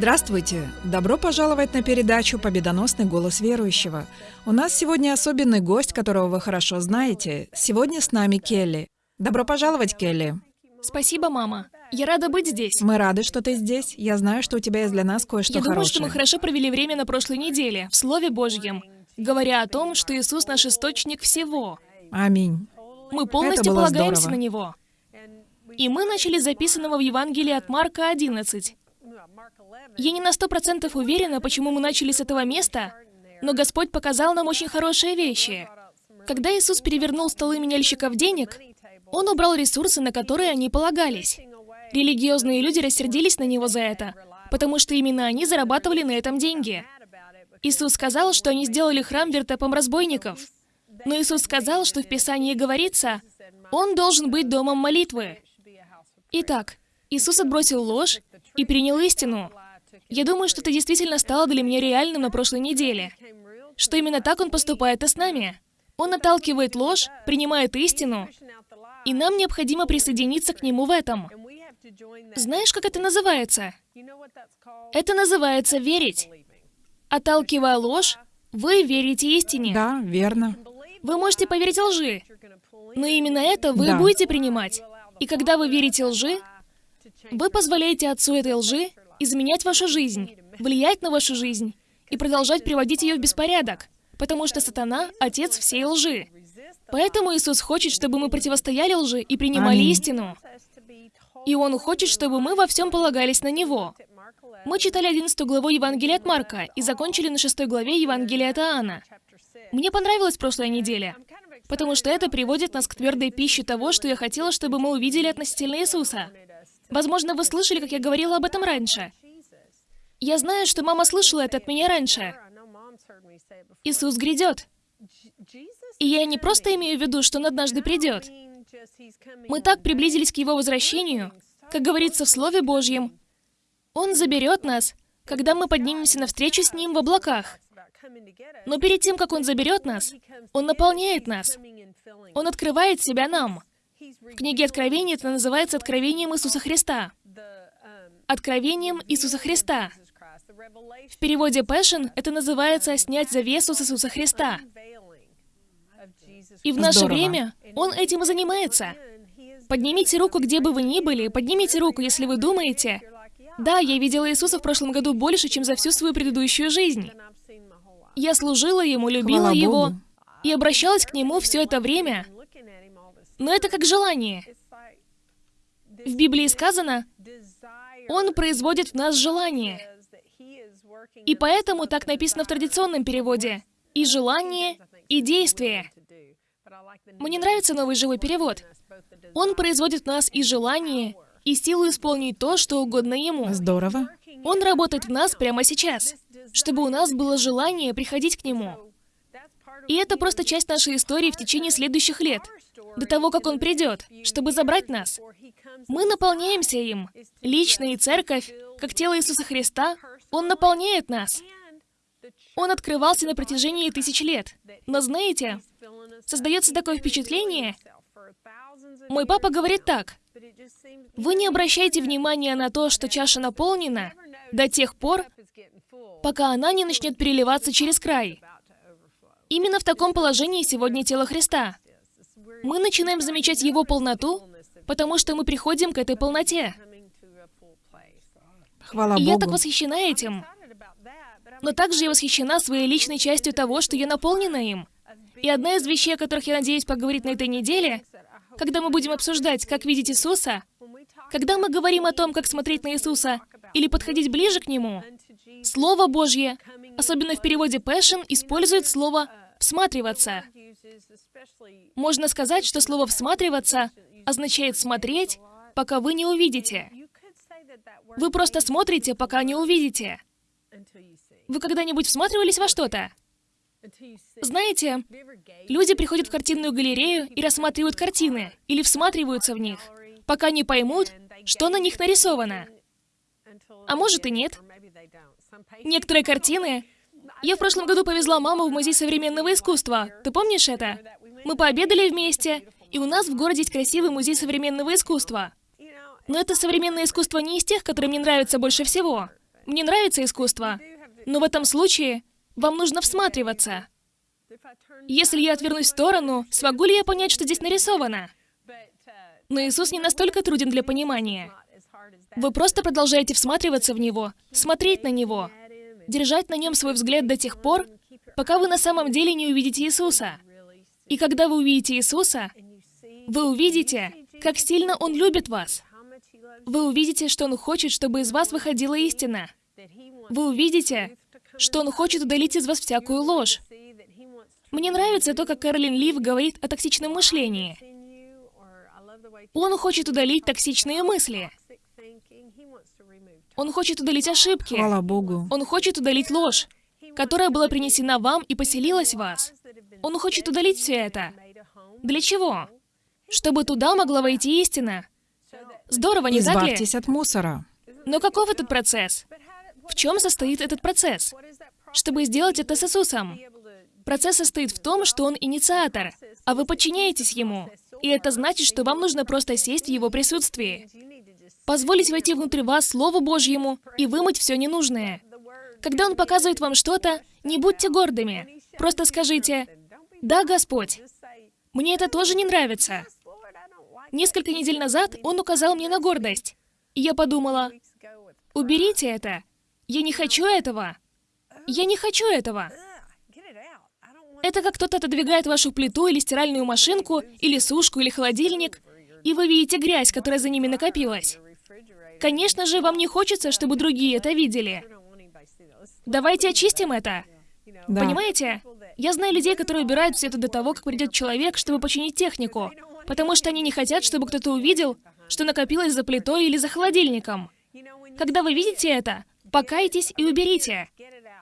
Здравствуйте! Добро пожаловать на передачу «Победоносный голос верующего». У нас сегодня особенный гость, которого вы хорошо знаете. Сегодня с нами Келли. Добро пожаловать, Келли. Спасибо, мама. Я рада быть здесь. Мы рады, что ты здесь. Я знаю, что у тебя есть для нас кое-что Я хорошее. думаю, что мы хорошо провели время на прошлой неделе, в Слове Божьем, говоря о том, что Иисус наш источник всего. Аминь. Мы полностью полагаемся здорово. на Него. И мы начали с записанного в Евангелии от Марка 11. Я не на сто процентов уверена, почему мы начали с этого места, но Господь показал нам очень хорошие вещи. Когда Иисус перевернул столы меняльщиков денег, Он убрал ресурсы, на которые они полагались. Религиозные люди рассердились на Него за это, потому что именно они зарабатывали на этом деньги. Иисус сказал, что они сделали храм вертепом разбойников. Но Иисус сказал, что в Писании говорится, Он должен быть домом молитвы. Итак, Иисус отбросил ложь и принял истину. Я думаю, что это действительно стало для меня реальным на прошлой неделе. Что именно так Он поступает и с нами. Он отталкивает ложь, принимает истину, и нам необходимо присоединиться к Нему в этом. Знаешь, как это называется? Это называется верить. Отталкивая ложь, вы верите истине. Да, верно. Вы можете поверить лжи, но именно это вы Да. будете принимать. И когда вы верите лжи, вы позволяете отцу этой лжи изменять вашу жизнь, влиять на вашу жизнь и продолжать приводить ее в беспорядок, потому что сатана — отец всей лжи. Поэтому Иисус хочет, чтобы мы противостояли лжи и принимали Аминь. истину. И Он хочет, чтобы мы во всем полагались на Него. Мы читали 11 главу Евангелия от Марка и закончили на 6 главе Евангелия от Иоанна. Мне понравилась прошлая неделя, потому что это приводит нас к твердой пище того, что я хотела, чтобы мы увидели относительно Иисуса. Возможно, вы слышали, как я говорила об этом раньше. Я знаю, что мама слышала это от меня раньше. Иисус грядет. И я не просто имею в виду, что Он однажды придет. Мы так приблизились к Его возвращению, как говорится в Слове Божьем. Он заберет нас, когда мы поднимемся навстречу с Ним в облаках. Но перед тем, как Он заберет нас, Он наполняет нас. Он открывает себя нам. В книге Откровения это называется Откровением Иисуса Христа. Откровением Иисуса Христа. В переводе Passion это называется «снять завесу с Иисуса Христа». И в наше Здорово. время Он этим и занимается. Поднимите руку, где бы вы ни были, поднимите руку, если вы думаете, «Да, я видела Иисуса в прошлом году больше, чем за всю свою предыдущую жизнь. Я служила Ему, любила Хвала Его Богу. и обращалась к Нему все это время. Но это как желание. В Библии сказано, Он производит в нас желание. И поэтому так написано в традиционном переводе. И желание, и действие. Мне нравится новый живой перевод. Он производит в нас и желание, и силу исполнить то, что угодно Ему. Здорово. Он работает в нас прямо сейчас, чтобы у нас было желание приходить к Нему. И это просто часть нашей истории в течение следующих лет, до того, как Он придет, чтобы забрать нас. Мы наполняемся им. Лично и церковь, как тело Иисуса Христа, Он наполняет нас. Он открывался на протяжении тысяч лет. Но знаете, создается такое впечатление, мой папа говорит так, вы не обращайте внимания на то, что чаша наполнена, до тех пор, пока она не начнет переливаться через край. Именно в таком положении сегодня тело Христа. Мы начинаем замечать Его полноту, потому что мы приходим к этой полноте. Хвала И я так Богу. восхищена этим. Но также я восхищена своей личной частью того, что я наполнена им. И одна из вещей, о которых я надеюсь поговорить на этой неделе, когда мы будем обсуждать, как видеть Иисуса, когда мы говорим о том, как смотреть на Иисуса или подходить ближе к Нему, Слово Божье, особенно в переводе Passion, использует слово «всматриваться». Можно сказать, что слово «всматриваться» означает «смотреть», пока вы не увидите. Вы просто смотрите, пока не увидите. Вы когда-нибудь всматривались во что-то? Знаете, люди приходят в картинную галерею и рассматривают картины, или всматриваются в них, пока не поймут, что на них нарисовано. А может и нет. Некоторые картины... Я в прошлом году повезла маму в Музей современного искусства. Ты помнишь это? Мы пообедали вместе, и у нас в городе есть красивый музей современного искусства. Но это современное искусство не из тех, которые мне нравятся больше всего. Мне нравится искусство, но в этом случае вам нужно всматриваться. Если я отвернусь в сторону, смогу ли я понять, что здесь нарисовано? Но Иисус не настолько труден для понимания. Вы просто продолжаете всматриваться в Него, смотреть на Него, держать на Нем свой взгляд до тех пор, пока вы на самом деле не увидите Иисуса. И когда вы увидите Иисуса, вы увидите, как сильно Он любит вас. Вы увидите, что Он хочет, чтобы из вас выходила истина. Вы увидите, что Он хочет удалить из вас всякую ложь. Мне нравится то, как Кэролин Лив говорит о токсичном мышлении. Он хочет удалить токсичные мысли. Он хочет удалить ошибки. Хвала Богу. Он хочет удалить ложь, которая была принесена вам и поселилась в вас. Он хочет удалить все это. Для чего? Чтобы туда могла войти истина. Здорово, не так ли? Избавьтесь от мусора. Но каков этот процесс? В чем состоит этот процесс? Чтобы сделать это с Иисусом. Процесс состоит в том, что Он инициатор, а вы подчиняетесь Ему. И это значит, что вам нужно просто сесть в Его присутствии. Позволить войти внутрь вас Слову Божьему и вымыть все ненужное. Когда Он показывает вам что-то, не будьте гордыми. Просто скажите, «Да, Господь, мне это тоже не нравится». Несколько недель назад Он указал мне на гордость. И я подумала, «Уберите это. Я не хочу этого. Я не хочу этого». Это как кто-то отодвигает вашу плиту или стиральную машинку, или сушку, или холодильник, и вы видите грязь, которая за ними накопилась. Конечно же, вам не хочется, чтобы другие это видели. Давайте очистим это. Да. Понимаете? Я знаю людей, которые убирают все это до того, как придет человек, чтобы починить технику, потому что они не хотят, чтобы кто-то увидел, что накопилось за плитой или за холодильником. Когда вы видите это, покайтесь и уберите.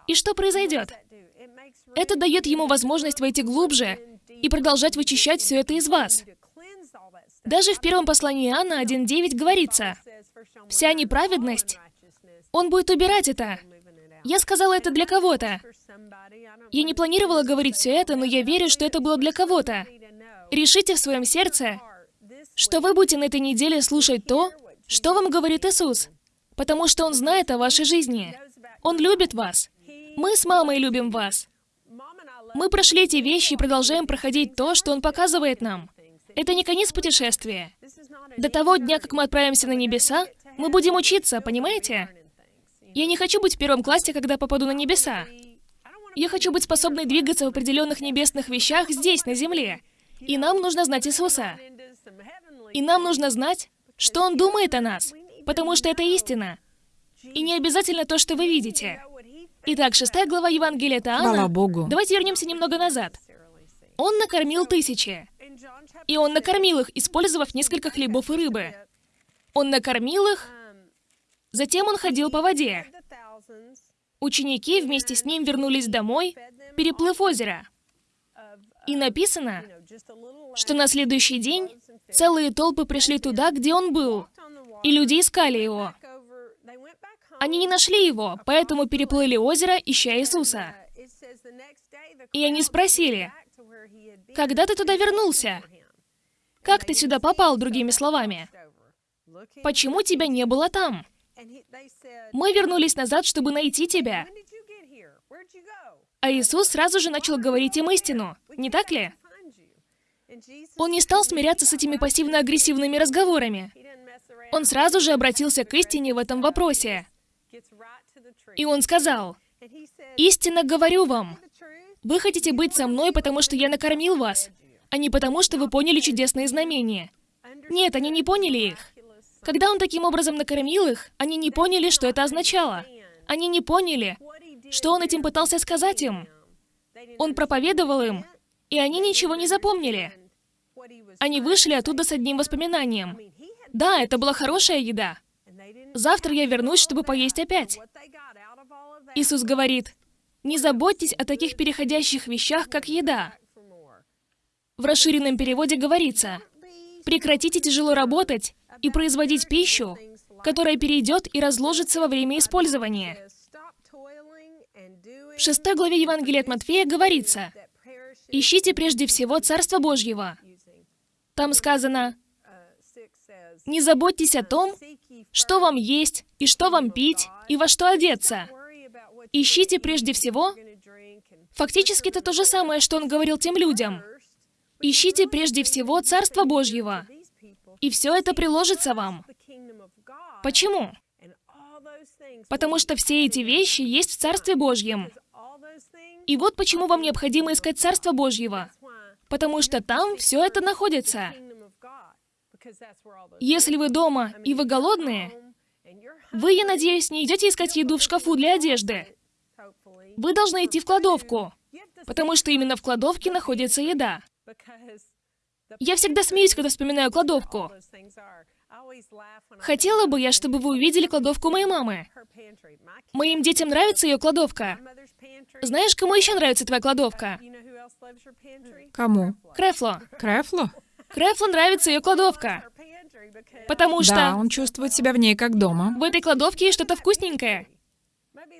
И что произойдет? Это дает ему возможность войти глубже и продолжать вычищать все это из вас. Даже в первом послании Иоанна 1.9 говорится, «Вся неправедность, он будет убирать это». Я сказала это для кого-то. Я не планировала говорить все это, но я верю, что это было для кого-то. Решите в своем сердце, что вы будете на этой неделе слушать то, что вам говорит Иисус, потому что Он знает о вашей жизни. Он любит вас. Мы с мамой любим вас. Мы прошли эти вещи и продолжаем проходить то, что Он показывает нам. Это не конец путешествия. До того дня, как мы отправимся на небеса, мы будем учиться, понимаете? Я не хочу быть в первом классе, когда попаду на небеса. Я хочу быть способной двигаться в определенных небесных вещах здесь, на земле. И нам нужно знать Иисуса. И нам нужно знать, что Он думает о нас, потому что это истина. И не обязательно то, что вы видите. Итак, шестая глава Евангелия Таана. Богу. Давайте вернемся немного назад. Он накормил тысячи. И он накормил их, использовав несколько хлебов и рыбы. Он накормил их, затем он ходил по воде. Ученики вместе с ним вернулись домой, переплыв озеро. И написано, что на следующий день целые толпы пришли туда, где он был, и люди искали его. Они не нашли его, поэтому переплыли озеро, ища Иисуса. И они спросили, «Когда ты туда вернулся? Как ты сюда попал, другими словами? Почему тебя не было там? Мы вернулись назад, чтобы найти тебя». А Иисус сразу же начал говорить им истину, не так ли? Он не стал смиряться с этими пассивно-агрессивными разговорами. Он сразу же обратился к истине в этом вопросе. И он сказал, «Истинно говорю вам, вы хотите быть со мной, потому что я накормил вас, а не потому, что вы поняли чудесные знамения. Нет, они не поняли их. Когда он таким образом накормил их, они не поняли, что это означало. Они не поняли, что он этим пытался сказать им. Он проповедовал им, и они ничего не запомнили. Они вышли оттуда с одним воспоминанием. Да, это была хорошая еда. Завтра я вернусь, чтобы поесть опять. Иисус говорит, не заботьтесь о таких переходящих вещах, как еда. В расширенном переводе говорится, прекратите тяжело работать и производить пищу, которая перейдет и разложится во время использования. В шестой главе Евангелия от Матфея говорится, «Ищите прежде всего Царство Божьего». Там сказано, Не заботьтесь о том, что вам есть, и что вам пить, и во что одеться. Ищите прежде всего... Фактически это то же самое, что он говорил тем людям. Ищите прежде всего Царство Божьего, и все это приложится вам. Почему? Потому что все эти вещи есть в Царстве Божьем. И вот почему вам необходимо искать Царство Божьего. Потому что там все это находится. Если вы дома и вы голодные, вы, я надеюсь, не идете искать еду в шкафу для одежды. Вы должны идти в кладовку, потому что именно в кладовке находится еда. Я всегда смеюсь, когда вспоминаю кладовку. Хотела бы я, чтобы вы увидели кладовку моей мамы. Моим детям нравится ее кладовка. Знаешь, кому еще нравится твоя кладовка? Кому? Крефло. Крефло? Крефло нравится ее кладовка. Потому что... Да, он чувствует себя в ней как дома. В этой кладовке есть что-то вкусненькое.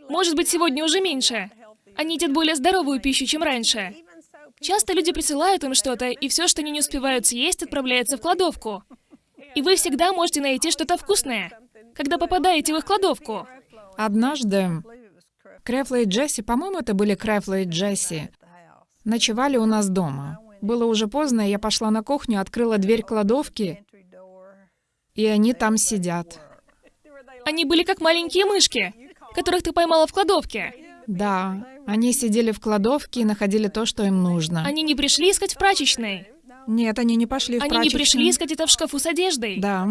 Может быть, сегодня уже меньше. Они едят более здоровую пищу, чем раньше. Часто люди присылают им что-то, и все, что они не успевают съесть, отправляется в кладовку. И вы всегда можете найти что-то вкусное, когда попадаете в их кладовку. Однажды Крефла и Джесси, по-моему, это были Крефла и Джесси, ночевали у нас дома. Было уже поздно, я пошла на кухню, открыла дверь кладовки, и они там сидят. Они были как маленькие мышки, которых ты поймала в кладовке. Да, они сидели в кладовке и находили то, что им нужно. Они не пришли искать в прачечной. Нет, они не пошли в Они прачечную. не пришли искать это в шкафу с одеждой. Да.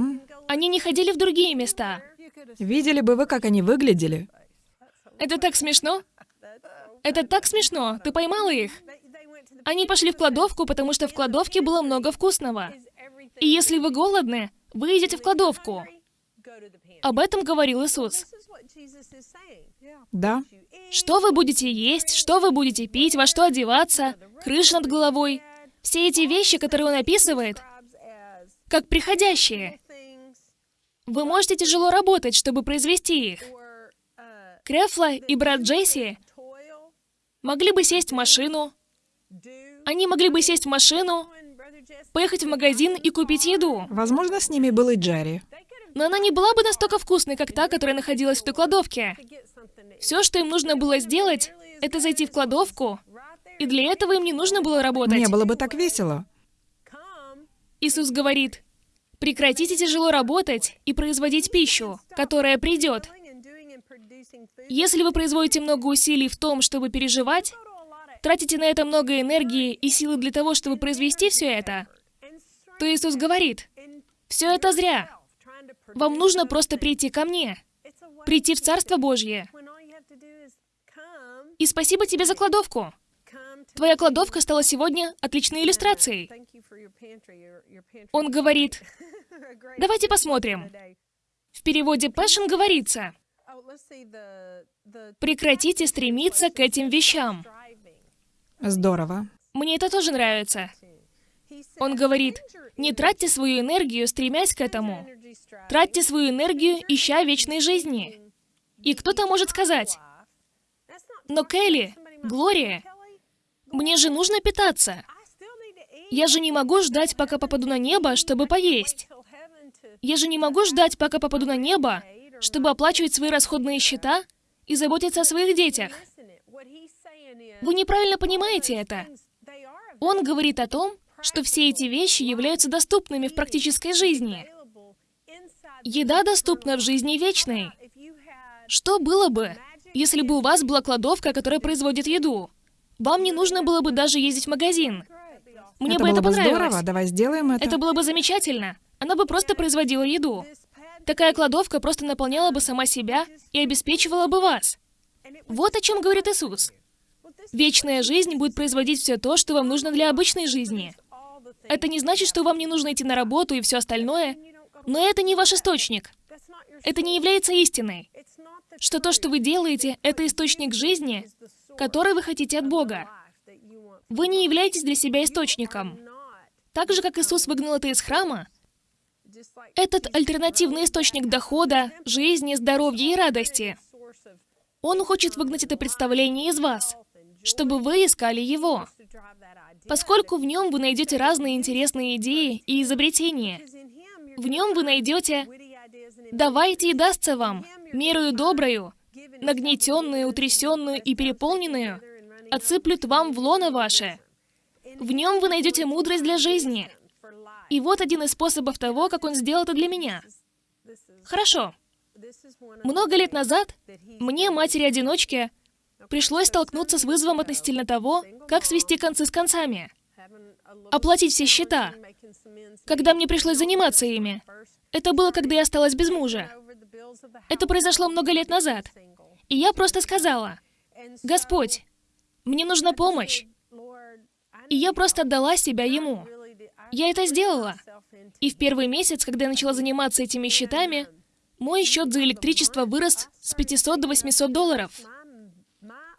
Они не ходили в другие места. Видели бы вы, как они выглядели? Это так смешно. Это так смешно. Ты поймала их? Они пошли в кладовку, потому что в кладовке было много вкусного. И если вы голодны, вы идете в кладовку. Об этом говорил Иисус. Да. Что вы будете есть, что вы будете пить, во что одеваться, крыша над головой. Все эти вещи, которые он описывает, как приходящие. Вы можете тяжело работать, чтобы произвести их. Крефла и брат Джесси могли бы сесть в машину. Они могли бы сесть в машину, поехать в магазин и купить еду. Возможно, с ними был и Джерри. Но она не была бы настолько вкусной, как та, которая находилась в той кладовке. Все, что им нужно было сделать, это зайти в кладовку, и для этого им не нужно было работать. Не было бы так весело. Иисус говорит, прекратите тяжело работать и производить пищу, которая придет. Если вы производите много усилий в том, чтобы переживать, тратите на это много энергии и силы для того, чтобы произвести все это, то Иисус говорит, все это зря. Вам нужно просто прийти ко мне, прийти в Царство Божье. И спасибо тебе за кладовку. Твоя кладовка стала сегодня отличной иллюстрацией. Он говорит, давайте посмотрим. В переводе Passion говорится, прекратите стремиться к этим вещам. Здорово. Мне это тоже нравится. Он говорит, не тратьте свою энергию, стремясь к этому. Тратьте свою энергию, ища вечной жизни. И кто-то может сказать, но Келли, Глория, мне же нужно питаться. Я же не могу ждать, пока попаду на небо, чтобы поесть. Я же не могу ждать, пока попаду на небо, чтобы оплачивать свои расходные счета и заботиться о своих детях. Вы неправильно понимаете это. Он говорит о том, что все эти вещи являются доступными в практической жизни. Еда доступна в жизни вечной. Что было бы, если бы у вас была кладовка, которая производит еду? Вам не нужно было бы даже ездить в магазин. Мне это бы это бы понравилось. здорово. Давай сделаем это. Это было бы замечательно. Она бы просто производила еду. Такая кладовка просто наполняла бы сама себя и обеспечивала бы вас. Вот о чем говорит Иисус. Вечная жизнь будет производить все то, что вам нужно для обычной жизни. Это не значит, что вам не нужно идти на работу и все остальное, но это не ваш источник. Это не является истиной. Что то, что вы делаете, это источник жизни, который вы хотите от Бога. Вы не являетесь для себя источником. Так же, как Иисус выгнал это из храма, этот альтернативный источник дохода, жизни, здоровья и радости, Он хочет выгнать это представление из вас, чтобы вы искали Его. Поскольку в нем вы найдете разные интересные идеи и изобретения. В нем вы найдете «давайте и дастся вам, мерою доброю, нагнетенную, утрясенную и переполненную, отсыплют вам в лоно ваше». В нем вы найдете мудрость для жизни. И вот один из способов того, как он сделал это для меня. Хорошо. Много лет назад мне, матери-одиночке, пришлось столкнуться с вызовом относительно того, как свести концы с концами, оплатить все счета, когда мне пришлось заниматься ими. Это было, когда я осталась без мужа. Это произошло много лет назад. И я просто сказала, «Господь, мне нужна помощь». И я просто отдала себя Ему. Я это сделала. И в первый месяц, когда я начала заниматься этими счетами, мой счет за электричество вырос с 500 до 800 долларов.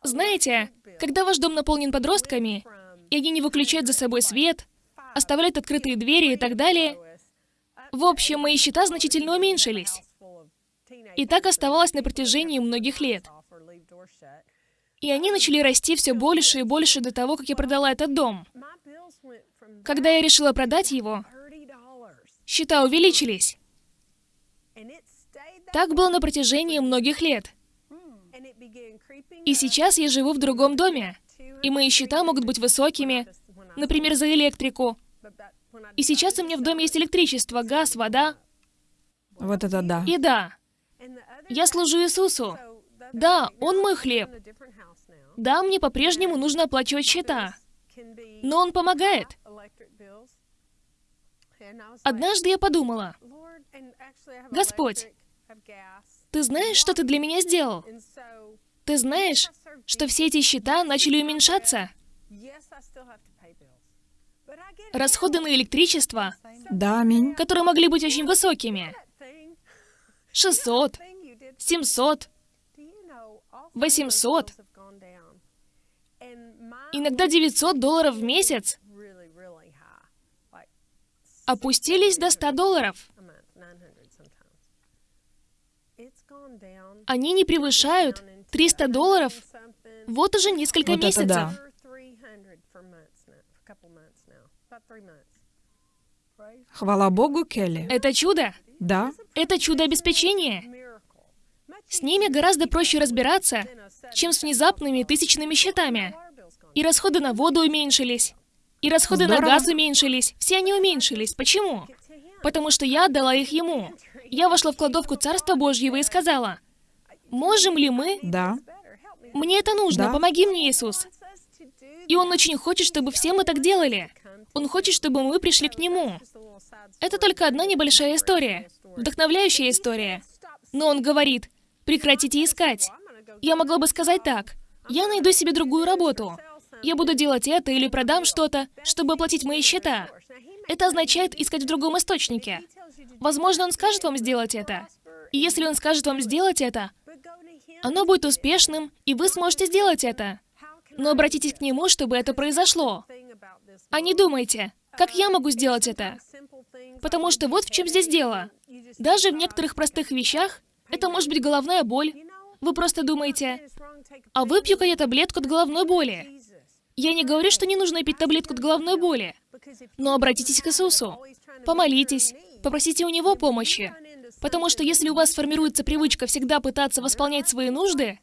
Знаете, когда ваш дом наполнен подростками, и они не выключают за собой свет, оставляют открытые двери и так далее, в общем, мои счета значительно уменьшились. И так оставалось на протяжении многих лет. И они начали расти все больше и больше до того, как я продала этот дом. Когда я решила продать его, счета увеличились. Так было на протяжении многих лет. И сейчас я живу в другом доме, и мои счета могут быть высокими, например, за электрику. И сейчас у меня в доме есть электричество, газ, вода. Вот это да. И да, я служу Иисусу. Да, Он мой хлеб. Да, мне по-прежнему нужно оплачивать счета. Но Он помогает. Однажды я подумала, Господь, Ты знаешь, что Ты для меня сделал? Ты знаешь, что все эти счета начали уменьшаться? Расходы на электричество, Да, которые могли быть очень высокими. 600, 700, 800, иногда 900 долларов в месяц опустились до 100 долларов. Они не превышают 300 долларов вот уже несколько Вот месяцев. да. Хвала Богу, Келли. Это чудо. Да, Это чудо обеспечения. С ними гораздо проще разбираться, чем с внезапными тысячными счетами. И расходы на воду уменьшились. И расходы на Здорово. газ уменьшились. Все они уменьшились. Почему? Потому что я отдала их ему. Я вошла в кладовку Царства Божьего и сказала, «Можем ли мы? да. Мне это нужно. Да. Помоги мне, Иисус». И Он очень хочет, чтобы все мы так делали. Он хочет, чтобы мы пришли к Нему. Это только одна небольшая история. Вдохновляющая история. Но Он говорит, прекратите искать. Я могла бы сказать так. Я найду себе другую работу. Я буду делать это или продам что-то, чтобы оплатить мои счета. Это означает искать в другом источнике. Возможно, он скажет вам сделать это. И если он скажет вам сделать это, оно будет успешным, и вы сможете сделать это. Но обратитесь к нему, чтобы это произошло. А не думайте, как я могу сделать это? Потому что вот в чем здесь дело. Даже в некоторых простых вещах это может быть головная боль. Вы просто думаете, а выпью-ка я таблетку от головной боли. Я не говорю, что не нужно пить таблетку от головной боли. Но обратитесь к Иисусу. Помолитесь, попросите у Него помощи. Потому что если у вас сформируется привычка всегда пытаться восполнять свои нужды,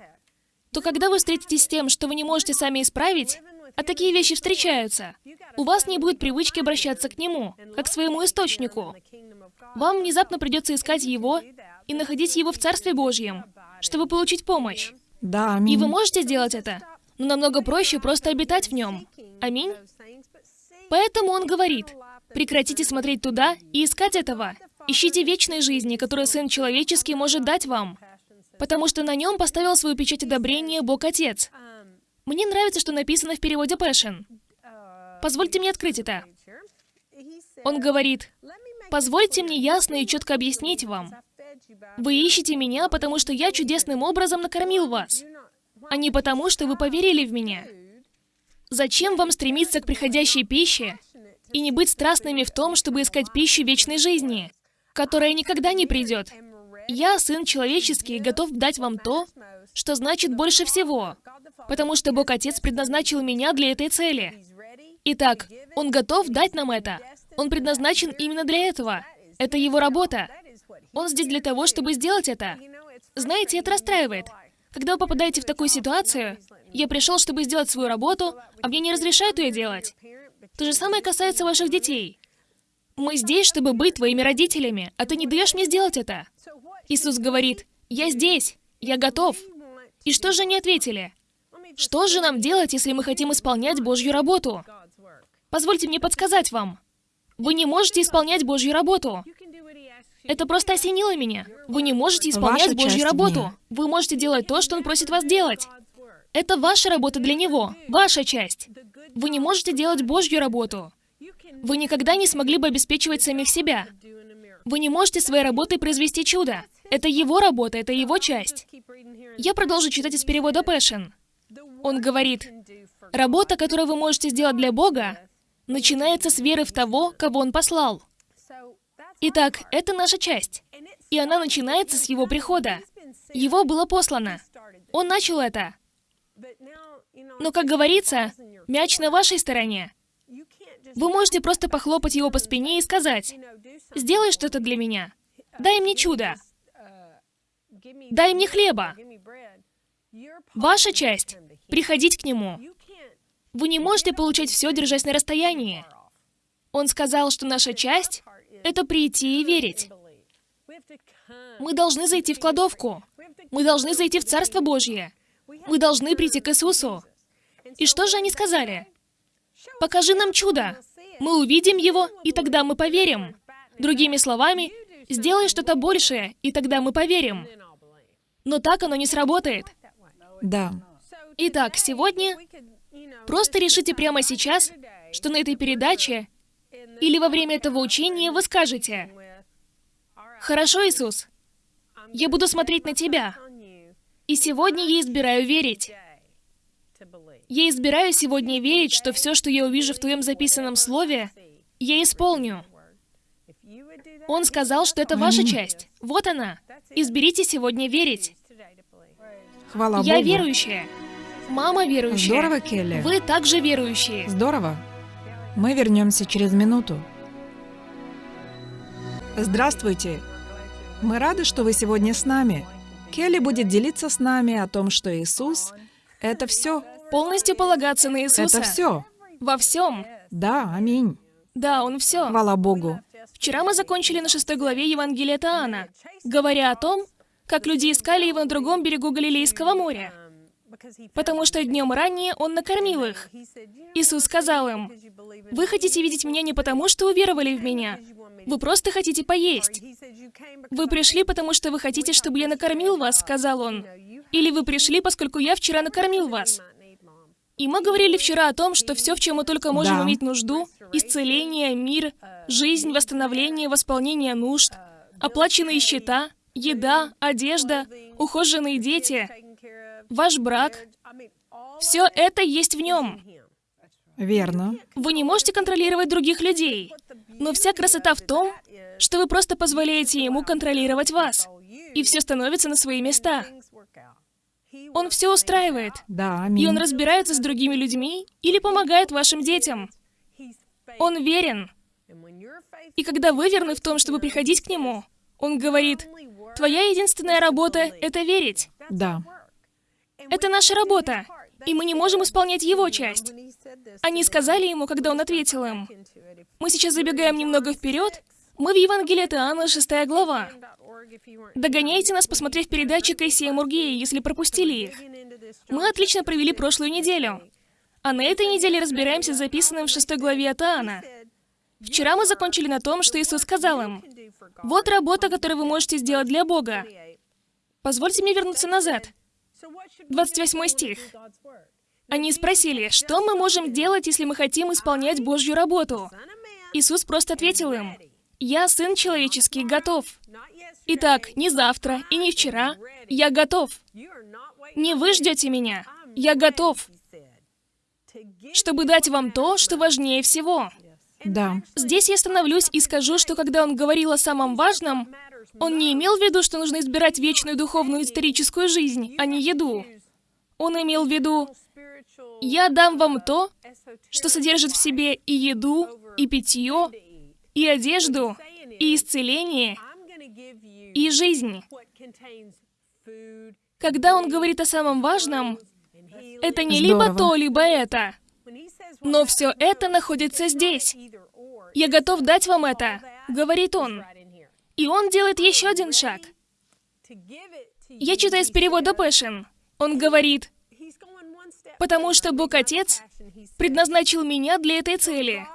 то когда вы встретитесь с тем, что вы не можете сами исправить, а такие вещи встречаются, у вас не будет привычки обращаться к Нему, как к своему источнику. Вам внезапно придется искать Его и находить Его в Царстве Божьем, чтобы получить помощь. Да, И аминь. вы можете сделать это, но намного проще просто обитать в нем. Аминь. Поэтому он говорит, прекратите смотреть туда и искать этого. Ищите вечной жизни, которую Сын Человеческий может дать вам. Потому что на нем поставил свою печать одобрения Бог Отец. Мне нравится, что написано в переводе Passion. Позвольте мне открыть это. Он говорит, позвольте мне ясно и четко объяснить вам. Вы ищете меня, потому что я чудесным образом накормил вас, а не потому, что вы поверили в меня. Зачем вам стремиться к приходящей пище и не быть страстными в том, чтобы искать пищу вечной жизни, которая никогда не придет? Я, Сын Человеческий, готов дать вам то, что значит больше всего, потому что Бог Отец предназначил меня для этой цели. Итак, Он готов дать нам это. Он предназначен именно для этого. Это его работа. Он здесь для того, чтобы сделать это. Знаете, это расстраивает. Когда вы попадаете в такую ситуацию, я пришел, чтобы сделать свою работу, а мне не разрешают ее делать. То же самое касается ваших детей. Мы здесь, чтобы быть твоими родителями, а ты не даешь мне сделать это. Иисус говорит, я здесь, я готов. И что же они ответили? Что же нам делать, если мы хотим исполнять Божью работу? Позвольте мне подсказать вам. Вы не можете исполнять Божью работу. Это просто осенило меня. Вы не можете исполнять Ваша Божью работу. дня. Вы можете делать то, что Он просит вас делать. Это ваша работа для Него, ваша часть. Вы не можете делать Божью работу. Вы никогда не смогли бы обеспечивать самих себя. Вы не можете своей работой произвести чудо. Это его работа, это его часть. Я продолжу читать из перевода Пэшен. Он говорит, работа, которую вы можете сделать для Бога, начинается с веры в того, кого Он послал. Итак, это наша часть. И она начинается с Его прихода. Его было послано. Он начал это. Но, как говорится, мяч на вашей стороне. Вы можете просто похлопать его по спине и сказать, «Сделай что-то для меня. Дай мне чудо. Дай мне хлеба». Ваша часть — приходить к нему. Вы не можете получать все, держась на расстоянии. Он сказал, что наша часть — это прийти и верить. Мы должны зайти в кладовку. Мы должны зайти в Царство Божье. Мы должны прийти к Иисусу. И что же они сказали? Покажи нам чудо. Мы увидим его, и тогда мы поверим. Другими словами, сделай что-то большее, и тогда мы поверим. Но так оно не сработает. Да. Итак, сегодня просто решите прямо сейчас, что на этой передаче или во время этого учения вы скажете, «Хорошо, Иисус, я буду смотреть на Тебя, и сегодня я избираю верить. Я избираю сегодня верить, что все, что я увижу в Твоем записанном Слове, я исполню. Он сказал, что это ваша часть. Вот она. Изберите сегодня верить. Хвала Я Богу. верующая. Мама верующая. Здорово, Келли. Вы также верующие. Здорово. Мы вернемся через минуту. Здравствуйте. Мы рады, что вы сегодня с нами. Келли будет делиться с нами о том, что Иисус — это все. Полностью полагаться на Иисуса. Это все. Во всем. Да, аминь. Да, Он все. Хвала Богу. Вчера мы закончили на шестой главе Евангелия от Иоанна, говоря о том, как люди искали его на другом берегу Галилейского моря, потому что днем ранее он накормил их. Иисус сказал им, «Вы хотите видеть меня не потому, что уверовали в меня. Вы просто хотите поесть. Вы пришли, потому что вы хотите, чтобы я накормил вас», — сказал он. «Или вы пришли, поскольку я вчера накормил вас». И мы говорили вчера о том, что все, в чем мы только можем Да. иметь нужду, исцеление, мир, жизнь, восстановление, восполнение нужд, оплаченные счета, еда, одежда, ухоженные дети, ваш брак, все это есть в нем. Верно. Вы не можете контролировать других людей, но вся красота в том, что вы просто позволяете ему контролировать вас, и все становится на свои места. Он все устраивает, Да, и аминь. он разбирается с другими людьми или помогает вашим детям. Он верен. И когда вы верны в том, чтобы приходить к нему, он говорит, твоя единственная работа — это верить. Да. Это наша работа, и мы не можем исполнять его часть. Они сказали ему, когда он ответил им. Мы сейчас забегаем немного вперед. Мы в Евангелии от Иоанна, 6 глава. Догоняйте нас, посмотрев передачи Кэсси и Мургея, если пропустили их. Мы отлично провели прошлую неделю. А на этой неделе разбираемся с записанным в 6 главе от. Вчера мы закончили на том, что Иисус сказал им, «Вот работа, которую вы можете сделать для Бога». Позвольте мне вернуться назад. 28 стих. Они спросили, что мы можем делать, если мы хотим исполнять Божью работу? Иисус просто ответил им, «Я, Сын Человеческий, готов». Итак, не завтра и не вчера. Я готов. Не вы ждете меня. Я готов, чтобы дать вам то, что важнее всего. Да. Здесь я остановлюсь и скажу, что когда он говорил о самом важном, он не имел в виду, что нужно избирать вечную духовную историческую жизнь, а не еду. Он имел в виду, я дам вам то, что содержит в себе и еду, и питье, и одежду, и исцеление, и жизнь. Когда он говорит о самом важном, это не Здорово. либо то, либо это. Но все это находится здесь. Я готов дать вам это, говорит он. И он делает еще один шаг. Я читаю из перевода Пэшен. Он говорит, потому что Бог Отец предназначил меня для этой цели.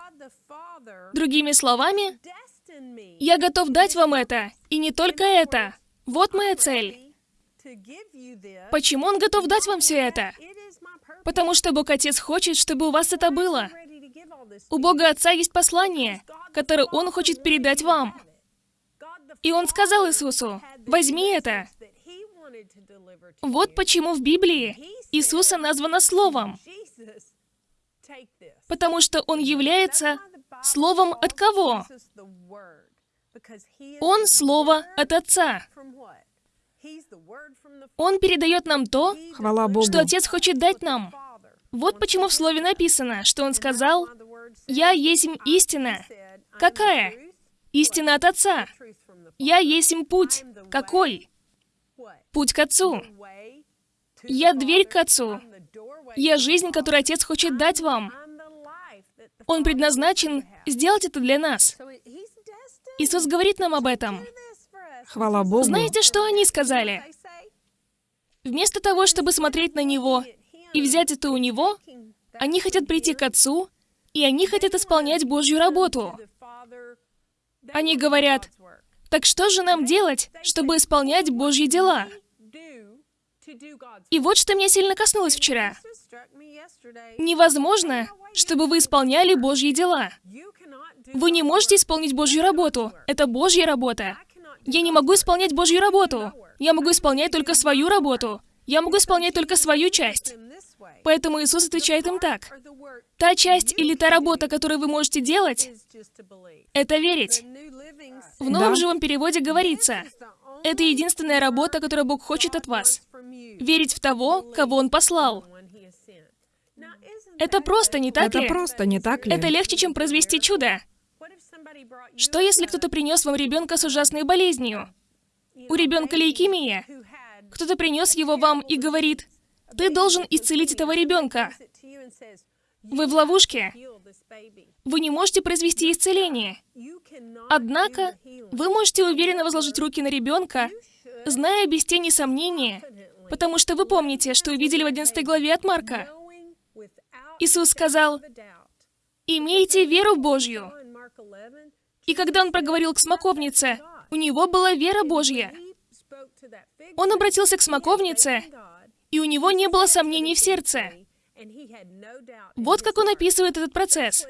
Другими словами, я готов дать вам это, и не только это. Вот моя цель. Почему Он готов дать вам все это? Потому что Бог Отец хочет, чтобы у вас это было. У Бога Отца есть послание, которое Он хочет передать вам. И Он сказал Иисусу, возьми это. Вот почему в Библии Иисуса названо Словом. Потому что Он является Словом от кого? Он Слово от Отца. Он передает нам то, Хвала Богу. что Отец хочет дать нам. Вот почему в Слове написано, что Он сказал, «Я есть истина». Какая? Истина от Отца. Я есть путь. Какой? Путь к Отцу. Я дверь к Отцу. Я жизнь, которую Отец хочет дать вам. Он предназначен сделать это для нас. Иисус говорит нам об этом. Хвала Богу. Знаете, что они сказали? Вместо того, чтобы смотреть на Него и взять это у Него, они хотят прийти к Отцу, и они хотят исполнять Божью работу. Они говорят, так что же нам делать, чтобы исполнять Божьи дела? И вот что меня сильно коснулось вчера. Невозможно, чтобы вы исполняли Божьи дела. Вы не можете исполнить Божью работу. Это Божья работа. Я не могу исполнять Божью работу. Я могу исполнять только свою работу. Я могу исполнять только свою часть. Поэтому Иисус отвечает им так. Та часть или та работа, которую вы можете делать, это верить. В новом Да. живом переводе говорится, это единственная работа, которую Бог хочет от вас. Верить в того, кого Он послал. Это просто, не так Это ли? просто, не так ли? Это легче, чем произвести чудо. Что если кто-то принес вам ребенка с ужасной болезнью? У ребенка лейкемия. Кто-то принес его вам и говорит, ты должен исцелить этого ребенка. Вы в ловушке. Вы не можете произвести исцеление. Однако, вы можете уверенно возложить руки на ребенка, зная без тени сомнения, потому что вы помните, что увидели в 11 главе от Марка. Иисус сказал, «Имейте веру Божью». И когда он проговорил к смоковнице, у него была вера Божья. Он обратился к смоковнице, и у него не было сомнений в сердце. Вот как он описывает этот процесс.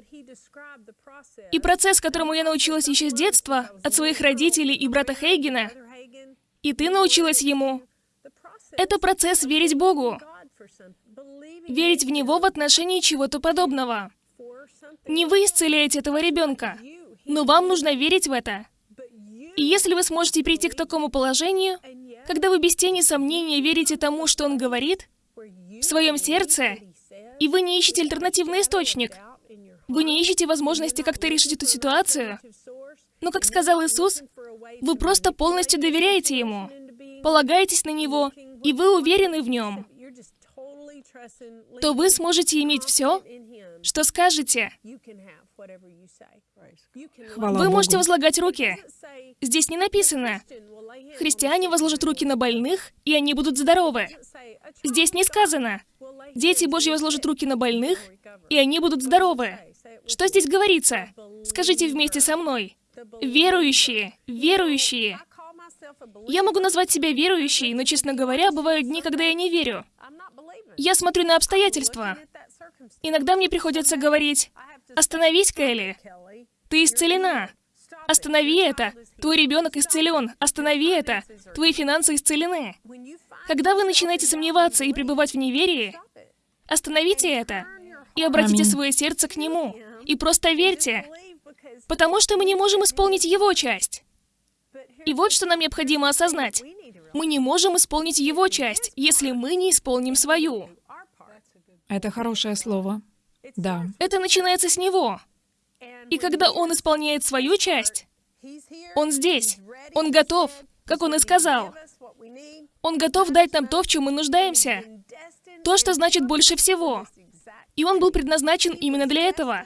И процесс, которому я научилась еще с детства, от своих родителей и брата Хейгена, и ты научилась ему, это процесс верить Богу, верить в Него в отношении чего-то подобного. Не вы исцеляете этого ребенка, но вам нужно верить в это. И если вы сможете прийти к такому положению, когда вы без тени сомнения верите тому, что он говорит, в своем сердце, и вы не ищете альтернативный источник, вы не ищете возможности как-то решить эту ситуацию, но, как сказал Иисус, вы просто полностью доверяете Ему, полагаетесь на Него, и вы уверены в Нем, то вы сможете иметь все, что скажете. Хвала Вы Богу. можете возлагать руки. Здесь не написано, христиане возложат руки на больных, и они будут здоровы. Здесь не сказано, дети Божьи возложат руки на больных, и они будут здоровы. Что здесь говорится? Скажите вместе со мной. Верующие, верующие. Я могу назвать себя верующей, но, честно говоря, бывают дни, когда я не верю. Я смотрю на обстоятельства. Иногда мне приходится говорить, «Остановись, Келли, ты исцелена. Останови это. Твой ребенок исцелен. Останови это. Твои финансы исцелены». Когда вы начинаете сомневаться и пребывать в неверии, остановите это и обратите Аминь. свое сердце к Нему. И просто верьте, потому что мы не можем исполнить Его часть. И вот что нам необходимо осознать. Мы не можем исполнить Его часть, если мы не исполним свою. Это хорошее слово. Да. Это начинается с Него. И когда Он исполняет свою часть, Он здесь. Он готов, как он и сказал. Он готов дать нам то, в чем мы нуждаемся. То, что значит больше всего. И он был предназначен именно для этого.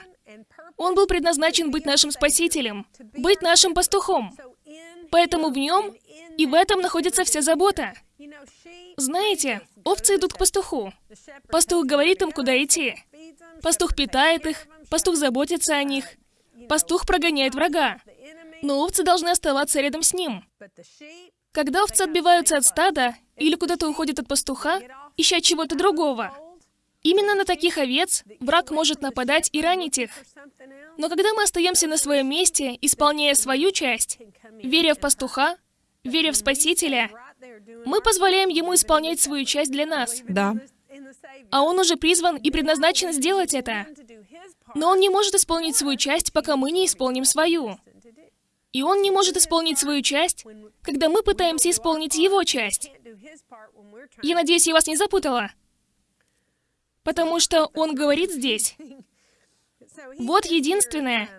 Он был предназначен быть нашим спасителем, быть нашим пастухом. Поэтому в нем и в этом находится вся забота. Знаете, овцы идут к пастуху. Пастух говорит им, куда идти. Пастух питает их, пастух заботится о них, пастух прогоняет врага. Но овцы должны оставаться рядом с ним. Когда овцы отбиваются от стада или куда-то уходят от пастуха, ища чего-то другого, именно на таких овец враг может нападать и ранить их. Но когда мы остаемся на своем месте, исполняя свою часть, веря в пастуха, веря в Спасителя, мы позволяем ему исполнять свою часть для нас. Да. А он уже призван и предназначен сделать это. Но он не может исполнить свою часть, пока мы не исполним свою. И он не может исполнить свою часть, когда мы пытаемся исполнить его часть. Я надеюсь, я вас не запутала. Потому что он говорит здесь. Вот единственное.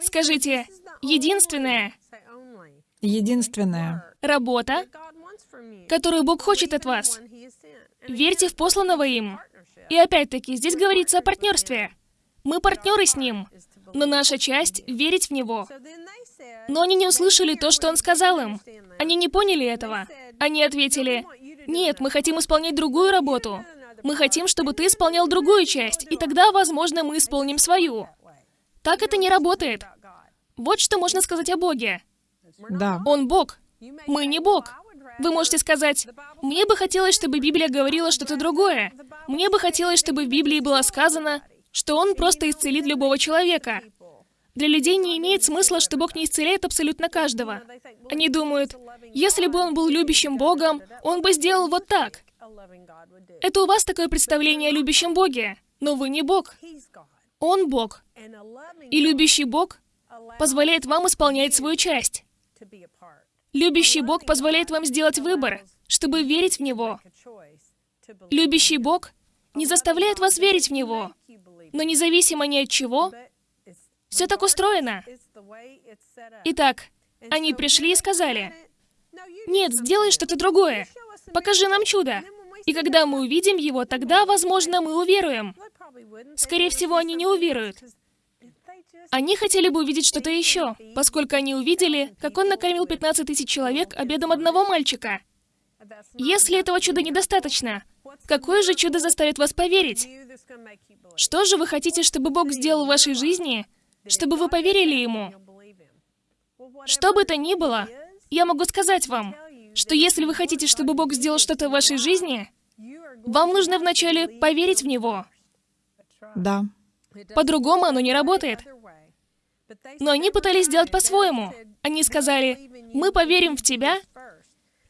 Скажите, единственное. Единственное. Работа, которую Бог хочет от вас. Верьте в посланного им. И опять-таки, здесь говорится о партнерстве. Мы партнеры с ним, но наша часть — верить в него. Но они не услышали то, что он сказал им. Они не поняли этого. Они ответили, «Нет, мы хотим исполнять другую работу. Мы хотим, чтобы ты исполнял другую часть, и тогда, возможно, мы исполним свою». Так это не работает. Вот что можно сказать о Боге. Да. Он Бог. Мы не Бог. Вы можете сказать, «Мне бы хотелось, чтобы Библия говорила что-то другое. Мне бы хотелось, чтобы в Библии было сказано, что Он просто исцелит любого человека». Для людей не имеет смысла, что Бог не исцеляет абсолютно каждого. Они думают, если бы Он был любящим Богом, Он бы сделал вот так. Это у вас такое представление о любящем Боге, но вы не Бог. Он Бог. И любящий Бог позволяет вам исполнять свою часть. Любящий Бог позволяет вам сделать выбор, чтобы верить в Него. Любящий Бог не заставляет вас верить в Него, но независимо ни от чего, все так устроено. Итак, они пришли и сказали, «Нет, сделай что-то другое. Покажи нам чудо. И когда мы увидим его, тогда, возможно, мы уверуем». Скорее всего, они не уверуют. Они хотели бы увидеть что-то еще, поскольку они увидели, как он накормил 15 тысяч человек обедом одного мальчика. Если этого чуда недостаточно, какое же чудо заставит вас поверить? Что же вы хотите, чтобы Бог сделал в вашей жизни, чтобы вы поверили Ему? Что бы то ни было, я могу сказать вам, что если вы хотите, чтобы Бог сделал что-то в вашей жизни, вам нужно вначале поверить в Него. Да. По-другому оно не работает. Но они пытались сделать по-своему. Они сказали, мы поверим в тебя,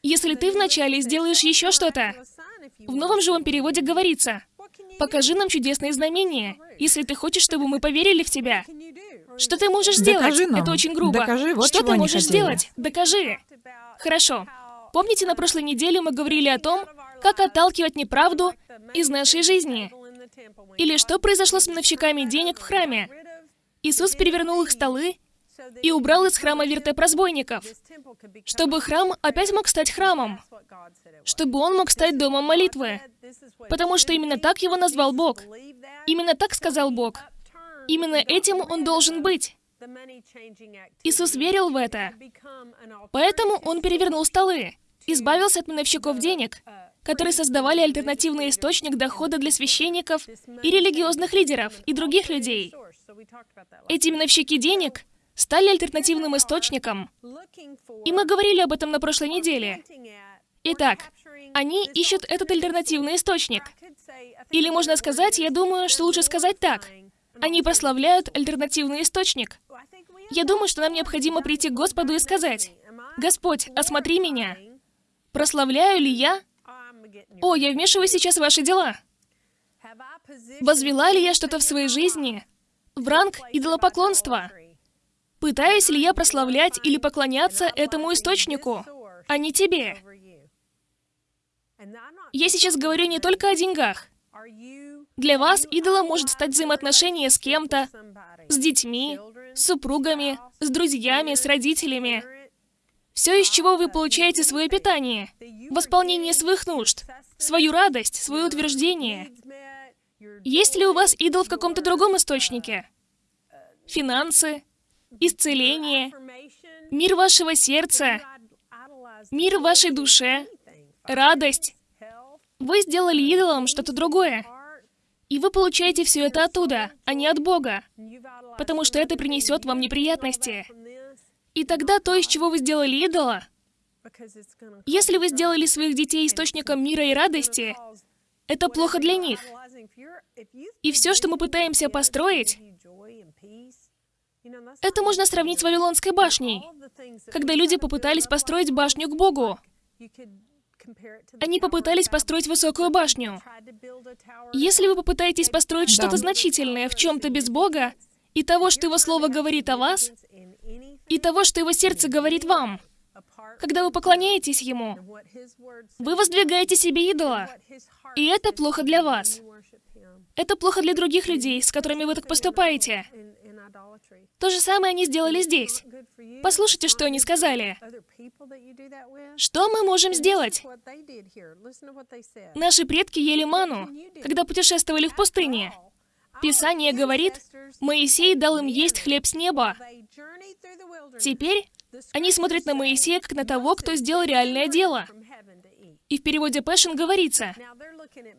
если ты вначале сделаешь еще что-то. В новом живом переводе говорится, покажи нам чудесные знамения, если ты хочешь, чтобы мы поверили в тебя. Что ты можешь сделать? Докажи нам. Это очень грубо. Докажи, вот что ты можешь сделать? Докажи. Хорошо. Помните, на прошлой неделе мы говорили о том, как отталкивать неправду из нашей жизни? Или что произошло с миновщиками денег в храме? Иисус перевернул их столы и убрал из храма вертеп разбойников, чтобы храм опять мог стать храмом, чтобы он мог стать домом молитвы, потому что именно так его назвал Бог. Именно так сказал Бог. Именно этим он должен быть. Иисус верил в это. Поэтому он перевернул столы, избавился от миновщиков денег, которые создавали альтернативный источник дохода для священников и религиозных лидеров и других людей. Эти миновщики денег стали альтернативным источником. И мы говорили об этом на прошлой неделе. Итак, они ищут этот альтернативный источник. Или можно сказать, я думаю, что лучше сказать так. Они прославляют альтернативный источник. Я думаю, что нам необходимо прийти к Господу и сказать, «Господь, осмотри меня. Прославляю ли я? О, я вмешиваюсь сейчас в ваши дела. Возвела ли я что-то в своей жизни в ранг идолопоклонства? Пытаюсь ли я прославлять или поклоняться этому источнику, а не тебе? Я сейчас говорю не только о деньгах. Для вас идолом может стать взаимоотношение с кем-то, с детьми, с супругами, с друзьями, с родителями. Все, из чего вы получаете свое питание, восполнение своих нужд, свою радость, свое утверждение. Есть ли у вас идол в каком-то другом источнике? Финансы, исцеление, мир вашего сердца, мир вашей душе, радость. Вы сделали идолом что-то другое. И вы получаете все это оттуда, а не от Бога. Потому что это принесет вам неприятности. И тогда то, из чего вы сделали идола, если вы сделали своих детей источником мира и радости, это плохо для них. И все, что мы пытаемся построить, это можно сравнить с Вавилонской башней, когда люди попытались построить башню к Богу. Они попытались построить высокую башню. Если вы попытаетесь построить Да. что-то значительное в чем-то без Бога, и того, что Его Слово говорит о вас, и того, что Его сердце говорит вам, когда вы поклоняетесь Ему, вы воздвигаете себе идола. И это плохо для вас. Это плохо для других людей, с которыми вы так поступаете. То же самое они сделали здесь. Послушайте, что они сказали. Что мы можем сделать? Наши предки ели ману, когда путешествовали в пустыне. Писание говорит, Моисей дал им есть хлеб с неба. Теперь они смотрят на Моисея как на того, кто сделал реальное дело. И в переводе Passion говорится,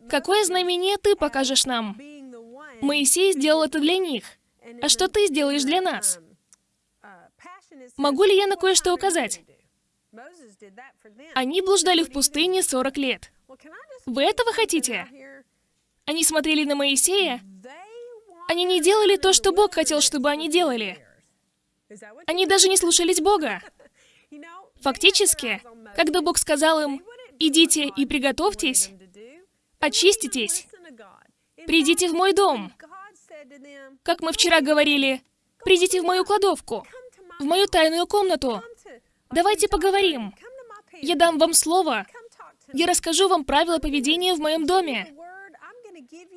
«Какое знамение ты покажешь нам?» Моисей сделал это для них. А что ты сделаешь для нас? Могу ли я на кое-что указать? Они блуждали в пустыне 40 лет. Вы этого хотите? Они смотрели на Моисея. Они не делали то, что Бог хотел, чтобы они делали. Они даже не слушались Бога. Фактически, когда Бог сказал им, «Идите и приготовьтесь, очиститесь, придите в мой дом», как мы вчера говорили, «Придите в мою кладовку, в мою тайную комнату, давайте поговорим. Я дам вам слово, я расскажу вам правила поведения в моем доме.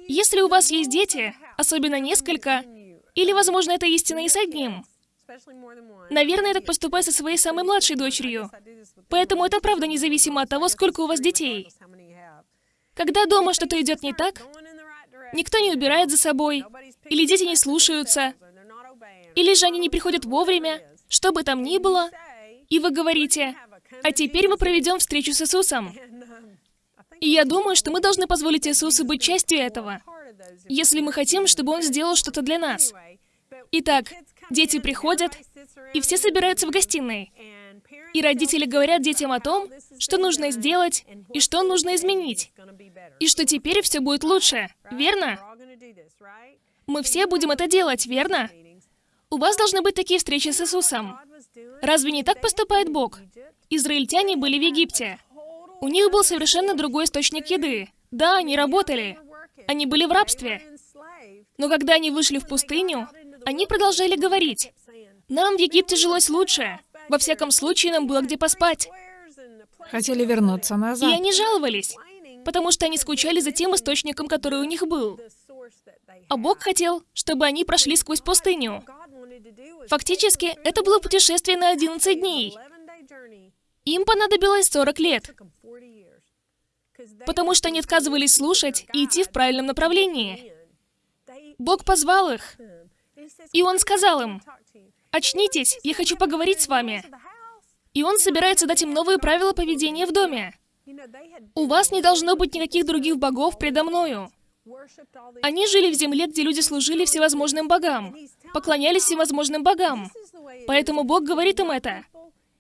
Если у вас есть дети, особенно несколько, или, возможно, это истина и с одним, наверное, я так поступаю со своей самой младшей дочерью. Поэтому это правда независимо от того, сколько у вас детей. Когда дома что-то идет не так, никто не убирает за собой, или дети не слушаются, или же они не приходят вовремя, что бы там ни было, и вы говорите, а теперь мы проведем встречу с Иисусом. И я думаю, что мы должны позволить Иисусу быть частью этого, если мы хотим, чтобы Он сделал что-то для нас. Итак, дети приходят, и все собираются в гостиной. И родители говорят детям о том, что нужно сделать и что нужно изменить. И что теперь все будет лучше, верно? Мы все будем это делать, верно? У вас должны быть такие встречи с Иисусом. Разве не так поступает Бог? Израильтяне были в Египте. У них был совершенно другой источник еды. Да, они работали. Они были в рабстве. Но когда они вышли в пустыню, они продолжали говорить, «Нам в Египте жилось лучше. Во всяком случае, нам было где поспать». Хотели вернуться И назад. они жаловались, потому что они скучали за тем источником, который у них был. А Бог хотел, чтобы они прошли сквозь пустыню. Фактически, это было путешествие на 11 дней. Им понадобилось 40 лет, потому что они отказывались слушать и идти в правильном направлении. Бог позвал их, и Он сказал им, «Очнитесь, я хочу поговорить с вами». И Он собирается дать им новые правила поведения в доме. У вас не должно быть никаких других богов предо мною. Они жили в земле, где люди служили всевозможным богам, поклонялись всевозможным богам. Поэтому Бог говорит им это.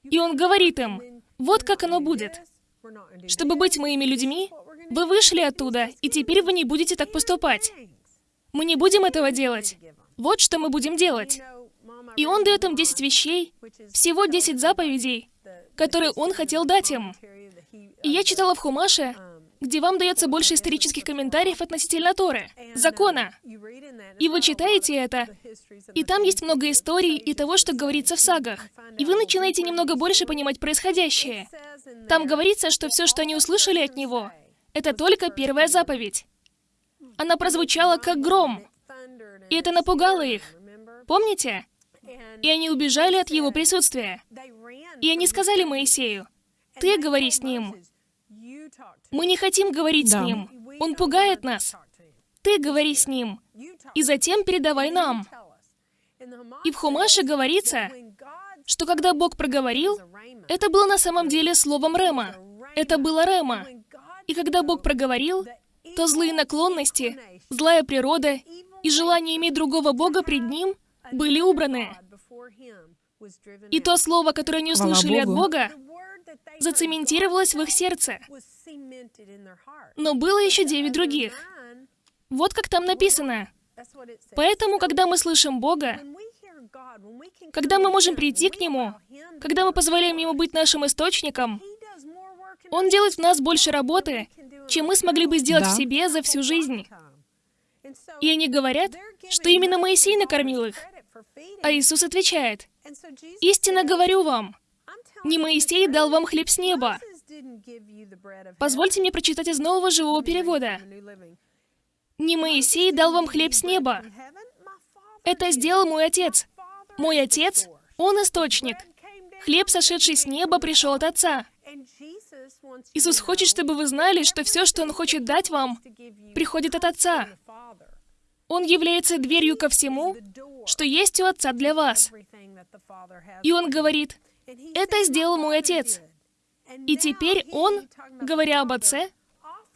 И Он говорит им, вот как оно будет. Чтобы быть моими людьми, вы вышли оттуда, и теперь вы не будете так поступать. Мы не будем этого делать. Вот что мы будем делать. И Он дает им 10 вещей, всего 10 заповедей, которые Он хотел дать им. И я читала в Хумаше, где вам дается больше исторических комментариев относительно Торы, закона. И вы читаете это, и там есть много историй и того, что говорится в сагах. И вы начинаете немного больше понимать происходящее. Там говорится, что все, что они услышали от него, это только первая заповедь. Она прозвучала как гром, и это напугало их. Помните? И они убежали от его присутствия. И они сказали Моисею, «Ты говори с ним. Мы не хотим говорить Да. с ним. Он пугает нас. Ты говори с ним. И затем передавай нам». И в Хумаше говорится, что когда Бог проговорил, это было на самом деле словом Рема. Это было Рема. И когда Бог проговорил, то злые наклонности, злая природа и желание иметь другого Бога пред Ним были убраны. И то слово, которое они услышали от. Бога, зацементировалось в их сердце. Но было еще девять других. Вот как там написано. Поэтому, когда мы слышим Бога, когда мы можем прийти к Нему, когда мы позволяем Ему быть нашим источником, Он делает в нас больше работы, чем мы смогли бы сделать Да. в себе за всю жизнь. И они говорят, что именно Моисей накормил их. А Иисус отвечает, «Истинно говорю вам, не Моисей дал вам хлеб с неба». Позвольте мне прочитать из нового живого перевода. «Не Моисей дал вам хлеб с неба. Это сделал мой Отец. Мой Отец, Он источник. Хлеб, сошедший с неба, пришел от Отца. Иисус хочет, чтобы вы знали, что все, что Он хочет дать вам, приходит от Отца. Он является дверью ко всему, что есть у Отца для вас. И Он говорит, «Это сделал мой Отец». И теперь Он, говоря об Отце,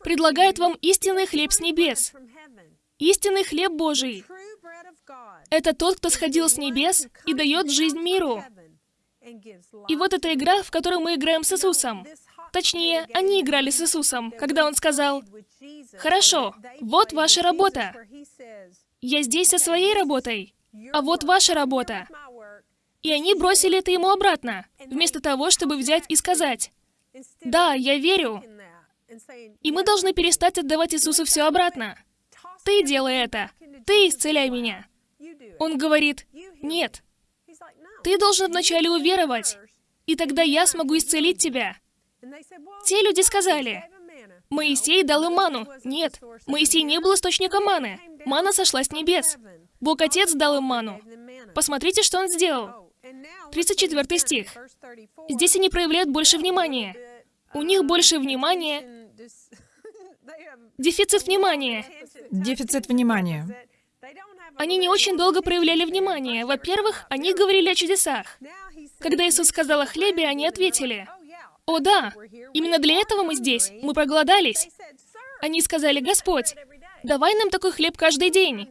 предлагает вам истинный хлеб с небес. Истинный хлеб Божий. Это тот, кто сходил с небес и дает жизнь миру. И вот эта игра, в которой мы играем с Иисусом. Точнее, они играли с Иисусом, когда Он сказал, «Хорошо, вот ваша работа. Я здесь со своей работой, а вот ваша работа». И они бросили это ему обратно, вместо того, чтобы взять и сказать, «Да, я верю». И мы должны перестать отдавать Иисусу все обратно. «Ты делай это. Ты исцеляй меня». Он говорит, «Нет, ты должен вначале уверовать, и тогда я смогу исцелить тебя». Те люди сказали, Моисей дал им ману. Нет, Моисей не был источником маны. Мана сошла с небес. Бог Отец дал им ману. Посмотрите, что он сделал. 34 стих. Здесь они проявляют больше внимания. У них больше внимания. Дефицит внимания. Дефицит внимания. Они не очень долго проявляли внимание. Во-первых, они говорили о чудесах. Когда Иисус сказал о хлебе, они ответили, «О да, именно для этого мы здесь. Мы проголодались». Они сказали, «Господь, давай нам такой хлеб каждый день».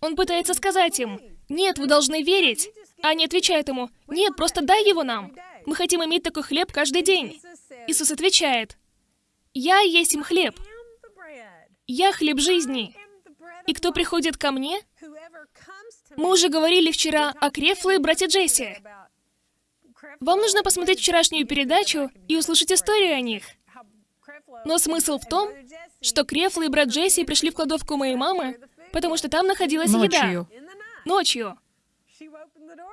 Он пытается сказать им, «Нет, вы должны верить». А они отвечают ему, «Нет, просто дай его нам. Мы хотим иметь такой хлеб каждый день». Иисус отвечает, «Я есть им хлеб. Я хлеб жизни. И кто приходит ко мне, мы уже говорили вчера о Крефле и брате Джесси. Вам нужно посмотреть вчерашнюю передачу и услышать историю о них. Но смысл в том, что Крефла и брат Джесси пришли в кладовку моей мамы, потому что там находилась еда. Ночью. Ночью.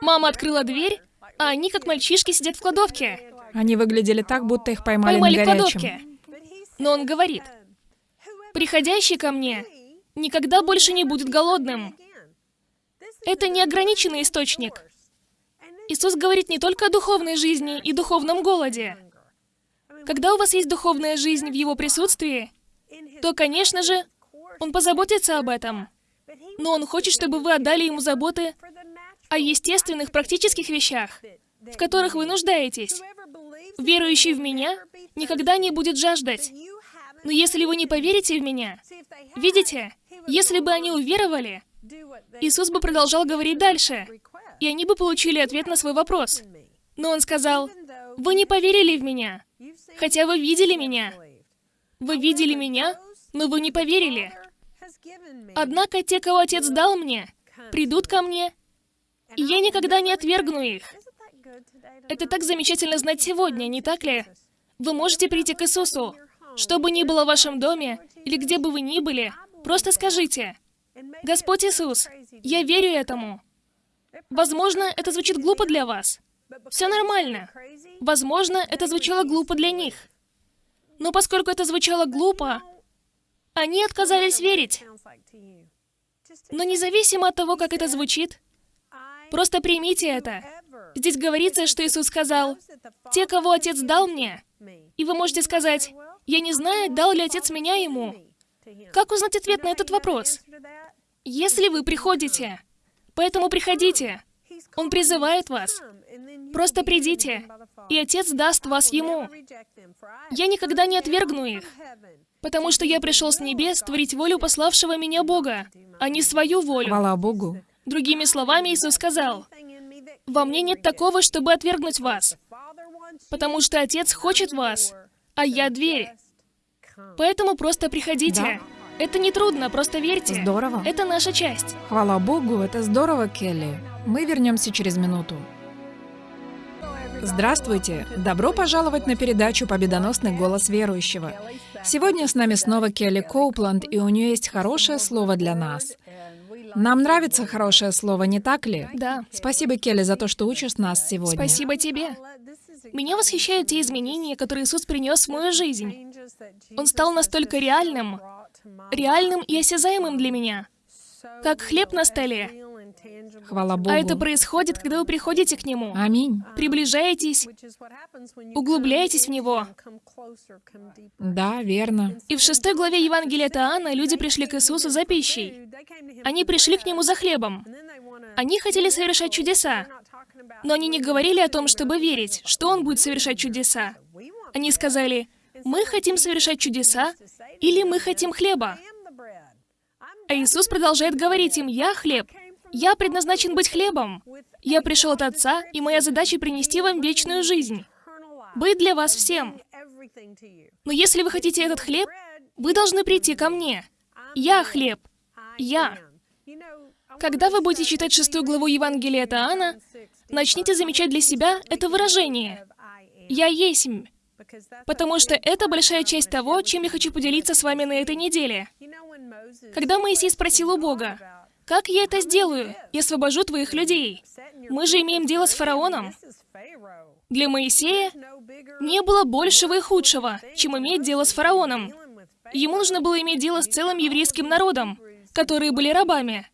Мама открыла дверь, а они, как мальчишки, сидят в кладовке. Они выглядели так, будто их поймали, Поймали на в горячем. кладовке. Но он говорит, приходящий ко мне никогда больше не будет голодным. Это неограниченный источник. Иисус говорит не только о духовной жизни и духовном голоде. Когда у вас есть духовная жизнь в Его присутствии, то, конечно же, Он позаботится об этом. Но Он хочет, чтобы вы отдали Ему заботы о естественных, практических вещах, в которых вы нуждаетесь. Верующий в Меня никогда не будет жаждать. Но если вы не поверите в Меня, видите, если бы они уверовали, Иисус бы продолжал говорить дальше, и они бы получили ответ на свой вопрос. Но Он сказал, «Вы не поверили в Меня, хотя вы видели Меня. Вы видели Меня, но вы не поверили. Однако те, кого Отец дал Мне, придут ко Мне, и я никогда не отвергну их». Это так замечательно знать сегодня, не так ли? Вы можете прийти к Иисусу. Что бы ни было в вашем доме, или где бы вы ни были, просто скажите, «Господь Иисус, я верю этому». Возможно, это звучит глупо для вас. Все нормально. Возможно, это звучало глупо для них. Но поскольку это звучало глупо, они отказались верить. Но независимо от того, как это звучит, Просто примите это. Здесь говорится, что Иисус сказал, «Те, кого Отец дал мне». И вы можете сказать, «Я не знаю, дал ли Отец меня ему». Как узнать ответ на этот вопрос? Если вы приходите, поэтому приходите. Он призывает вас. Просто придите, и Отец даст вас Ему. Я никогда не отвергну их, потому что я пришел с небес творить волю пославшего меня Бога, а не свою волю. Хвала Богу. Другими словами, Иисус сказал, «Во мне нет такого, чтобы отвергнуть вас, потому что Отец хочет вас, а я дверь. Поэтому просто приходите. Да. Это не трудно, просто верьте. Здорово. Это наша часть. Хвала Богу, это здорово, Келли. Мы вернемся через минуту. Здравствуйте! Добро пожаловать на передачу «Победоносный голос верующего». Сегодня с нами снова Келли Коупланд, и у нее есть хорошее слово для нас. Нам нравится хорошее слово, не так ли? Да. Спасибо, Келли, за то, что учишь нас сегодня. Спасибо тебе. Меня восхищают те изменения, которые Иисус принес в мою жизнь. Он стал настолько реальным, реальным и осязаемым для меня, как хлеб на столе. Хвала Богу. А это происходит, когда вы приходите к Нему, Аминь. приближаетесь, углубляетесь в Него. Да, верно. И в шестой главе Евангелия от Иоанна люди пришли к Иисусу за пищей. Они пришли к Нему за хлебом. Они хотели совершать чудеса, но они не говорили о том, чтобы верить, что Он будет совершать чудеса. Они сказали, «Мы хотим совершать чудеса, или мы хотим хлеба». А Иисус продолжает говорить им, «Я хлеб. Я предназначен быть хлебом. Я пришел от Отца, и моя задача принести вам вечную жизнь. Быть для вас всем. Но если вы хотите этот хлеб, вы должны прийти ко мне. Я хлеб. Я. Когда вы будете читать шестую главу Евангелия от Иоанна, начните замечать для себя это выражение. «Я есмь». Потому что это большая часть того, чем я хочу поделиться с вами на этой неделе. Когда Моисей спросил у Бога, «Как я это сделаю? Я освобожу твоих людей». Мы же имеем дело с фараоном. Для Моисея не было большего и худшего, чем иметь дело с фараоном. Ему нужно было иметь дело с целым еврейским народом, которые были рабами.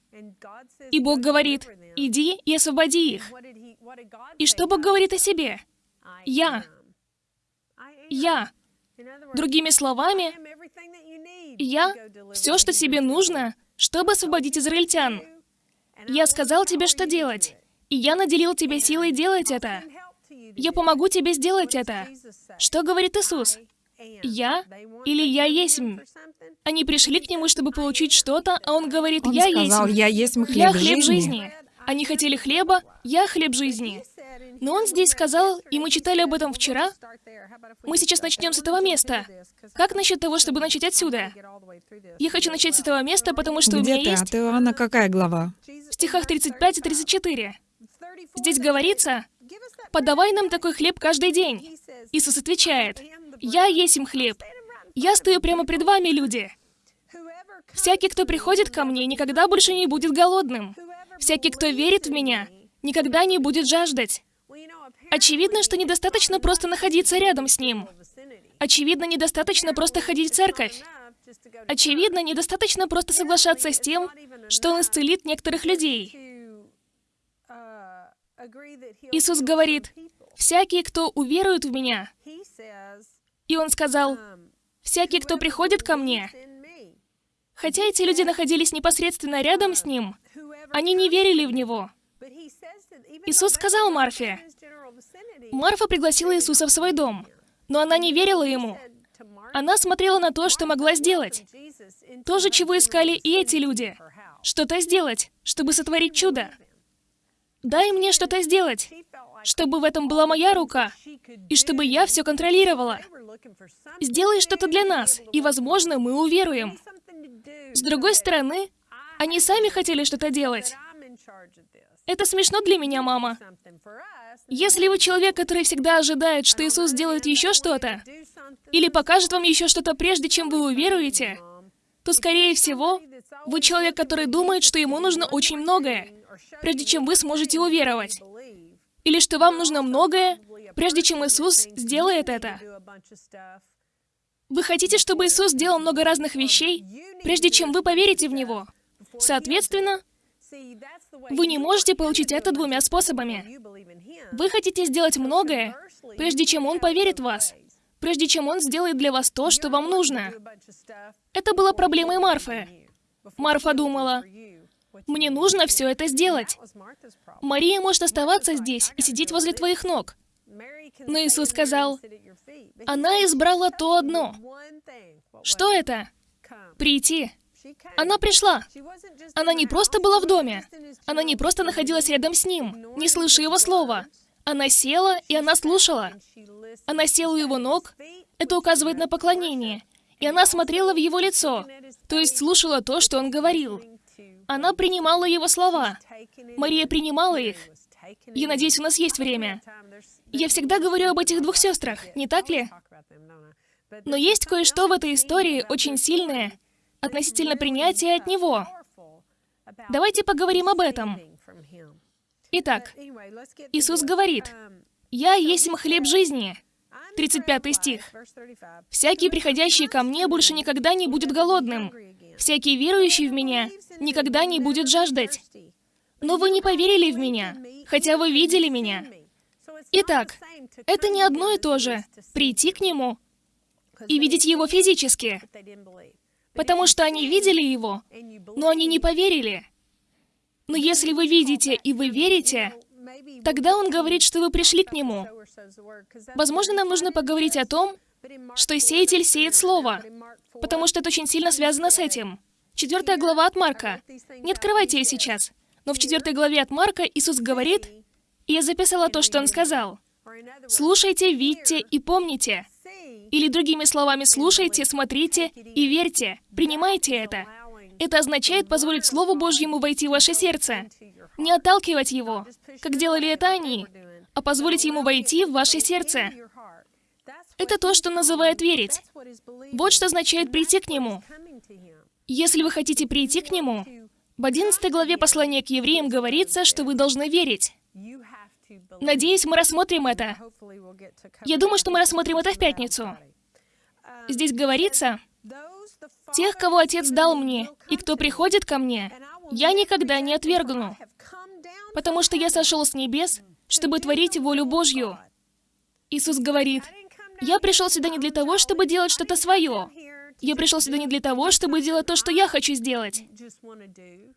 И Бог говорит, иди и освободи их. И что Бог говорит о себе? Я. Я. Другими словами, я — все, что тебе нужно, чтобы освободить израильтян. Я сказал тебе, что делать, и я наделил тебя силой делать это. Я помогу тебе сделать это. Что говорит Иисус? Я или я есмь? Они пришли к нему, чтобы получить что-то, а он говорит, Он я сказал, есмь. я есть хлеб, Я хлеб жизни. жизни. Они хотели хлеба, я хлеб жизни. Но он здесь сказал, и мы читали об этом вчера. Мы сейчас начнем с этого места. Как насчет того, чтобы начать отсюда? Я хочу начать с этого места, потому что у Где меня ты? есть От Иоанна какая глава? в стихах 35 и 34. Здесь говорится, «Подавай нам такой хлеб каждый день». Иисус отвечает, «Я есть им хлеб. Я стою прямо пред вами, люди. Всякий, кто приходит ко мне, никогда больше не будет голодным. Всякий, кто верит в меня, никогда не будет жаждать. Очевидно, что недостаточно просто находиться рядом с ним. Очевидно, недостаточно просто ходить в церковь. Очевидно, недостаточно просто соглашаться с тем, что Он исцелит некоторых людей. Иисус говорит, «Всякий, кто уверует в Меня». И Он сказал, «Всякий, кто приходит ко Мне». Хотя эти люди находились непосредственно рядом с Ним, они не верили в Него. Иисус сказал Марфе, Марфа пригласила Иисуса в свой дом, но она не верила Ему. Она смотрела на то, что могла сделать. То же, чего искали и эти люди. Что-то сделать, чтобы сотворить чудо. Дай мне что-то сделать, чтобы в этом была моя рука, и чтобы я все контролировала. Сделай что-то для нас, и, возможно, мы уверуем. С другой стороны, они сами хотели что-то делать. Это смешно для меня, мама. Если вы человек, который всегда ожидает, что Иисус сделает еще что-то, или покажет вам еще что-то прежде, чем вы уверуете, то, скорее всего, вы человек, который думает, что ему нужно очень многое, прежде чем вы сможете уверовать. Или что вам нужно многое, прежде чем Иисус сделает это. Вы хотите, чтобы Иисус сделал много разных вещей, прежде чем вы поверите в Него. Соответственно, Вы не можете получить это двумя способами. Вы хотите сделать многое, прежде чем Он поверит в вас, прежде чем Он сделает для вас то, что вам нужно. Это была проблемой Марфы. Марфа думала, «Мне нужно все это сделать. Мария может оставаться здесь и сидеть возле твоих ног». Но Иисус сказал, «Она избрала то одно». Что это? Прийти. Она пришла. Она не просто была в доме. Она не просто находилась рядом с ним, не слыша его слова. Она села, и она слушала. Она села у его ног. Это указывает на поклонение. И она смотрела в его лицо, то есть слушала то, что он говорил. Она принимала его слова. Мария принимала их. Я надеюсь, у нас есть время. Я всегда говорю об этих двух сестрах, не так ли? Но есть кое-что в этой истории очень сильное относительно принятия от Него. Давайте поговорим об этом. Итак, Иисус говорит, «Я есть хлеб жизни». 35 стих. «Всякий, приходящий ко мне, больше никогда не будет голодным. Всякий, верующий в меня, никогда не будет жаждать. Но вы не поверили в меня, хотя вы видели меня». Итак, это не одно и то же — прийти к Нему и видеть Его физически, потому что они видели Его, но они не поверили. Но если вы видите и вы верите, тогда Он говорит, что вы пришли к Нему. Возможно, нам нужно поговорить о том, что сеятель сеет Слово, потому что это очень сильно связано с этим. Четвертая глава от Марка. Не открывайте ее сейчас. Но в четвертой главе от Марка Иисус говорит, и я записала то, что Он сказал. «Слушайте, видьте и помните». Или другими словами, слушайте, смотрите и верьте. Принимайте это. Это означает позволить Слову Божьему войти в ваше сердце. Не отталкивать его, как делали это они, а позволить ему войти в ваше сердце. Это то, что называют верить. Вот что означает прийти к Нему. Если вы хотите прийти к Нему, в 11 главе послания к евреям говорится, что вы должны верить. Надеюсь, мы рассмотрим это. Я думаю, что мы рассмотрим это в пятницу. Здесь говорится, «Тех, кого Отец дал мне, и кто приходит ко мне, я никогда не отвергну, потому что я сошел с небес, чтобы творить волю Божью». Иисус говорит, «Я пришел сюда не для того, чтобы делать что-то свое. Я пришел сюда не для того, чтобы делать то, что я хочу сделать».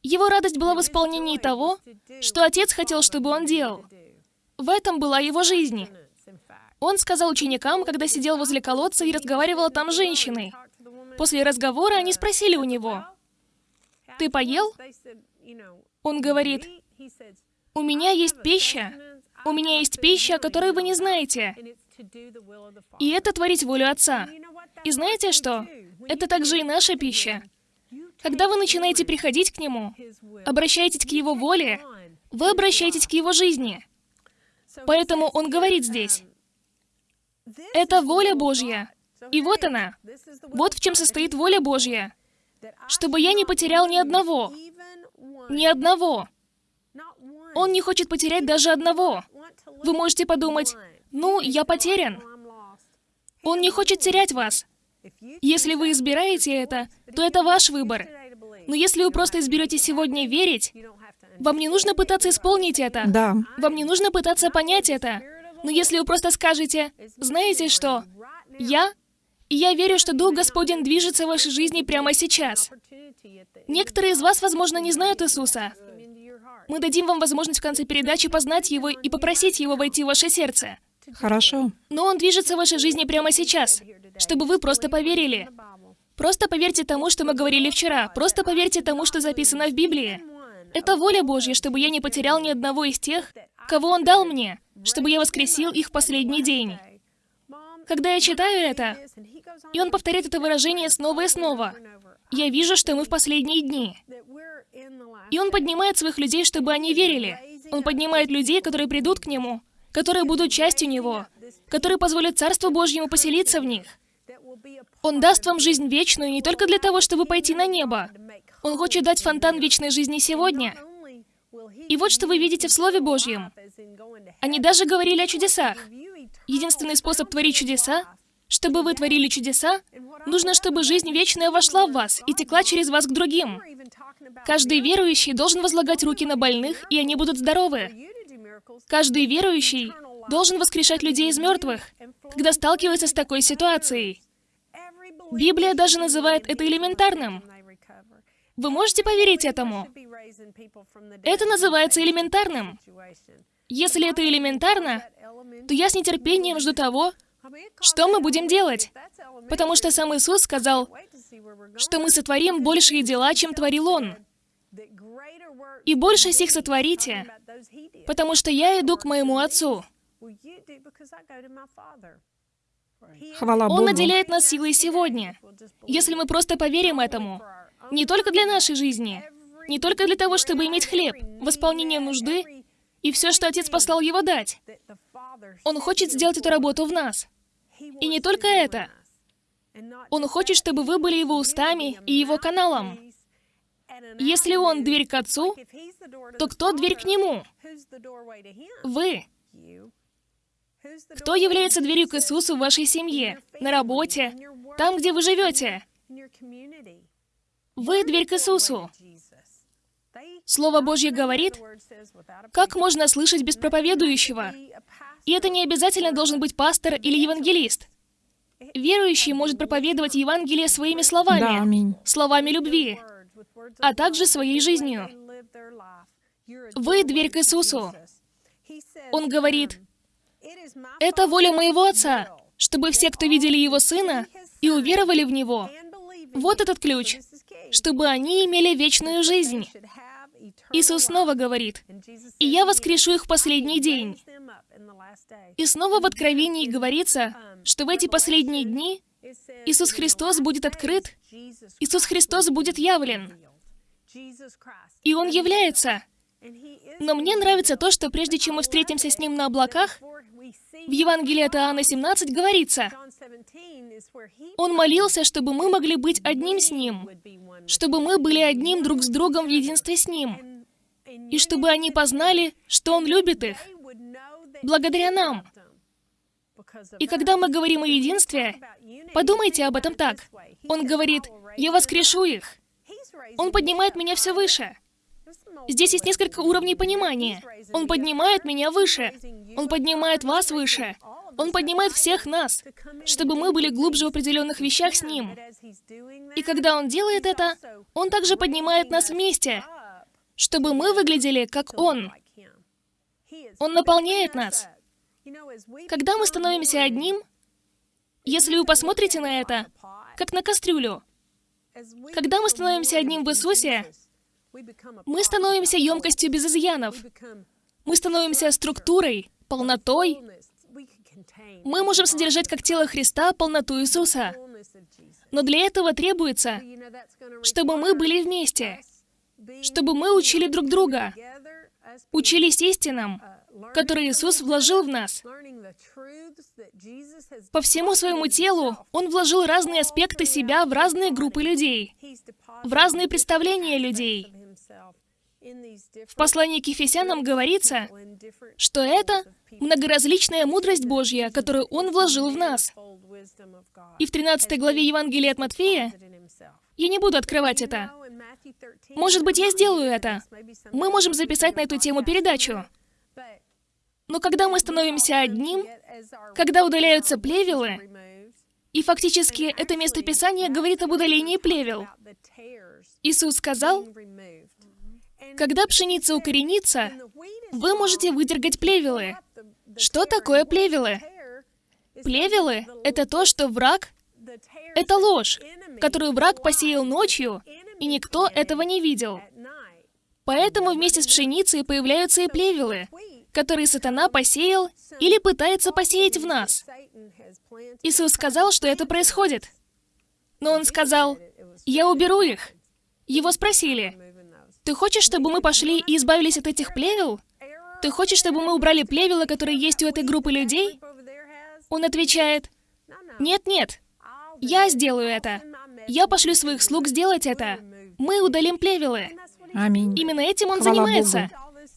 Его радость была в исполнении того, что Отец хотел, чтобы он делал. В этом была его жизнь. Он сказал ученикам, когда сидел возле колодца и разговаривал там с женщиной. После разговора они спросили у него, «Ты поел?» Он говорит, «У меня есть пища. У меня есть пища, которую вы не знаете. И это творить волю Отца. И знаете что? Это также и наша пища. Когда вы начинаете приходить к Нему, обращаетесь к Его воле, вы обращаетесь к Его жизни. Поэтому Он говорит здесь, это воля Божья. И вот она. Вот в чем состоит воля Божья. Чтобы я не потерял ни одного. Ни одного. Он не хочет потерять даже одного. Вы можете подумать, ну, я потерян. Он не хочет терять вас. Если вы избираете это, то это ваш выбор. Но если вы просто изберете сегодня верить, вам не нужно пытаться исполнить это. Да. Вам не нужно пытаться понять это. Но если вы просто скажете, знаете что, я, я верю, что Дух Господень движется в вашей жизни прямо сейчас. Некоторые из вас, возможно, не знают Иисуса. Мы дадим вам возможность в конце передачи познать Его и попросить Его войти в ваше сердце. Хорошо. Но Он движется в вашей жизни прямо сейчас, чтобы вы просто поверили. Просто поверьте тому, что мы говорили вчера. Просто поверьте тому, что записано в Библии. Это воля Божья, чтобы я не потерял ни одного из тех, кого Он дал мне чтобы я воскресил их в последний день. Когда я читаю это, и он повторяет это выражение снова и снова, я вижу, что мы в последние дни. И он поднимает своих людей, чтобы они верили. Он поднимает людей, которые придут к нему, которые будут частью него, которые позволят Царству Божьему поселиться в них. Он даст вам жизнь вечную не только для того, чтобы пойти на небо. Он хочет дать фонтан вечной жизни сегодня. И вот что вы видите в Слове Божьем. Они даже говорили о чудесах. Единственный способ творить чудеса Чтобы вы творили чудеса, нужно, чтобы жизнь вечная вошла в вас и текла через вас к другим. Каждый верующий должен возлагать руки на больных, и они будут здоровы. Каждый верующий должен воскрешать людей из мертвых, когда сталкивается с такой ситуацией. Библия даже называет это элементарным. Вы можете поверить этому? Это называется элементарным. Если это элементарно, то я с нетерпением жду того, что мы будем делать. Потому что сам Иисус сказал, что мы сотворим большие дела, чем творил Он. И больше сих сотворите, потому что я иду к моему Отцу. Хвала Он Богу. наделяет нас силой сегодня, если мы просто поверим этому. Не только для нашей жизни, не только для того, чтобы иметь хлеб, восполнение нужды и все, что Отец послал Его дать. Он хочет сделать эту работу в нас. И не только это. Он хочет, чтобы вы были Его устами и Его каналом. Если Он дверь к Отцу, то кто дверь к Нему? Вы. Кто является дверью к Иисусу в вашей семье, на работе, там, где вы живете? Вы дверь к Иисусу. Слово Божье говорит, как можно слышать без проповедующего? И это не обязательно должен быть пастор или евангелист. Верующий может проповедовать Евангелие своими словами, Да, аминь. словами любви, а также своей жизнью. Вы дверь к Иисусу. Он говорит, это воля моего Отца, чтобы все, кто видели Его Сына и уверовали в Него, вот этот ключ, чтобы они имели вечную жизнь. Иисус снова говорит, «И я воскрешу их в последний день». И снова в Откровении говорится, что в эти последние дни Иисус Христос будет открыт, Иисус Христос будет явлен. И Он является. Но мне нравится то, что прежде чем мы встретимся с Ним на облаках, в Евангелии от Иоанна 17 говорится, Он молился, чтобы мы могли быть одним с Ним, чтобы мы были одним друг с другом в единстве с Ним, и чтобы они познали, что Он любит их, благодаря нам. И когда мы говорим о единстве, подумайте об этом так. Он говорит, «Я воскрешу их». Он поднимает меня все выше. Здесь есть несколько уровней понимания. Он поднимает меня выше. Он поднимает вас выше. Он поднимает всех нас, чтобы мы были глубже в определенных вещах с Ним. И когда Он делает это, Он также поднимает нас вместе, чтобы мы выглядели как Он. Он наполняет нас. Когда мы становимся одним, если вы посмотрите на это, как на кастрюлю, когда мы становимся одним в Иисусе, мы становимся емкостью без изъянов. Мы становимся структурой, полнотой. Мы можем содержать как тело Христа полноту Иисуса. Но для этого требуется, чтобы мы были вместе, чтобы мы учили друг друга, учились истинам, которые Иисус вложил в нас. По всему своему телу Он вложил разные аспекты себя в разные группы людей, в разные представления людей. В послании к Ефесянам говорится, что это многоразличная мудрость Божья, которую Он вложил в нас. И в 13 главе Евангелия от Матфея, я не буду открывать это. Может быть, я сделаю это. Мы можем записать на эту тему передачу. Но когда мы становимся одним, когда удаляются плевелы, и фактически это местописание говорит об удалении плевел, Иисус сказал, когда пшеница укоренится, вы можете выдергать плевелы. Что такое плевелы? Плевелы — это то, что враг... Это ложь, которую враг посеял ночью, и никто этого не видел. Поэтому вместе с пшеницей появляются и плевелы, которые сатана посеял или пытается посеять в нас. Иисус сказал, что это происходит. Но Он сказал, «Я уберу их». Его спросили, «Ты хочешь, чтобы мы пошли и избавились от этих плевел? Ты хочешь, чтобы мы убрали плевела, которые есть у этой группы людей?» Он отвечает, «Нет-нет, я сделаю это. Я пошлю своих слуг сделать это. Мы удалим плевелы». Аминь. Именно этим он Хвала занимается.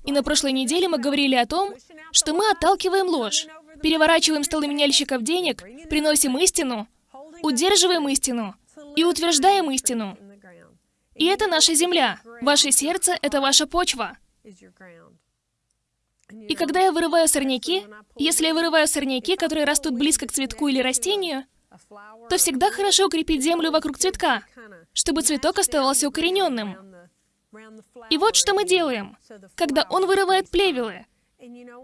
И на прошлой неделе мы говорили о том, что мы отталкиваем ложь. переворачиваем столы меняльщиков денег, приносим истину, удерживаем истину и утверждаем истину. И это наша земля. Ваше сердце — это ваша почва. И когда я вырываю сорняки, если я вырываю сорняки, которые растут близко к цветку или растению, то всегда хорошо укрепить землю вокруг цветка, чтобы цветок оставался укорененным. И вот что мы делаем, когда он вырывает плевелы.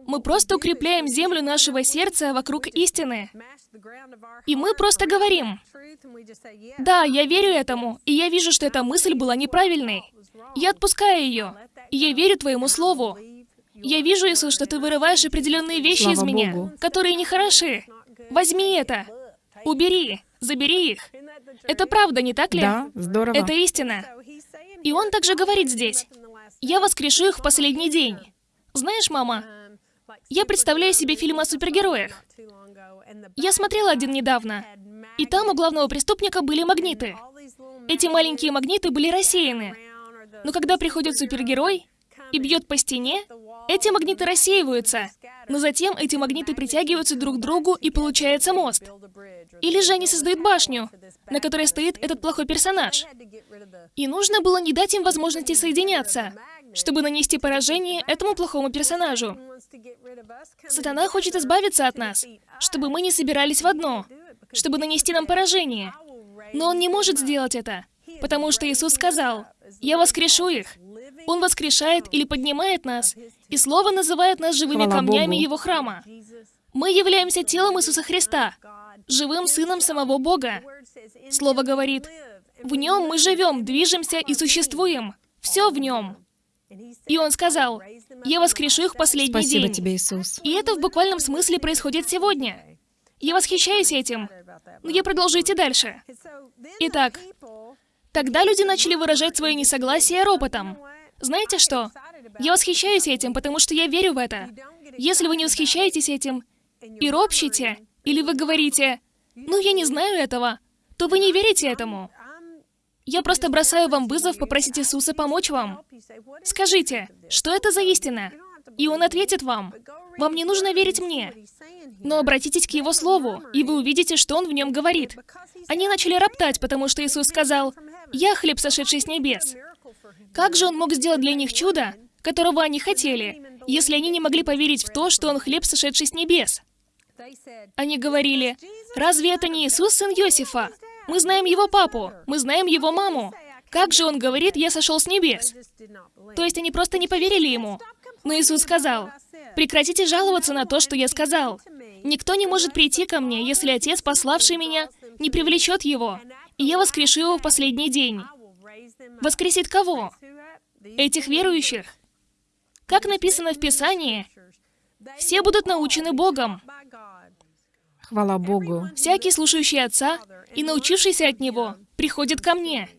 Мы просто укрепляем землю нашего сердца вокруг истины. И мы просто говорим, «Да, я верю этому, и я вижу, что эта мысль была неправильной. Я отпускаю ее, и я верю Твоему Слову. Я вижу, Иисус, что Ты вырываешь определенные вещи Слава из меня, Богу. которые нехороши. Возьми это, убери, забери их. Это правда, не так ли? Да, здорово. Это истина. И он также говорит здесь, «Я воскрешу их в последний день». Знаешь, мама, я представляю себе фильм о супергероях. Я смотрела один недавно, и там у главного преступника были магниты. Эти маленькие магниты были рассеяны. Но когда приходит супергерой и бьет по стене, эти магниты рассеиваются, но затем эти магниты притягиваются друг к другу и получается мост. Или же они создают башню, на которой стоит этот плохой персонаж. И нужно было не дать им возможности соединяться, чтобы нанести поражение этому плохому персонажу. Сатана хочет избавиться от нас, чтобы мы не собирались в одно, чтобы нанести нам поражение. Но он не может сделать это, потому что Иисус сказал, «Я воскрешу их». Он воскрешает или поднимает нас, и Слово называет нас живыми Хвала камнями Богу. Его храма. Мы являемся телом Иисуса Христа, живым Сыном самого Бога. Слово говорит, «В Нем мы живем, движемся и существуем. Все в Нем». И Он сказал, «Я воскрешу их в последний Спасибо день». тебе, Иисус. И это в буквальном смысле происходит сегодня. Я восхищаюсь этим. Но я продолжу идти дальше. Итак, Тогда люди начали выражать свое несогласие ропотом. Знаете что? Я восхищаюсь этим, потому что я верю в это. Если вы не восхищаетесь этим и ропщите, или вы говорите, «Ну, я не знаю этого», то вы не верите этому. Я просто бросаю вам вызов попросить Иисуса помочь вам. Скажите, что это за истина? И Он ответит вам. Вам не нужно верить мне. Но обратитесь к Его Слову, и вы увидите, что Он в нем говорит. Они начали роптать, потому что Иисус сказал, «Я хлеб, сошедший с небес». Как же Он мог сделать для них чудо, которого они хотели, если они не могли поверить в то, что Он хлеб, сошедший с небес? Они говорили, «Разве это не Иисус, сын Иосифа? Мы знаем его папу, мы знаем его маму. Как же он говорит, я сошел с небес?» То есть они просто не поверили ему. Но Иисус сказал, «Прекратите жаловаться на то, что я сказал. Никто не может прийти ко мне, если Отец, пославший меня, не привлечет его, и я воскрешу его в последний день». Воскресит кого? Этих верующих. Как написано в Писании, все будут научены Богом. Хвала Богу. Всякий, слушающий Отца и научившийся от Него, приходит ко мне.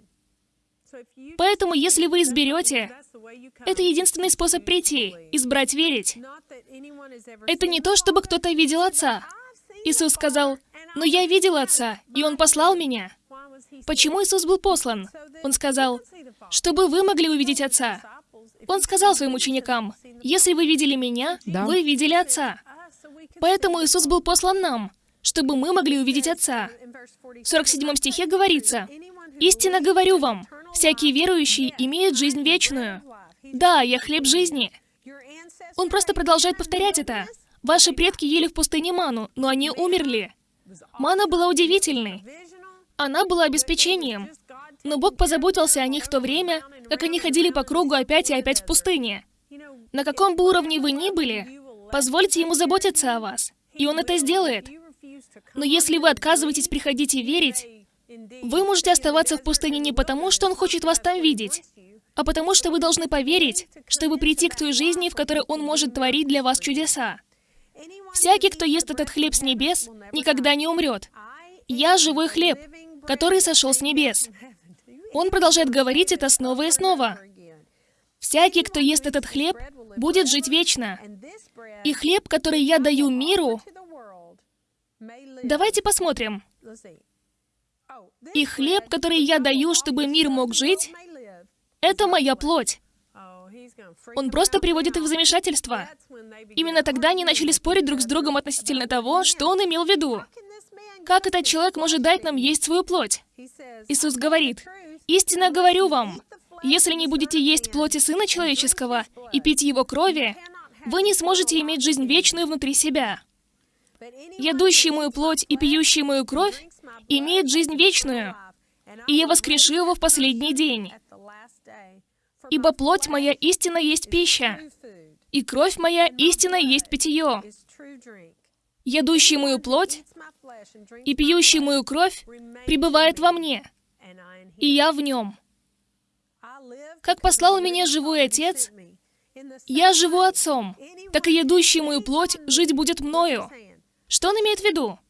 Поэтому, если вы изберете, это единственный способ прийти, избрать верить. Это не то, чтобы кто-то видел Отца. Иисус сказал, «Но я видел Отца, и Он послал меня». Почему Иисус был послан? Он сказал, «Чтобы вы могли увидеть Отца». Он сказал своим ученикам, «Если вы видели Меня, Да. вы видели Отца». Поэтому Иисус был послан нам, чтобы мы могли увидеть Отца. В 47 стихе говорится, «Истинно говорю вам, всякий верующий имеет жизнь вечную». Да, я хлеб жизни. Он просто продолжает повторять это. Ваши предки ели в пустыне ману, но они умерли. Мана была удивительной. Она была обеспечением. Но Бог позаботился о них в то время, как они ходили по кругу опять и опять в пустыне. На каком бы уровне вы ни были, позвольте Ему заботиться о вас, и Он это сделает. Но если вы отказываетесь приходить и верить, вы можете оставаться в пустыне не потому, что Он хочет вас там видеть, а потому что вы должны поверить, чтобы прийти к той жизни, в которой Он может творить для вас чудеса. Всякий, кто ест этот хлеб с небес, никогда не умрет. Я живой хлеб, который сошел с небес. Он продолжает говорить это снова и снова. Всякий, кто ест этот хлеб, будет жить вечно. И хлеб, который я даю миру, давайте посмотрим. И хлеб, который я даю, чтобы мир мог жить, это моя плоть. Он просто приводит их в замешательство. Именно тогда они начали спорить друг с другом относительно того, что он имел в виду. Как этот человек может дать нам есть свою плоть? Иисус говорит, «Истинно говорю вам, если не будете есть плоти Сына Человеческого и пить Его крови, вы не сможете иметь жизнь вечную внутри себя. Ядущий мою плоть и пьющий мою кровь имеет жизнь вечную, и я воскрешу его в последний день. Ибо плоть моя истина есть пища, и кровь моя истина есть питье. Ядущий мою плоть и пьющий мою кровь пребывает во мне, и я в нем. Как послал меня живой Отец, я живу Отцом, так и ядущий мою плоть жить будет мною. Что он имеет в виду?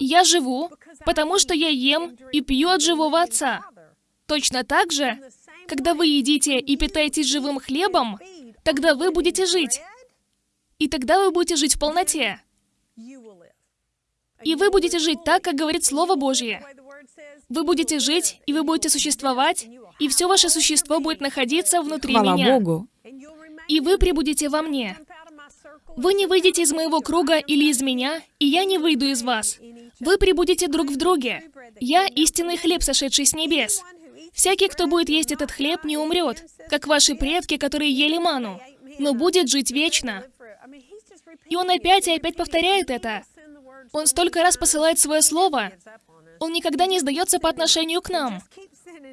Я живу, потому что я ем и пью от живого Отца. Точно так же, когда вы едите и питаетесь живым хлебом, тогда вы будете жить. И тогда вы будете жить в полноте. И вы будете жить так, как говорит Слово Божье. Вы будете жить, и вы будете существовать, и все ваше существо будет находиться внутри Хвала меня. Богу. И вы прибудете во мне. Вы не выйдете из моего круга или из меня, и я не выйду из вас. Вы прибудете друг в друге. Я истинный хлеб, сошедший с небес. Всякий, кто будет есть этот хлеб, не умрет, как ваши предки, которые ели ману, но будет жить вечно. И он опять и опять повторяет это. Он столько раз посылает свое слово. Он никогда не сдается по отношению к нам.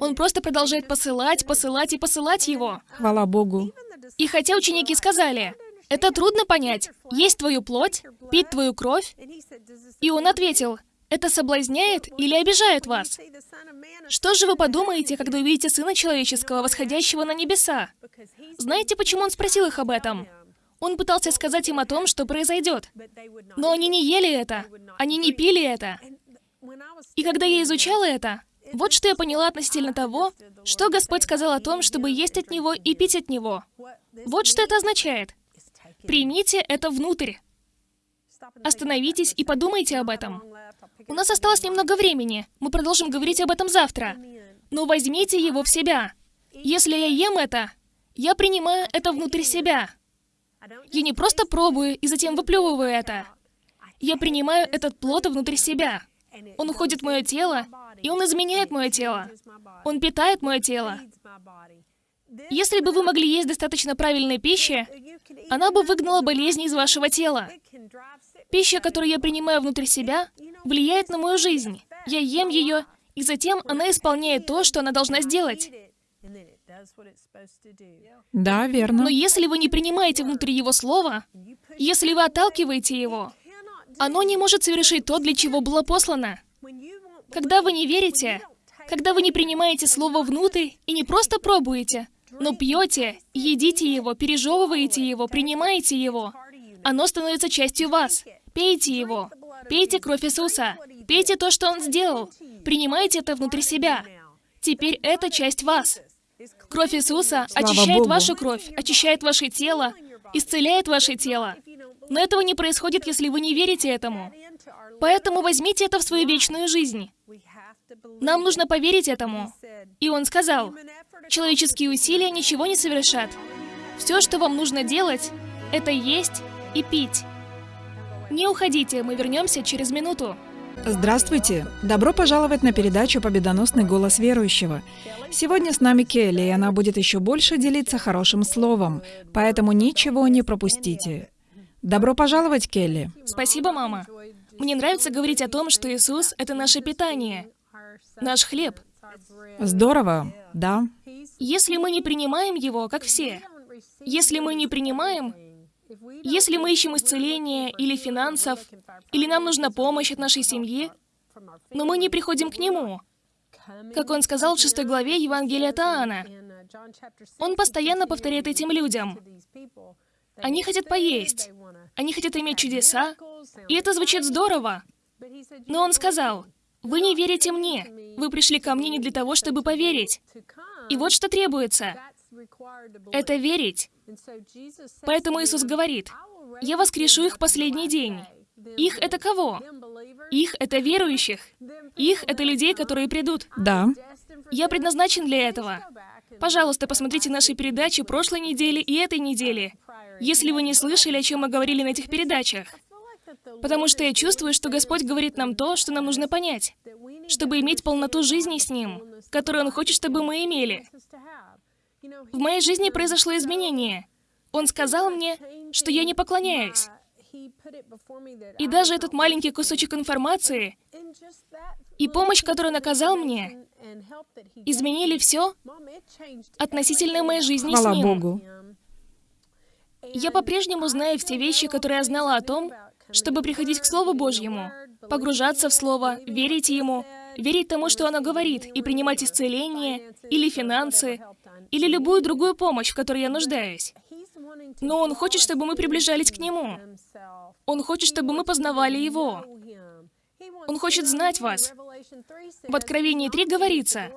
Он просто продолжает посылать, посылать и посылать его. Хвала Богу. И хотя ученики сказали, это трудно понять, есть твою плоть, пить твою кровь, и он ответил, это соблазняет или обижает вас? Что же вы подумаете, когда увидите Сына Человеческого, восходящего на небеса? Знаете, почему он спросил их об этом? Он пытался сказать им о том, что произойдет. Но они не ели это, они не пили это. И когда я изучала это, вот что я поняла относительно того, что Господь сказал о том, чтобы есть от Него и пить от Него. Вот что это означает. Примите это внутрь. Остановитесь и подумайте об этом. У нас осталось немного времени. Мы продолжим говорить об этом завтра. Но возьмите его в себя. Если я ем это, я принимаю это внутрь себя. Я не просто пробую и затем выплевываю это. Я принимаю этот плод внутрь себя. Он уходит в мое тело, и он изменяет мое тело. Он питает мое тело. Если бы вы могли есть достаточно правильной пищи, она бы выгнала болезни из вашего тела. Пища, которую я принимаю внутрь себя, влияет на мою жизнь. Я ем ее, и затем она исполняет то, что она должна сделать. Да, верно. Но если вы не принимаете внутри его слова, если вы отталкиваете его, оно не может совершить то, для чего было послано. Когда вы не верите, когда вы не принимаете слово внутрь и не просто пробуете, но пьете, едите его, пережевываете его, принимаете его, оно становится частью вас. Пейте его. Пейте кровь Иисуса. Пейте то, что Он сделал. Принимайте это внутри себя. Теперь это часть вас. Кровь Иисуса Слава очищает Богу. вашу кровь, очищает ваше тело, исцеляет ваше тело. Но этого не происходит, если вы не верите этому. Поэтому возьмите это в свою вечную жизнь. Нам нужно поверить этому. И он сказал, человеческие усилия ничего не совершат. Все, что вам нужно делать, это есть и пить. Не уходите, мы вернемся через минуту. Здравствуйте! Добро пожаловать на передачу «Победоносный голос верующего». Сегодня с нами Келли, и она будет еще больше делиться хорошим словом, поэтому ничего не пропустите. Добро пожаловать, Келли. Спасибо, мама. Мне нравится говорить о том, что Иисус — это наше питание, наш хлеб. Здорово, да? Если мы не принимаем Его, как все, если мы не принимаем, если мы ищем исцеления или финансов, или нам нужна помощь от нашей семьи, но мы не приходим к Нему, как Он сказал в шестой главе Евангелия от Иоанна, Он постоянно повторяет этим людям. Они хотят поесть, они хотят иметь чудеса, и это звучит здорово. Но Он сказал, «Вы не верите мне. Вы пришли ко мне не для того, чтобы поверить. И вот что требуется. Это верить. Поэтому Иисус говорит, «Я воскрешу их в последний день». Их — это кого? Их — это верующих. Их — это людей, которые придут. Да. Я предназначен для этого. Пожалуйста, посмотрите наши передачи прошлой недели и этой недели, если вы не слышали, о чем мы говорили на этих передачах. Потому что я чувствую, что Господь говорит нам то, что нам нужно понять, чтобы иметь полноту жизни с Ним, которую Он хочет, чтобы мы имели. В моей жизни произошло изменение. Он сказал мне, что я не поклоняюсь. И даже этот маленький кусочек информации и помощь, которую он оказал мне, изменили все относительно моей жизни Хвала с ним. Богу. Я по-прежнему знаю все вещи, которые я знала о том, чтобы приходить к Слову Божьему, погружаться в Слово, верить Ему, верить тому, что оно говорит, и принимать исцеление, или финансы, или любую другую помощь, в которой я нуждаюсь. Но Он хочет, чтобы мы приближались к Нему. Он хочет, чтобы мы познавали Его. Он хочет знать вас. В Откровении 3 говорится,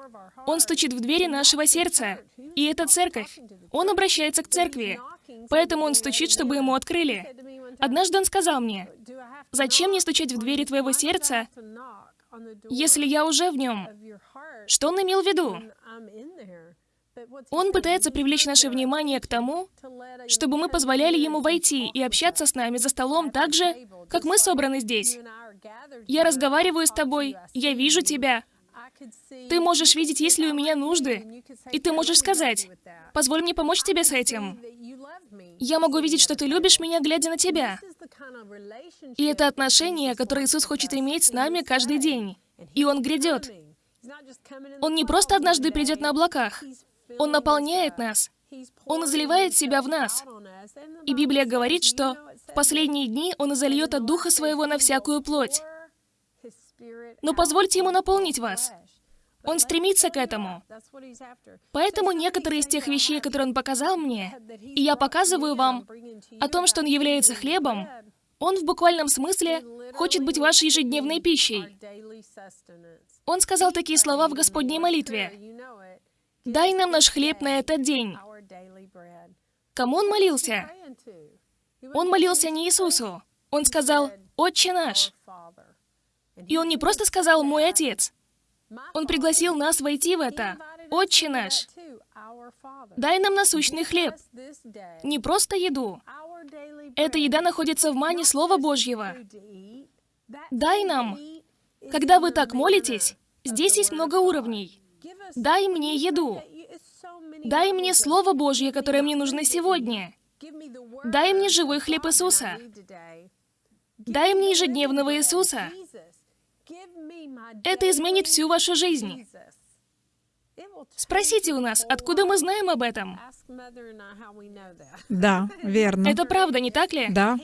Он стучит в двери нашего сердца, и это церковь. Он обращается к церкви, поэтому Он стучит, чтобы Ему открыли. Однажды Он сказал мне, «Зачем мне стучать в двери твоего сердца, если я уже в нем?» Что Он имел в виду? Он пытается привлечь наше внимание к тому, чтобы мы позволяли Ему войти и общаться с нами за столом так же, как мы собраны здесь. Я разговариваю с тобой, я вижу тебя. Ты можешь видеть, есть ли у меня нужды, и ты можешь сказать, «Позволь мне помочь тебе с этим». Я могу видеть, что ты любишь меня, глядя на тебя. И это отношение, которое Иисус хочет иметь с нами каждый день. И Он грядет. Он не просто однажды придет на облаках. Он наполняет нас. Он изливает себя в нас. И Библия говорит, что в последние дни Он изольет от Духа Своего на всякую плоть. Но позвольте Ему наполнить вас. Он стремится к этому. Поэтому некоторые из тех вещей, которые Он показал мне, и я показываю вам о том, что Он является хлебом, Он в буквальном смысле хочет быть вашей ежедневной пищей. Он сказал такие слова в Господней молитве. «Дай нам наш хлеб на этот день». Кому он молился? Он молился не Иисусу. Он сказал «Отче наш». И он не просто сказал «Мой Отец». Он пригласил нас войти в это. «Отче наш». Дай нам насущный хлеб. Не просто еду. Эта еда находится в мане Слова Божьего. Дай нам. Когда вы так молитесь, здесь есть много уровней. Дай мне еду. Дай мне Слово Божье, которое мне нужно сегодня. Дай мне живой хлеб Иисуса. Дай мне ежедневного Иисуса. Это изменит всю вашу жизнь. Спросите у нас, откуда мы знаем об этом? Да, верно. Это правда, не так ли? Да,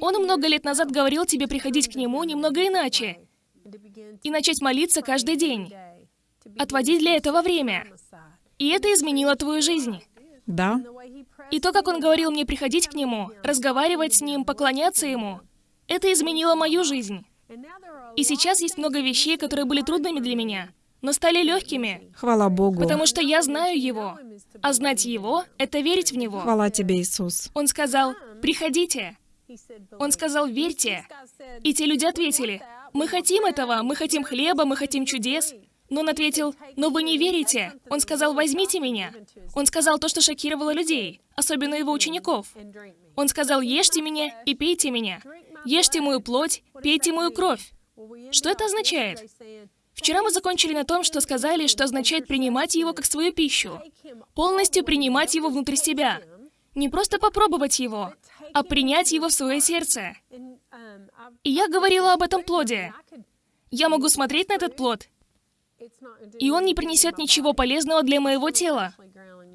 Он много лет назад говорил тебе приходить к Нему немного иначе и начать молиться каждый день. Отводить для этого время. И это изменило твою жизнь. да, И то, как Он говорил мне приходить к Нему, разговаривать с Ним, поклоняться Ему, это изменило мою жизнь. И сейчас есть много вещей, которые были трудными для меня, но стали легкими, хвала Богу. потому что я знаю Его. А знать Его — это верить в Него. Хвала тебе, Иисус. Он сказал, «Приходите». Он сказал, «Верьте». И те люди ответили, «Мы хотим этого, мы хотим хлеба, мы хотим чудес». Но он ответил, «Но вы не верите». Он сказал, «Возьмите меня». Он сказал то, что шокировало людей, особенно его учеников. Он сказал, «Ешьте меня и пейте меня. Ешьте мою плоть, пейте мою кровь». Что это означает? Вчера мы закончили на том, что сказали, что означает принимать его как свою пищу. Полностью принимать его внутрь себя. Не просто попробовать его, а принять его в свое сердце. И я говорила об этом плоде. Я могу смотреть на этот плод, и он не принесет ничего полезного для моего тела.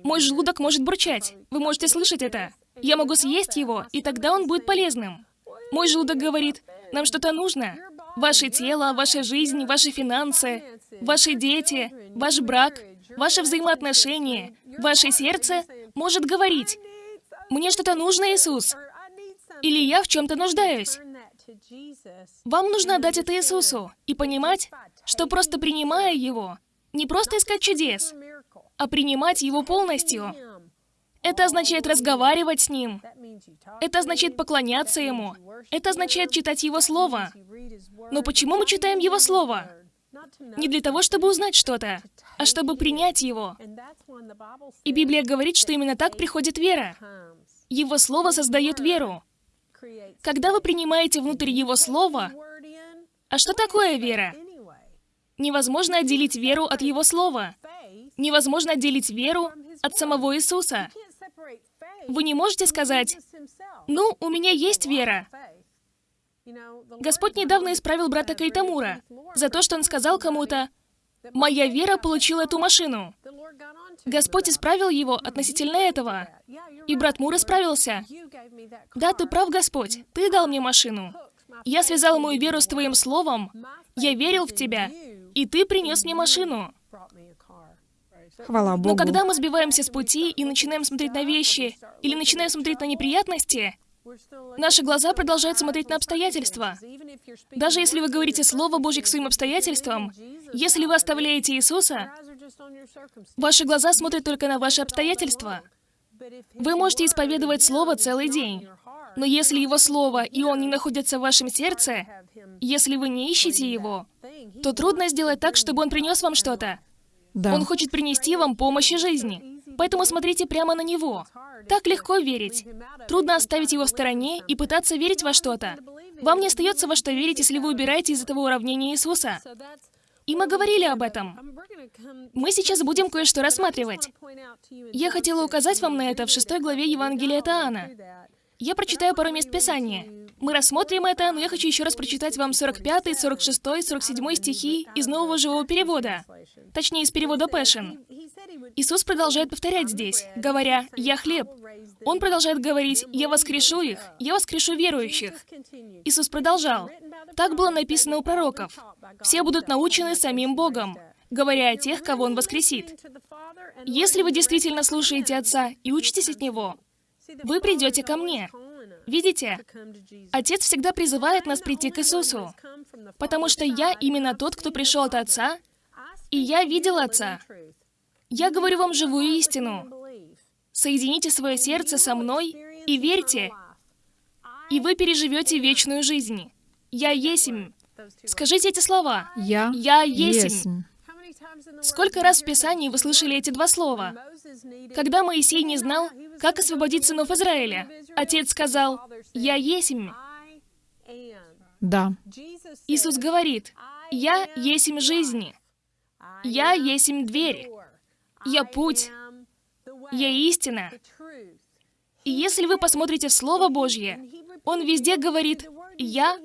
Мой желудок может бурчать. Вы можете слышать это. Я могу съесть его, и тогда он будет полезным. Мой желудок говорит, нам что-то нужно. Ваше тело, ваша жизнь, ваши финансы, ваши дети, ваш брак, ваши взаимоотношения, ваше сердце может говорить, «Мне что-то нужно, Иисус», или «Я в чем-то нуждаюсь». Вам нужно отдать это Иисусу и понимать, что просто принимая Его, не просто искать чудес, а принимать Его полностью. Это означает разговаривать с Ним. Это означает поклоняться Ему. Это означает читать Его Слово. Но почему мы читаем Его Слово? не для того, чтобы узнать что-то, а чтобы принять его. И Библия говорит, что именно так приходит вера. Его Слово создает веру. Когда вы принимаете внутрь Его Слова, а что такое вера? Невозможно отделить веру от Его Слова. Невозможно отделить веру от самого Иисуса. Вы не можете сказать, «Ну, у меня есть вера». Господь недавно исправил брата Кайтамура за то, что он сказал кому-то, «Моя вера получила эту машину». Господь исправил его относительно этого. И брат Мур исправился. «Да, ты прав, Господь, ты дал мне машину. Я связал мою веру с Твоим Словом, я верил в Тебя, и Ты принес мне машину». Хвала Богу. Но когда мы сбиваемся с пути и начинаем смотреть на вещи, или начинаем смотреть на неприятности, наши глаза продолжают смотреть на обстоятельства. Даже если вы говорите Слово Божье к своим обстоятельствам, если вы оставляете Иисуса, ваши глаза смотрят только на ваши обстоятельства. Вы можете исповедовать Слово целый день, но если Его Слово и Он не находится в вашем сердце, если вы не ищете Его, то трудно сделать так, чтобы Он принес вам что-то. Да. Он хочет принести вам помощь и жизни. Поэтому смотрите прямо на Него. Так легко верить. Трудно оставить Его в стороне и пытаться верить во что-то. Вам не остается во что верить, если вы убираете из этого уравнения Иисуса. И мы говорили об этом. Мы сейчас будем кое-что рассматривать. Я хотела указать вам на это в шестой главе Евангелия от Иоанна. Я прочитаю пару мест Писания. Мы рассмотрим это, но я хочу еще раз прочитать вам 45, 46, 47 стихи из нового живого перевода. Точнее, из перевода Passion. Иисус продолжает повторять здесь, говоря «Я хлеб». Он продолжает говорить «Я воскрешу их, я воскрешу верующих». Иисус продолжал. Так было написано у пророков. Все будут научены самим Богом, говоря о тех, кого Он воскресит. Если вы действительно слушаете Отца и учитесь от Него, вы придете ко мне. Видите? Отец всегда призывает нас прийти к Иисусу, потому что я именно тот, кто пришел от Отца, и я видел Отца. Я говорю вам живую истину. Соедините свое сердце со мной и верьте, и вы переживете вечную жизнь. Я есмь. Скажите эти слова. Я, Я есмь. есмь. Сколько раз в Писании вы слышали эти два слова? Когда Моисей не знал, как освободить сынов Израиля, Отец сказал, «Я есмь». Да. Иисус говорит, «Я есмь жизни». «Я есмь дверь». «Я путь». «Я истина». И если вы посмотрите в Слово Божье, Он везде говорит «Я»,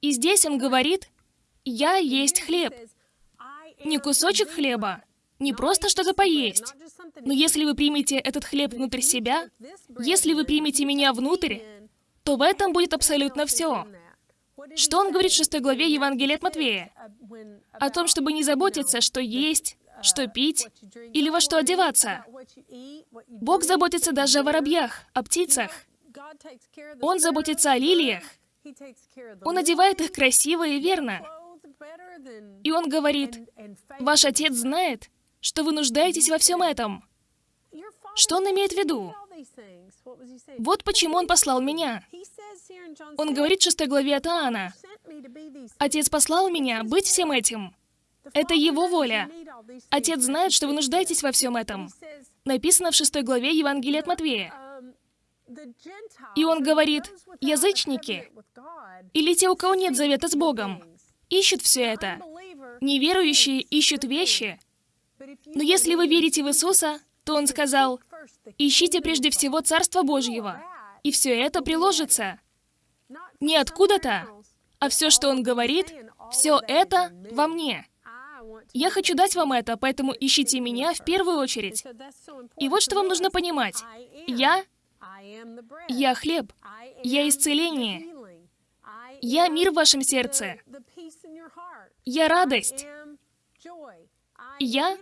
и здесь Он говорит «Я есть хлеб». Не кусочек хлеба, не просто что-то поесть. Но если вы примете этот хлеб внутрь себя, если вы примете меня внутрь, то в этом будет абсолютно все. Что он говорит в шестой главе Евангелия от Матвея? О том, чтобы не заботиться, что есть, что пить или во что одеваться. Бог заботится даже о воробьях, о птицах. Он заботится о лилиях. Он одевает их красиво и верно. И он говорит, ваш отец знает, что вы нуждаетесь во всем этом. Что он имеет в виду? Вот почему он послал меня. Он говорит в шестой главе от Иоанна, «Отец послал меня быть всем этим. Это его воля. Отец знает, что вы нуждаетесь во всем этом». Написано в шестой главе Евангелия от Матвея. И он говорит, язычники, или те, у кого нет завета с Богом, ищут все это. Неверующие ищут вещи. Но если вы верите в Иисуса, то Он сказал, ищите прежде всего Царство Божьего, и все это приложится. Не откуда-то, а все, что Он говорит, все это во мне. Я хочу дать вам это, поэтому ищите меня в первую очередь. И вот что вам нужно понимать. Я я хлеб. Я исцеление. Я мир в вашем сердце. Я радость. Я...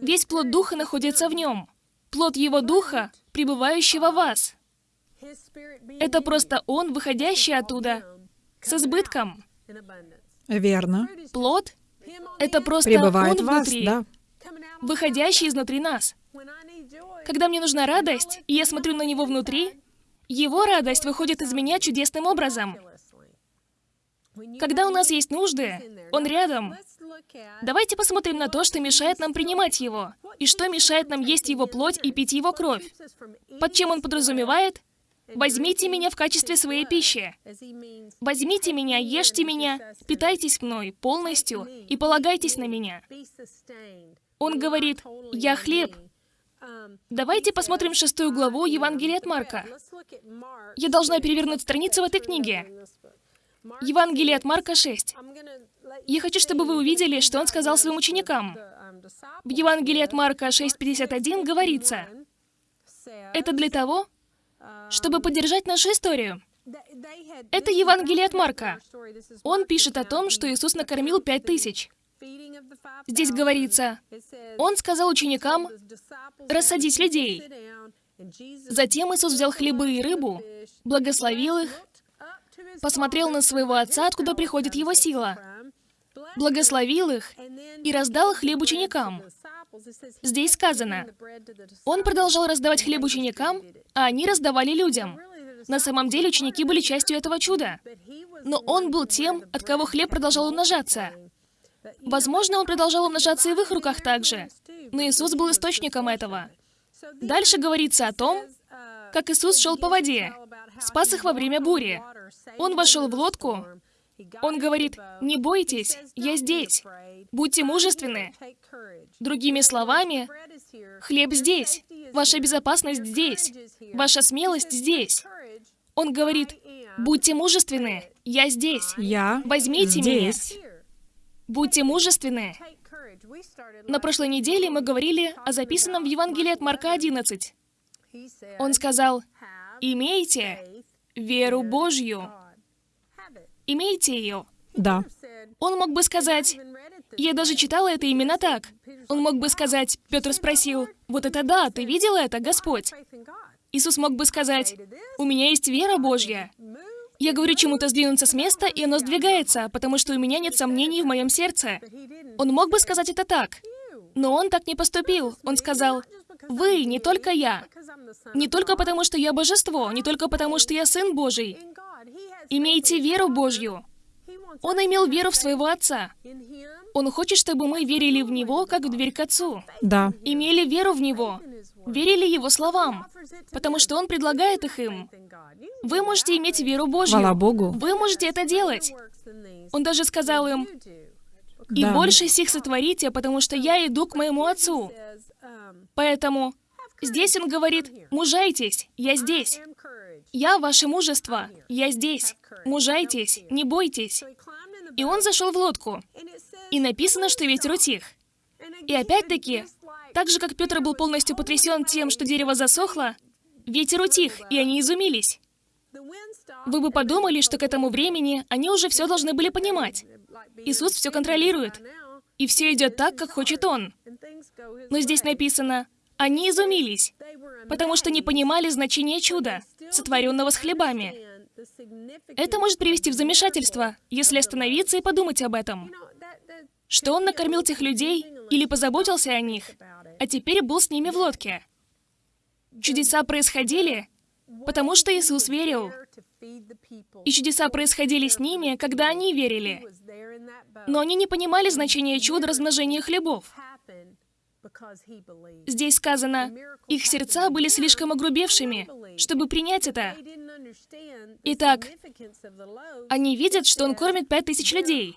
Весь плод Духа находится в нем. Плод Его Духа, пребывающего в вас. Это просто Он, выходящий оттуда, с избытком. Верно. Плод — это просто Пребывает Он в вас, внутри, да. выходящий изнутри нас. Когда мне нужна радость, и я смотрю на Него внутри, Его радость выходит из меня чудесным образом. Когда у нас есть нужды, Он рядом. Давайте посмотрим на то, что мешает нам принимать Его, и что мешает нам есть Его плоть и пить Его кровь. Под чем Он подразумевает? Возьмите меня в качестве своей пищи. Возьмите меня, ешьте меня, питайтесь мной полностью и полагайтесь на меня. Он говорит, «Я хлеб». Давайте посмотрим шестую главу Евангелия от Марка. Я должна перевернуть страницу в этой книге. Евангелие от Марка 6. Я хочу, чтобы вы увидели, что он сказал своим ученикам. В Евангелии от Марка 6.51 говорится, «Это для того, чтобы поддержать нашу историю». Это Евангелие от Марка. Он пишет о том, что Иисус накормил пять тысяч. Здесь говорится, Он сказал ученикам рассадить людей. Затем Иисус взял хлебы и рыбу, благословил их, посмотрел на своего отца, откуда приходит его сила, благословил их и раздал хлеб ученикам. Здесь сказано, он продолжал раздавать хлеб ученикам, а они раздавали людям. На самом деле ученики были частью этого чуда. Но он был тем, от кого хлеб продолжал умножаться. Возможно, он продолжал умножаться и в их руках также. Но Иисус был источником этого. Дальше говорится о том, как Иисус шел по воде, спас их во время бури. Он вошел в лодку. Он говорит, «Не бойтесь, я здесь. Будьте мужественны». Другими словами, хлеб здесь, ваша безопасность здесь, ваша смелость здесь. Он говорит, «Будьте мужественны, я здесь. Я Возьмите здесь. меня. Будьте мужественны». На прошлой неделе мы говорили о записанном в Евангелии от Марка 11. Он сказал, «Имейте веру Божью. Имейте ее». Да. Он мог бы сказать, «Я даже читала это именно так». Он мог бы сказать, Петр спросил, «Вот это да, ты видел это, Господь?» Иисус мог бы сказать, «У меня есть вера Божья. Я говорю чему-то сдвинуться с места, и оно сдвигается, потому что у меня нет сомнений в моем сердце». Он мог бы сказать это так, но он так не поступил. Он сказал, «Вы, не только я. Не только потому, что я божество, не только потому, что я Сын Божий. Имейте веру Божью». Он имел веру в своего Отца. Он хочет, чтобы мы верили в Него, как в дверь к Отцу. Да. Имели веру в Него. Верили Его словам. Потому что Он предлагает их им. Вы можете иметь веру Божью. Хвала Богу. Вы можете это делать. Он даже сказал им, «И Да. больше сих сотворите, потому что я иду к моему Отцу». Поэтому здесь он говорит, «Мужайтесь, я здесь. Я ваше мужество, я здесь. Мужайтесь, не бойтесь». И он зашел в лодку. И написано, что ветер утих. И опять-таки, так же, как Петр был полностью потрясен тем, что дерево засохло, ветер утих, и они изумились. Вы бы подумали, что к этому времени они уже все должны были понимать. Иисус все контролирует, и все идет так, как хочет Он. Но здесь написано, они изумились, потому что не понимали значения чуда, сотворенного с хлебами. Это может привести в замешательство, если остановиться и подумать об этом. Что он накормил тех людей или позаботился о них, а теперь был с ними в лодке. Чудеса происходили, потому что Иисус верил. И чудеса происходили с ними, когда они верили. Но они не понимали значения чуда размножения хлебов. Здесь сказано, их сердца были слишком огрубевшими, чтобы принять это. Итак, Они видят, что он кормит пять тысяч людей,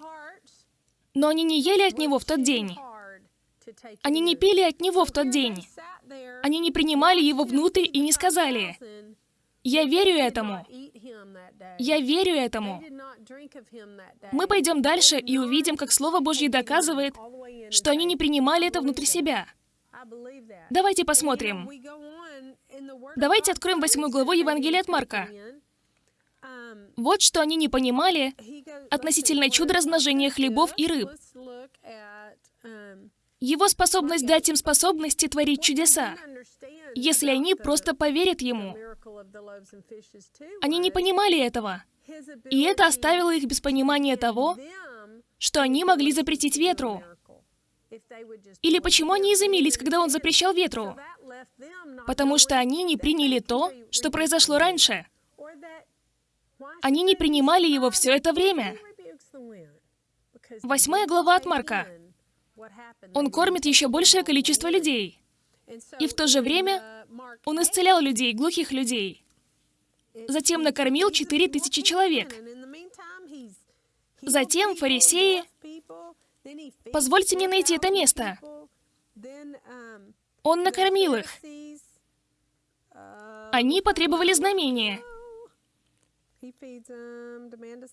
но они не ели от него в тот день. Они не пили от него в тот день. Они не принимали его внутрь и не сказали, «Я верю этому. Я верю этому». Мы пойдем дальше и увидим, как Слово Божье доказывает, что они не принимали это внутри себя. Давайте посмотрим. Давайте откроем восьмую главу Евангелия от Марка. Вот что они не понимали относительно чуда размножения хлебов и рыб. Его способность дать им способности творить чудеса, если они просто поверят Ему. Они не понимали этого. И это оставило их без понимания того, что они могли запретить ветру. Или почему они изумились, когда он запрещал ветру? Потому что они не приняли то, что произошло раньше. Они не принимали его все это время. Восьмая глава от Марка. Он кормит еще большее количество людей. И в то же время он исцелял людей, глухих людей. Затем накормил четыре тысячи человек. Затем фарисеи... Позвольте мне найти это место. Он накормил их. Они потребовали знамения.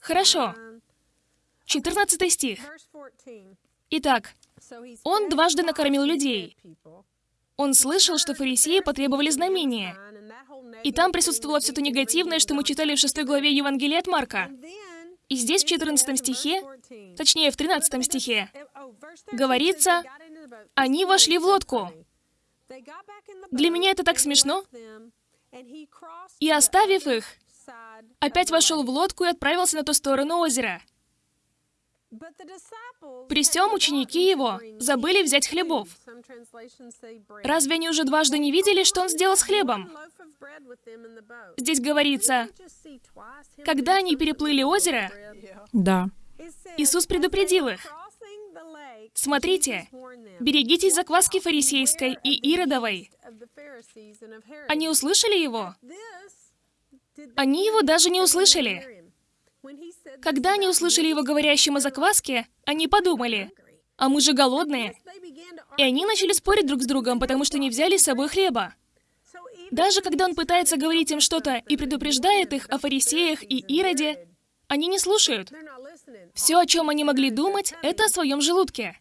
Хорошо. 14 стих. Итак, он дважды накормил людей. Он слышал, что фарисеи потребовали знамения. И там присутствовало все то негативное, что мы читали в 6 главе Евангелия от Марка. И здесь в 14 стихе, точнее в 13 стихе, говорится, они вошли в лодку. Для меня это так смешно. И оставив их, опять вошел в лодку и отправился на ту сторону озера. При всем ученики его забыли взять хлебов. Разве они уже дважды не видели, что он сделал с хлебом? Здесь говорится, когда они переплыли озеро, Да. Иисус предупредил их. Смотрите, берегитесь закваски фарисейской и иродовой. Они услышали его? Они его даже не услышали. Когда они услышали его говорящим о закваске, они подумали, а мы же голодные. И они начали спорить друг с другом, потому что не взяли с собой хлеба. Даже когда он пытается говорить им что-то и предупреждает их о фарисеях и Ироде, они не слушают. Все, о чем они могли думать, это о своем желудке.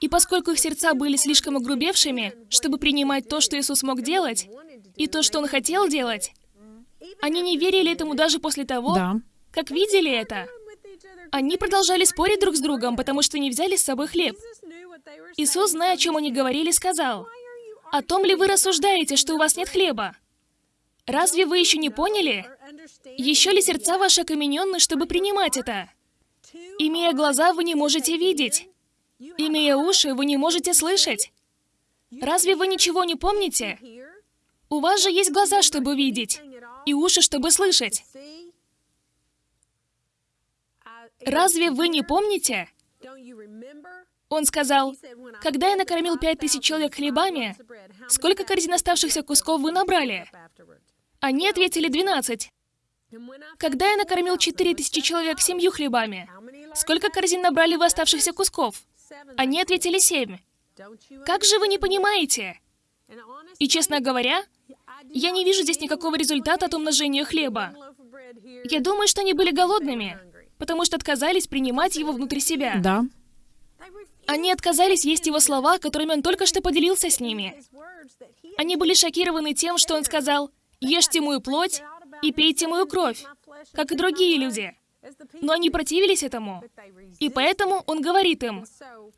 И поскольку их сердца были слишком огрубевшими, чтобы принимать то, что Иисус мог делать, и то, что Он хотел делать, они не верили этому даже после того, Да. Как видели это. Они продолжали спорить друг с другом, потому что не взяли с собой хлеб. Иисус, зная, о чем они говорили, сказал, «О том ли вы рассуждаете, что у вас нет хлеба? Разве вы еще не поняли? Еще ли сердца ваши окамененны, чтобы принимать это? Имея глаза, вы не можете видеть. Имея уши, вы не можете слышать. Разве вы ничего не помните? У вас же есть глаза, чтобы видеть, и уши, чтобы слышать. Разве вы не помните? Он сказал, «Когда я накормил пять тысяч человек хлебами, сколько корзин оставшихся кусков вы набрали?» Они ответили, «Двенадцать». «Когда я накормил четыре тысячи человек семью хлебами, сколько корзин набрали вы оставшихся кусков?» Они ответили, «Семь». Как же вы не понимаете? И, честно говоря, я не вижу здесь никакого результата от умножения хлеба. Я думаю, что они были голодными, потому что отказались принимать его внутри себя. Да. Они отказались есть его слова, которыми он только что поделился с ними. Они были шокированы тем, что он сказал, «Ешьте мою плоть и пейте мою кровь», как и другие люди. Но они противились этому. И поэтому он говорит им,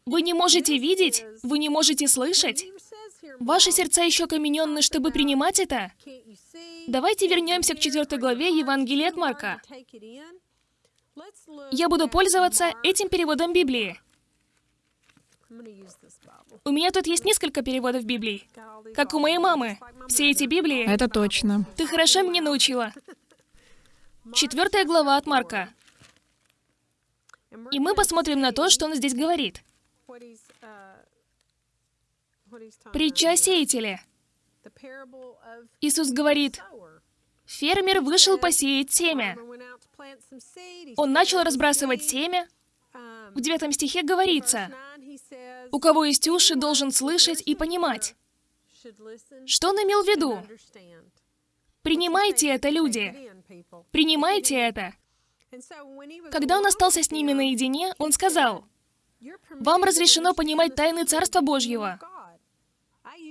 «Вы не можете видеть, вы не можете слышать, ваши сердца еще камененны, чтобы принимать это». Давайте вернемся к четвертой главе Евангелия от Марка. Я буду пользоваться этим переводом Библии. У меня тут есть несколько переводов Библии. Как у моей мамы. Все эти Библии... Это точно. Ты хорошо меня научила. Четвертая глава от Марка. И мы посмотрим на то, что он здесь говорит. Притча о сеятеле. Иисус говорит, фермер вышел посеять семя. Он начал разбрасывать семя. В девятом стихе говорится, у кого есть уши, должен слышать и понимать. Что он имел в виду? Принимайте это, люди. Принимайте это. Когда он остался с ними наедине, он сказал, «Вам разрешено понимать тайны Царства Божьего.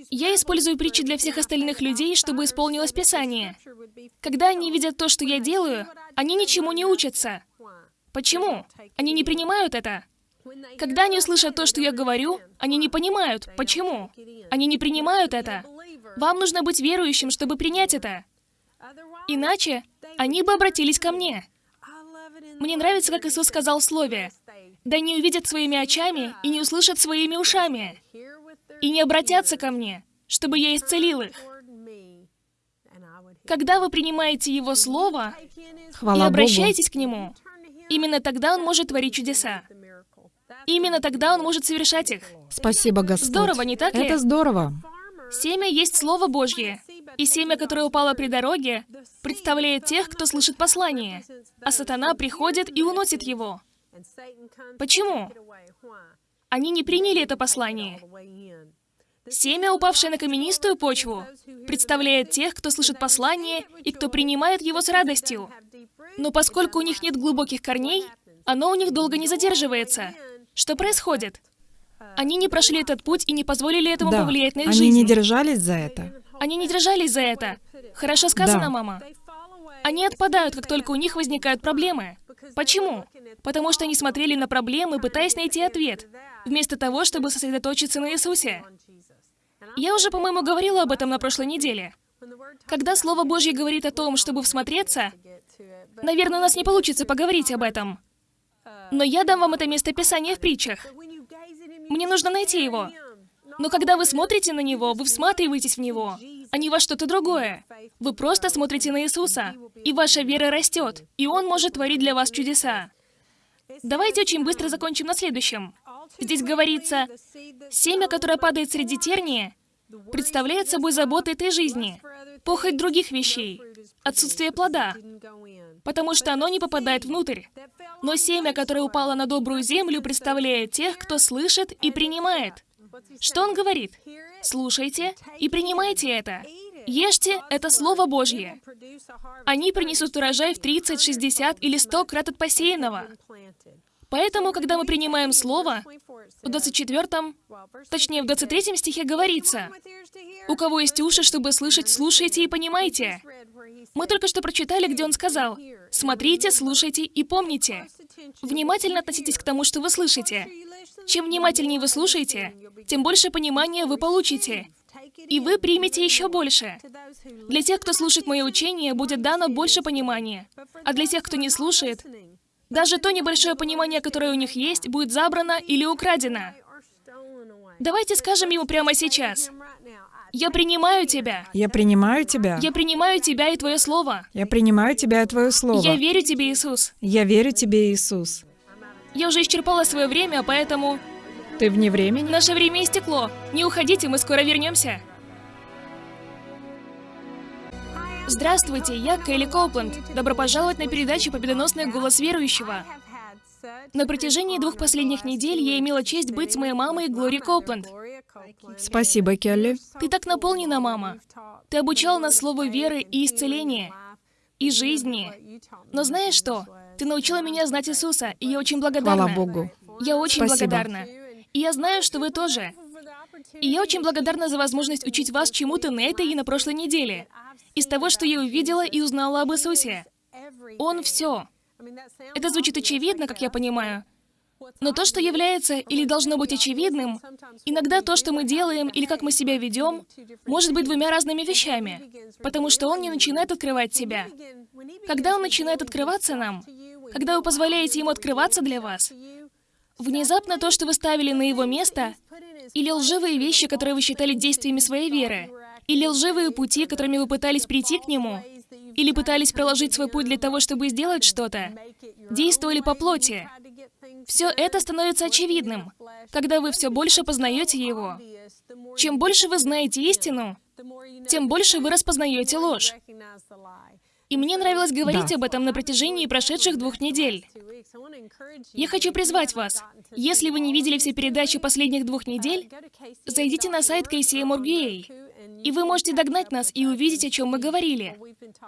Я использую притчи для всех остальных людей, чтобы исполнилось Писание. Когда они видят то, что я делаю, они ничему не учатся. Почему? Они не принимают это. Когда они услышат то, что я говорю, они не понимают. Почему? Они не принимают это. Вам нужно быть верующим, чтобы принять это. Иначе они бы обратились ко мне. Мне нравится, как Иисус сказал в Слове, «Да не увидят своими очами и не услышат своими ушами, и не обратятся ко мне, чтобы я исцелил их». Когда вы принимаете Его Слово и Хвала Богу. обращаетесь к Нему, именно тогда Он может творить чудеса. Именно тогда он может совершать их. Спасибо, Господь. Здорово, не так ли? Это здорово. Семя есть Слово Божье. И семя, которое упало при дороге, представляет тех, кто слышит послание. А сатана приходит и уносит его. Почему? Они не приняли это послание. Семя, упавшее на каменистую почву, представляет тех, кто слышит послание и кто принимает его с радостью. Но поскольку у них нет глубоких корней, оно у них долго не задерживается. Что происходит? Они не прошли этот путь и не позволили этому Да, повлиять на их они жизнь. не держались за это. Они не держались за это. Хорошо сказано, Да. мама. Они отпадают, как только у них возникают проблемы. Почему? Потому что они смотрели на проблемы, пытаясь найти ответ, вместо того, чтобы сосредоточиться на Иисусе. Я уже, по-моему, говорила об этом на прошлой неделе. Когда Слово Божье говорит о том, чтобы всмотреться, наверное, у нас не получится поговорить об этом. Но я дам вам это место Писания в притчах. Мне нужно найти его. Но когда вы смотрите на него, вы всматриваетесь в него, а не во что-то другое. Вы просто смотрите на Иисуса, и ваша вера растет, и Он может творить для вас чудеса. Давайте очень быстро закончим на следующем. Здесь говорится, семя, которое падает среди терния, представляет собой заботы этой жизни, похоть других вещей, отсутствие плода, потому что оно не попадает внутрь. Но семя, которое упало на добрую землю, представляет тех, кто слышит и принимает. Что он говорит? Слушайте и принимайте это. Ешьте — это Слово Божье. Они принесут урожай в 30, 60 или 100 крат от посеянного. Поэтому, когда мы принимаем Слово, в 24, точнее, в 23 стихе говорится, «У кого есть уши, чтобы слышать, слушайте и понимайте». Мы только что прочитали, где он сказал, «Смотрите, слушайте и помните». Внимательно относитесь к тому, что вы слышите. Чем внимательнее вы слушаете, тем больше понимания вы получите. И вы примете еще больше. Для тех, кто слушает мое учение, будет дано больше понимания. А для тех, кто не слушает, даже то небольшое понимание, которое у них есть, будет забрано или украдено. Давайте скажем ему прямо сейчас. Я принимаю тебя. Я принимаю тебя. Я принимаю тебя и твое слово. Я принимаю тебя и твое слово. Я верю тебе, Иисус. Я верю тебе, Иисус. Я уже исчерпала свое время, поэтому Ты вне времени? наше время истекло. Не уходите, мы скоро вернемся. Здравствуйте, я Келли Коупленд. Добро пожаловать на передачу «Победоносный голос верующего». На протяжении двух последних недель я имела честь быть с моей мамой Глори Коупленд. Спасибо, Келли. Ты так наполнена, мама. Ты обучала нас слову веры и исцеления, и жизни. Но знаешь что? Ты научила меня знать Иисуса, и я очень благодарна. Хвала Богу. Я очень Спасибо. благодарна. И я знаю, что вы тоже. И я очень благодарна за возможность учить вас чему-то на этой и на прошлой неделе. Из того, что я увидела и узнала об Иисусе. Он все. Это звучит очевидно, как я понимаю. Но то, что является или должно быть очевидным, иногда то, что мы делаем или как мы себя ведем, может быть двумя разными вещами, потому что он не начинает открывать себя. Когда он начинает открываться нам, когда вы позволяете ему открываться для вас, внезапно то, что вы ставили на его место, или лживые вещи, которые вы считали действиями своей веры, или лживые пути, которыми вы пытались прийти к нему, или пытались проложить свой путь для того, чтобы сделать что-то, действовали по плоти. Все это становится очевидным, когда вы все больше познаете его. Чем больше вы знаете истину, тем больше вы распознаете ложь. И мне нравилось говорить Да. об этом на протяжении прошедших двух недель. Я хочу призвать вас. Если вы не видели все передачи последних двух недель, зайдите на сайт KCM.org.ua, и вы можете догнать нас и увидеть, о чем мы говорили.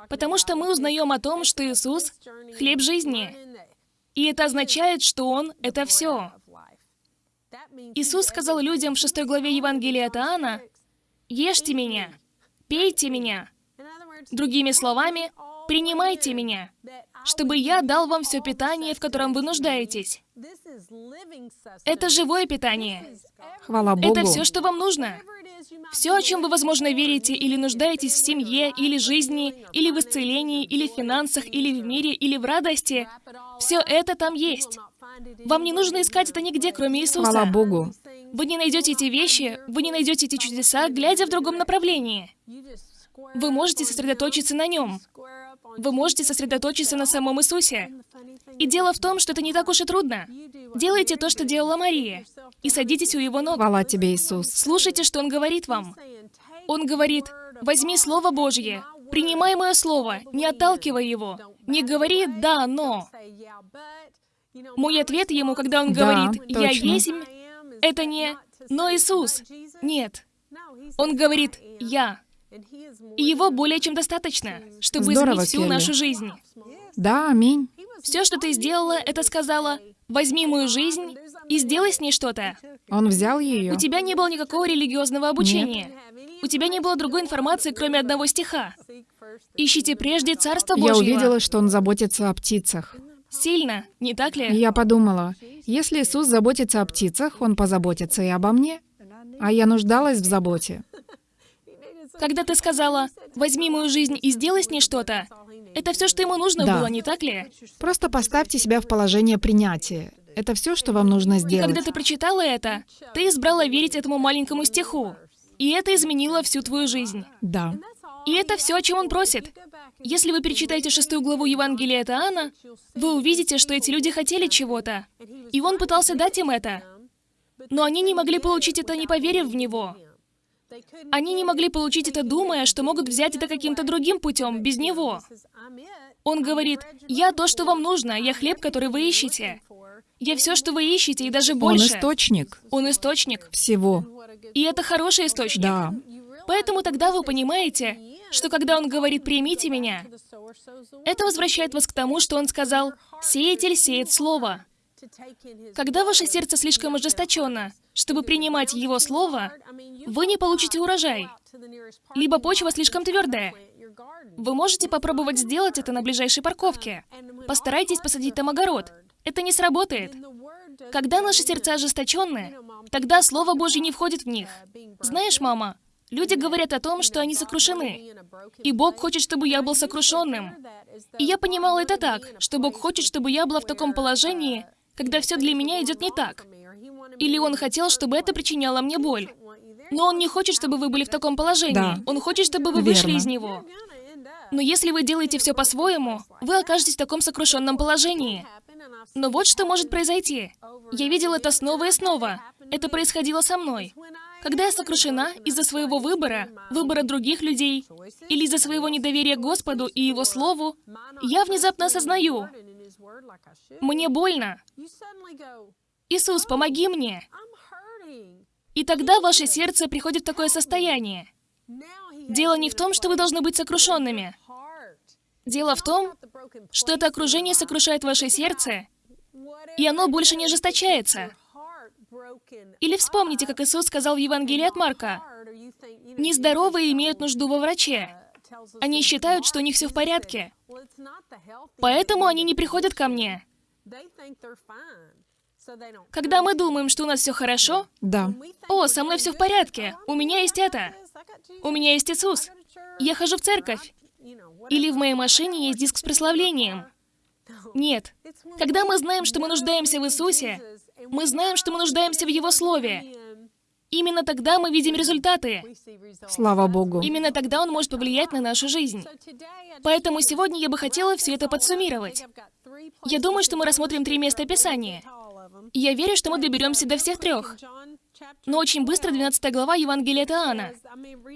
Потому что мы узнаем о том, что Иисус — хлеб жизни. И это означает, что Он — это все. Иисус сказал людям в 6 главе Евангелия от Иоанна, «Ешьте меня, пейте меня». Другими словами, принимайте меня, чтобы я дал вам все питание, в котором вы нуждаетесь. Это живое питание. Хвала Богу. Это все, что вам нужно. Все, о чем вы, возможно, верите или нуждаетесь в семье, или жизни, или в исцелении, или в финансах, или в мире, или в радости, все это там есть. Вам не нужно искать это нигде, кроме Иисуса. Хвала Богу. Вы не найдете эти вещи, вы не найдете эти чудеса, глядя в другом направлении. Вы можете сосредоточиться на нем. Вы можете сосредоточиться на самом Иисусе. И дело в том, что это не так уж и трудно. Делайте то, что делала Мария, и садитесь у его ног. Хвала тебе, Иисус. Слушайте, что он говорит вам. Он говорит, возьми Слово Божье, принимай мое Слово, не отталкивай его. Не говори «да, но». Мой ответ ему, когда он Да, говорит «я есть», это не «но Иисус». Нет. Он говорит «я». И его более чем достаточно, чтобы Здорово, изменить всю Келли. нашу жизнь. Да, аминь. Все, что ты сделала, это сказала «возьми мою жизнь и сделай с ней что-то». Он взял ее. У тебя не было никакого религиозного обучения. У тебя не было другой информации, кроме одного стиха. Ищите прежде Царство Божьего. Я увидела, что он заботится о птицах. Сильно, не так ли? я подумала, если Иисус заботится о птицах, Он позаботится и обо мне. А я нуждалась в заботе. Когда ты сказала «возьми мою жизнь и сделай с ней что-то», это все, что ему нужно Да. было, не так ли? Просто поставьте себя в положение принятия. Это все, что вам нужно И сделать. когда ты прочитала это, ты избрала верить этому маленькому стиху. И это изменило всю твою жизнь. Да. И это все, о чем он просит. Если вы перечитаете шестую главу Евангелия от Иоанна, вы увидите, что эти люди хотели чего-то. И он пытался дать им это. Но они не могли получить это, не поверив в него. Они не могли получить это, думая, что могут взять это каким-то другим путем, без него. Он говорит, «Я то, что вам нужно, я хлеб, который вы ищете. Я все, что вы ищете, и даже Он больше. источник Он источник. всего. И это хороший источник. Да. Поэтому тогда вы понимаете, что когда он говорит «примите меня», это возвращает вас к тому, что он сказал «сеятель сеет слово». Когда ваше сердце слишком ожесточено, чтобы принимать его слово, вы не получите урожай. Либо почва слишком твердая. Вы можете попробовать сделать это на ближайшей парковке. Постарайтесь посадить там огород. Это не сработает. Когда наши сердца ожесточенны, тогда Слово Божье не входит в них. Знаешь, мама, люди говорят о том, что они сокрушены. И Бог хочет, чтобы я был сокрушенным. И я понимала это так, что Бог хочет, чтобы я была в таком положении, когда все для меня идет не так. Или Он хотел, чтобы это причиняло мне боль. Но Он не хочет, чтобы вы были в таком положении. Да. Он хочет, чтобы вы вышли Верно. из него. Но если вы делаете все по-своему, вы окажетесь в таком сокрушенном положении. Но вот что может произойти. Я видела это снова и снова. Это происходило со мной. Когда я сокрушена из-за своего выбора, выбора других людей, или из-за своего недоверия Господу и Его Слову, я внезапно осознаю, мне больно. Иисус, помоги мне. И тогда ваше сердце приходит в такое состояние. Дело не в том, что вы должны быть сокрушенными. Дело в том, что это окружение сокрушает ваше сердце, и оно больше не ожесточается. Или вспомните, как Иисус сказал в Евангелии от Марка, «Нездоровые имеют нужду во враче. Они считают, что у них все в порядке. Поэтому они не приходят ко мне. Когда мы думаем, что у нас все хорошо, Да. «О, со мной все в порядке, у меня есть это, у меня есть Иисус, я хожу в церковь, или в моей машине есть диск с прославлением». Нет. Когда мы знаем, что мы нуждаемся в Иисусе, мы знаем, что мы нуждаемся в Его Слове. Именно тогда мы видим результаты. Слава Богу. Именно тогда Он может повлиять на нашу жизнь. Поэтому сегодня я бы хотела все это подсуммировать. Я думаю, что мы рассмотрим три места Писания. И я верю, что мы доберемся до всех трех. Но очень быстро 12 глава Евангелия от Иоанна.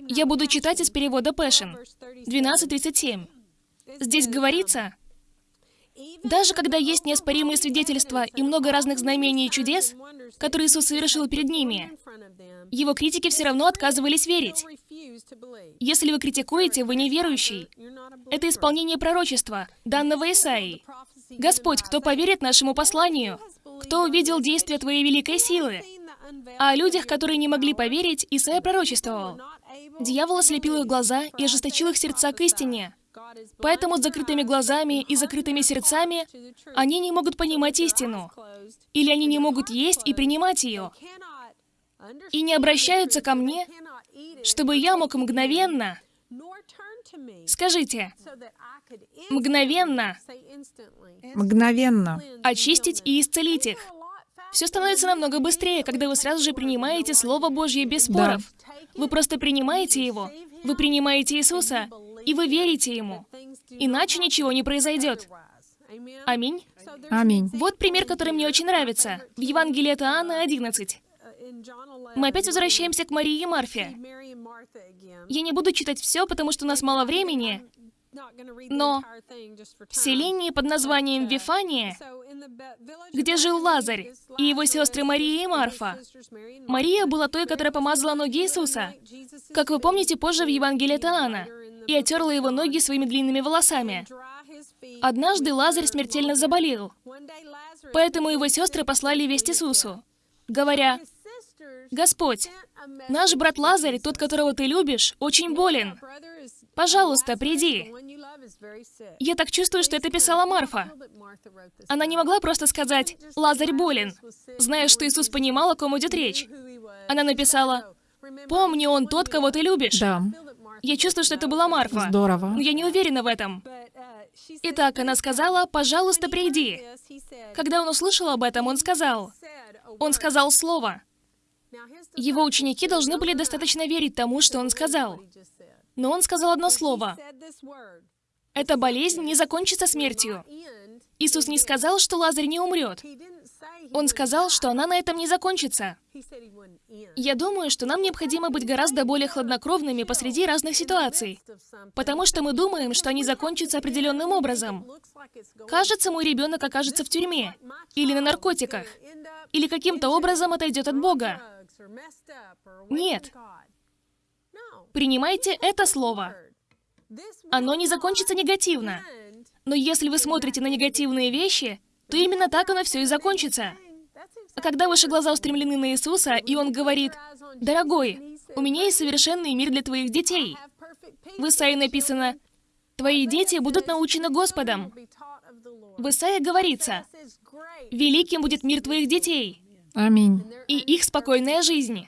Я буду читать из перевода Пэшен. 12.37. Здесь говорится, даже когда есть неоспоримые свидетельства и много разных знамений и чудес, которые Иисус совершил перед ними, его критики все равно отказывались верить. Если вы критикуете, вы неверующий. Это исполнение пророчества, данного Исаии. Господь, кто поверит нашему посланию? Кто увидел действие Твоей великой силы? А о людях, которые не могли поверить, Исаия пророчествовал. Дьявол ослепил их глаза и ожесточил их сердца к истине. Поэтому с закрытыми глазами и закрытыми сердцами они не могут понимать истину. Или они не могут есть и принимать ее. И не обращаются ко мне, чтобы я мог мгновенно, скажите, мгновенно Мгновенно. очистить и исцелить их. Все становится намного быстрее, когда вы сразу же принимаете Слово Божье без споров. Вы просто принимаете его, вы принимаете Иисуса, и и вы верите Ему. Иначе ничего не произойдет. Аминь. Аминь. Вот пример, который мне очень нравится. В Евангелии от Иоанна 11. Мы опять возвращаемся к Марии и Марфе. Я не буду читать все, потому что у нас мало времени, но в селении под названием Вифания, где жил Лазарь и его сестры Мария и Марфа, Мария была той, которая помазала ноги Иисуса, как вы помните позже в Евангелии от и отерла его ноги своими длинными волосами. Однажды Лазарь смертельно заболел, поэтому его сестры послали весть Иисусу, говоря, «Господь, наш брат Лазарь, тот, которого ты любишь, очень болен. Пожалуйста, приди». Я так чувствую, что это писала Марфа. Она не могла просто сказать «Лазарь болен», зная, что Иисус понимал, о ком идет речь. Она написала «Помни, он тот, кого ты любишь». Да. Я чувствую, что это была Марфа. Здорово. Но я не уверена в этом. Итак, она сказала, пожалуйста, приди. Когда он услышал об этом, он сказал, он сказал слово. Его ученики должны были достаточно верить тому, что он сказал. Но он сказал одно слово. Эта болезнь не закончится смертью. Иисус не сказал, что Лазарь не умрет. Он сказал, что она на этом не закончится. Я думаю, что нам необходимо быть гораздо более хладнокровными посреди разных ситуаций, потому что мы думаем, что они закончатся определенным образом. Кажется, мой ребенок окажется в тюрьме, или на наркотиках, или каким-то образом отойдет от Бога. Нет. Принимайте это слово. Оно не закончится негативно. Но если вы смотрите на негативные вещи, то именно так оно все и закончится. А когда ваши глаза устремлены на Иисуса, и Он говорит, «Дорогой, у меня есть совершенный мир для твоих детей». В Исаии написано, «Твои дети будут научены Господом». В Исаии говорится, «Великим будет мир твоих детей». Аминь. И их спокойная жизнь.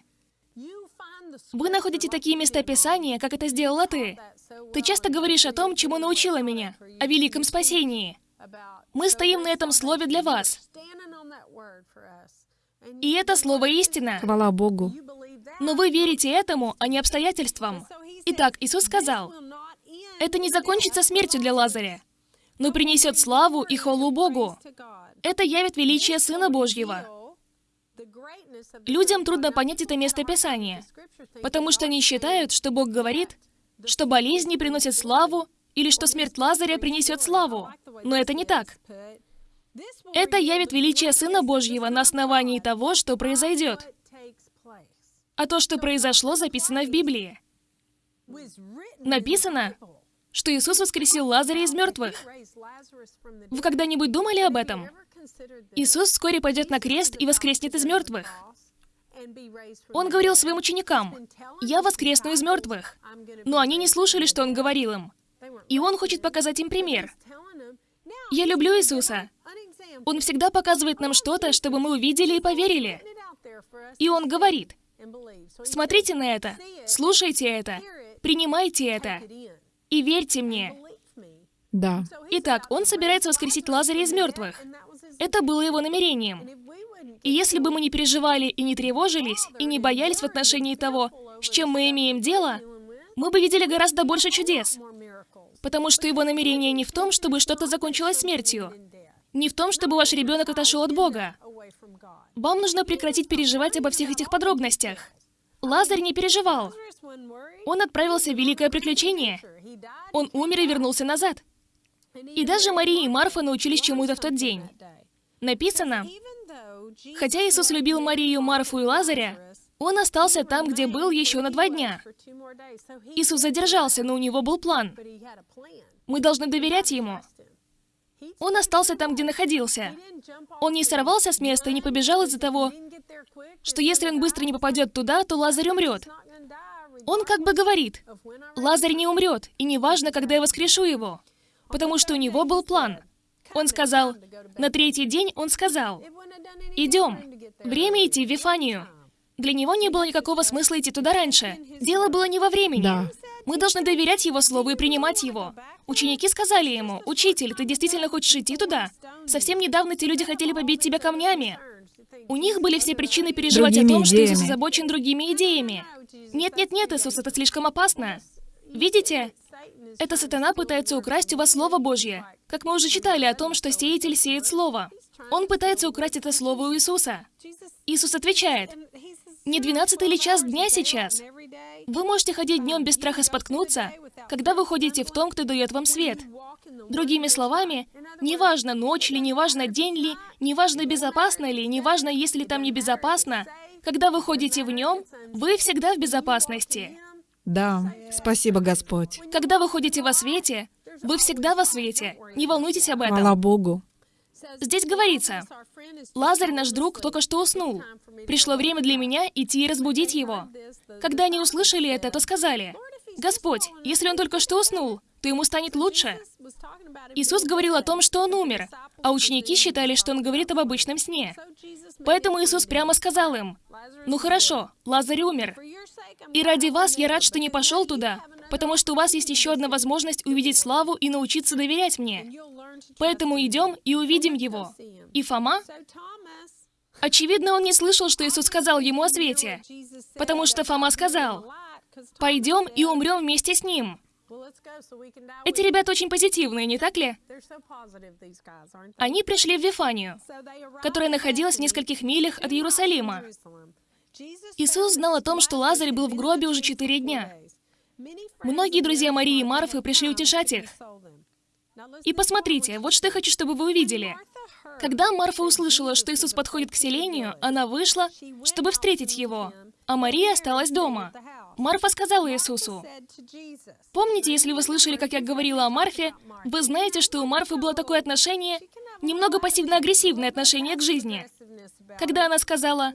Вы находите такие места Писания, как это сделала ты. Ты часто говоришь о том, чему научила меня, о великом спасении. Мы стоим на этом слове для вас. И это слово истина. Хвала Богу. Но вы верите этому, а не обстоятельствам. Итак, Иисус сказал, это не закончится смертью для Лазаря, но принесет славу и хвалу Богу. Это явит величие Сына Божьего. Людям трудно понять это место Писания, потому что они считают, что Бог говорит, что болезни приносят славу, или что смерть Лазаря принесет славу. Но это не так. Это явит величие Сына Божьего на основании того, что произойдет. А то, что произошло, записано в Библии. Написано, что Иисус воскресил Лазаря из мертвых. Вы когда-нибудь думали об этом? Иисус вскоре пойдет на крест и воскреснет из мертвых. Он говорил своим ученикам, «Я воскресну из мертвых». Но они не слушали, что Он говорил им. И Он хочет показать им пример. Я люблю Иисуса. Он всегда показывает нам что-то, чтобы мы увидели и поверили. И Он говорит, смотрите на это, слушайте это, принимайте это и верьте мне. Да. Итак, Он собирается воскресить Лазаря из мертвых. Это было Его намерением. И если бы мы не переживали и не тревожились, и не боялись в отношении того, с чем мы имеем дело, мы бы видели гораздо больше чудес. Потому что его намерение не в том, чтобы что-то закончилось смертью, не в том, чтобы ваш ребенок отошел от Бога. Вам нужно прекратить переживать обо всех этих подробностях. Лазарь не переживал. Он отправился в великое приключение. Он умер и вернулся назад. И даже Мария и Марфа научились чему-то в тот день. Написано, хотя Иисус любил Марию, Марфу и Лазаря, он остался там, где был еще на два дня. Иисус задержался, но у него был план. Мы должны доверять ему. Он остался там, где находился. Он не сорвался с места и не побежал из-за того, что если он быстро не попадет туда, то Лазарь умрет. Он как бы говорит, Лазарь не умрет, и не важно, когда я воскрешу его, потому что у него был план. Он сказал, на третий день он сказал, идем, время идти в Вифанию. Для него не было никакого смысла идти туда раньше. Дело было не во времени. Да. Мы должны доверять его слову и принимать его. Ученики сказали ему, «Учитель, ты действительно хочешь идти туда? Совсем недавно те люди хотели побить тебя камнями». У них были все причины переживать Другими о том, что Иисус идеями. озабочен другими идеями. Нет-нет-нет, Иисус, это слишком опасно. Видите? Это сатана пытается украсть у вас Слово Божье. Как мы уже читали о том, что сеятель сеет Слово. Он пытается украсть это Слово у Иисуса. Иисус отвечает, «Не двенадцатый ли час дня сейчас? Вы можете ходить днем без страха споткнуться, когда вы ходите в том, кто дает вам свет. Другими словами, неважно, ночь ли, неважно, день ли, неважно, безопасно ли, неважно, есть ли там небезопасно, когда вы ходите в нем, вы всегда в безопасности. Да, спасибо, Господь. Когда вы ходите во свете, вы всегда во свете. Не волнуйтесь об этом. Хвала Богу. Здесь говорится, Лазарь, наш друг, только что уснул. Пришло время для меня идти и разбудить его. Когда они услышали это, то сказали, Господь, если он только что уснул, то ему станет лучше. Иисус говорил о том, что он умер, а ученики считали, что он говорит об обычном сне. Поэтому Иисус прямо сказал им, «Ну хорошо, Лазарь умер. И ради вас я рад, что не пошел туда, потому что у вас есть еще одна возможность увидеть славу и научиться доверять мне. Поэтому идем и увидим его». И Фома? Очевидно, он не слышал, что Иисус сказал ему о свете, потому что Фома сказал, «Пойдем и умрем вместе с ним». Эти ребята очень позитивные, не так ли? Они пришли в Вифанию, которая находилась в нескольких милях от Иерусалима. Иисус знал о том, что Лазарь был в гробе уже четыре дня. Многие друзья Марии и Марфы пришли утешать их. И посмотрите, вот что я хочу, чтобы вы увидели. Когда Марфа услышала, что Иисус подходит к селению, она вышла, чтобы встретить его, а Мария осталась дома. Марфа сказала Иисусу, «Помните, если вы слышали, как я говорила о Марфе, вы знаете, что у Марфы было такое отношение, немного пассивно-агрессивное отношение к жизни. Когда она сказала,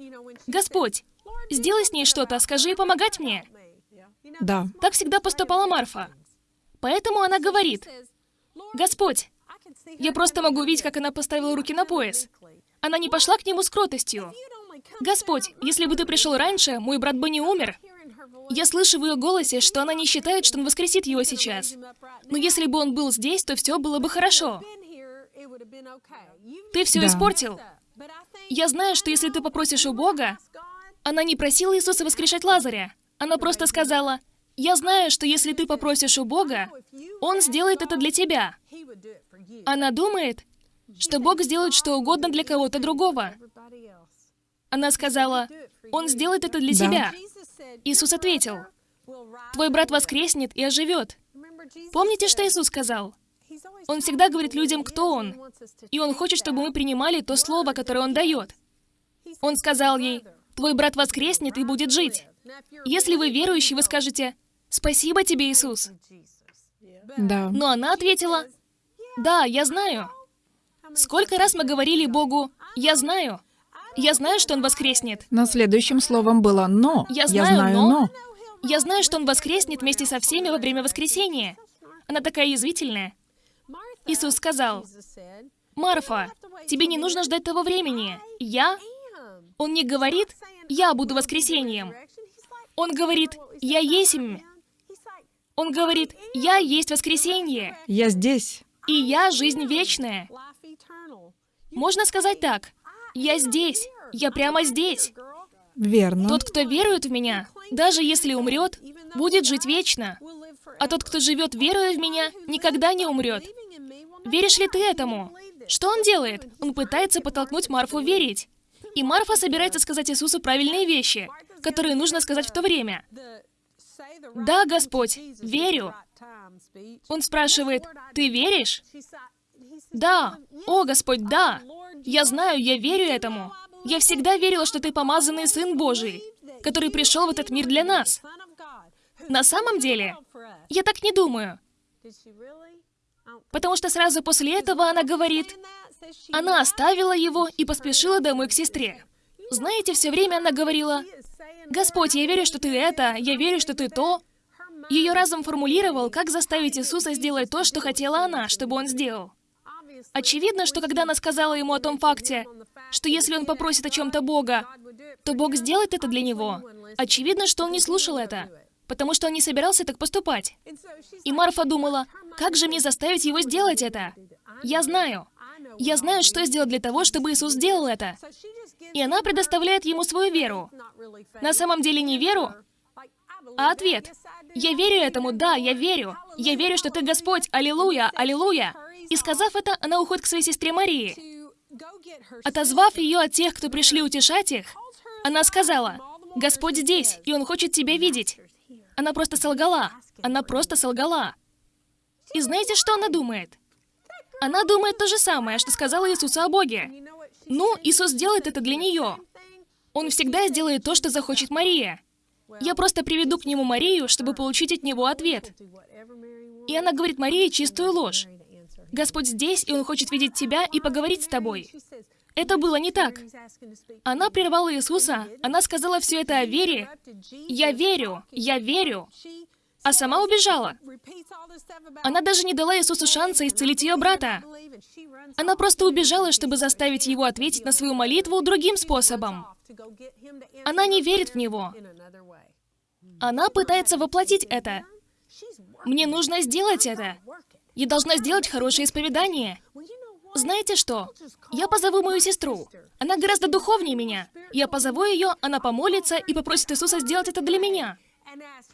«Господь, сделай с ней что-то, скажи и помогать мне». Да. Так всегда поступала Марфа. Поэтому она говорит, «Господь, я просто могу видеть, как она поставила руки на пояс. Она не пошла к нему с кротостью. Господь, если бы ты пришел раньше, мой брат бы не умер. Я слышу в ее голосе, что она не считает, что он воскресит его сейчас. Но если бы он был здесь, то все было бы хорошо. Ты все Да. испортил. Я знаю, что если ты попросишь у Бога, она не просила Иисуса воскрешать Лазаря. Она просто сказала, «Я знаю, что если ты попросишь у Бога, Он сделает это для тебя». Она думает, что Бог сделает что угодно для кого-то другого. Она сказала, «Он сделает это для Да. тебя». Иисус ответил, «Твой брат воскреснет и оживет». Помните, что Иисус сказал? Он всегда говорит людям, кто Он, и Он хочет, чтобы мы принимали то слово, которое Он дает. Он сказал ей, «Твой брат воскреснет и будет жить». Если вы верующий, вы скажете, «Спасибо тебе, Иисус». Да. Но она ответила, «Да, я знаю». Сколько раз мы говорили Богу, «Я знаю». Я знаю, что Он воскреснет. Но следующим словом было «но». Я знаю, но- но. Я знаю, что Он воскреснет вместе со всеми во время воскресения. Она такая язвительная. Иисус сказал, «Марфа, тебе не нужно ждать того времени. Я...» Он не говорит, «Я буду воскресением». Он говорит, «Я есмь». Он говорит, «Я есть воскресенье, Я здесь. и я жизнь вечная». Можно сказать так, «Я здесь, я прямо здесь». Верно. Тот, кто верует в меня, даже если умрет, будет жить вечно. А тот, кто живет, веруя в меня, никогда не умрет. Веришь ли ты этому? Что он делает? Он пытается подтолкнуть Марфу верить. И Марфа собирается сказать Иисусу правильные вещи, которые нужно сказать в то время. Да, Господь, верю. Он спрашивает, «Ты веришь?» «Да». «О, Господь, да». «Я знаю, я верю этому. Я всегда верила, что Ты помазанный Сын Божий, который пришел в этот мир для нас. На самом деле, я так не думаю. Потому что сразу после этого она говорит, она оставила его и поспешила домой к сестре. Знаете, все время она говорила, «Господь, я верю, что Ты это, я верю, что Ты то». Ее разум формулировал, как заставить Иисуса сделать то, что хотела она, чтобы он сделал. Очевидно, что когда она сказала ему о том факте, что если он попросит о чем-то Бога, то Бог сделает это для него, очевидно, что он не слушал это, потому что он не собирался так поступать. И Марфа думала, как же мне заставить его сделать это? Я знаю. Я знаю, что сделать для того, чтобы Иисус сделал это. И она предоставляет ему свою веру. На самом деле не веру, а ответ. Я верю этому, да, я верю. Я верю, что ты Господь, аллилуйя, аллилуйя. И сказав это, она уходит к своей сестре Марии. Отозвав ее от тех, кто пришли утешать их, она сказала, «Господь здесь, и Он хочет тебя видеть». Она просто солгала. Она просто солгала. И знаете, что она думает? Она думает то же самое, что сказала Иисусу о Боге. Ну, Иисус делает это для нее. Он всегда сделает то, что захочет Мария. Я просто приведу к нему Марию, чтобы получить от него ответ. И она говорит Марии чистую ложь. Господь здесь, и Он хочет видеть тебя и поговорить с тобой. Это было не так. Она прервала Иисуса, она сказала все это о вере. «Я верю, я верю», а сама убежала. Она даже не дала Иисусу шанса исцелить ее брата. Она просто убежала, чтобы заставить его ответить на свою молитву другим способом. Она не верит в него. Она пытается воплотить это. Мне нужно сделать это. Я должна сделать хорошее исповедание. Знаете что? Я позову мою сестру. Она гораздо духовнее меня. Я позову ее, она помолится и попросит Иисуса сделать это для меня.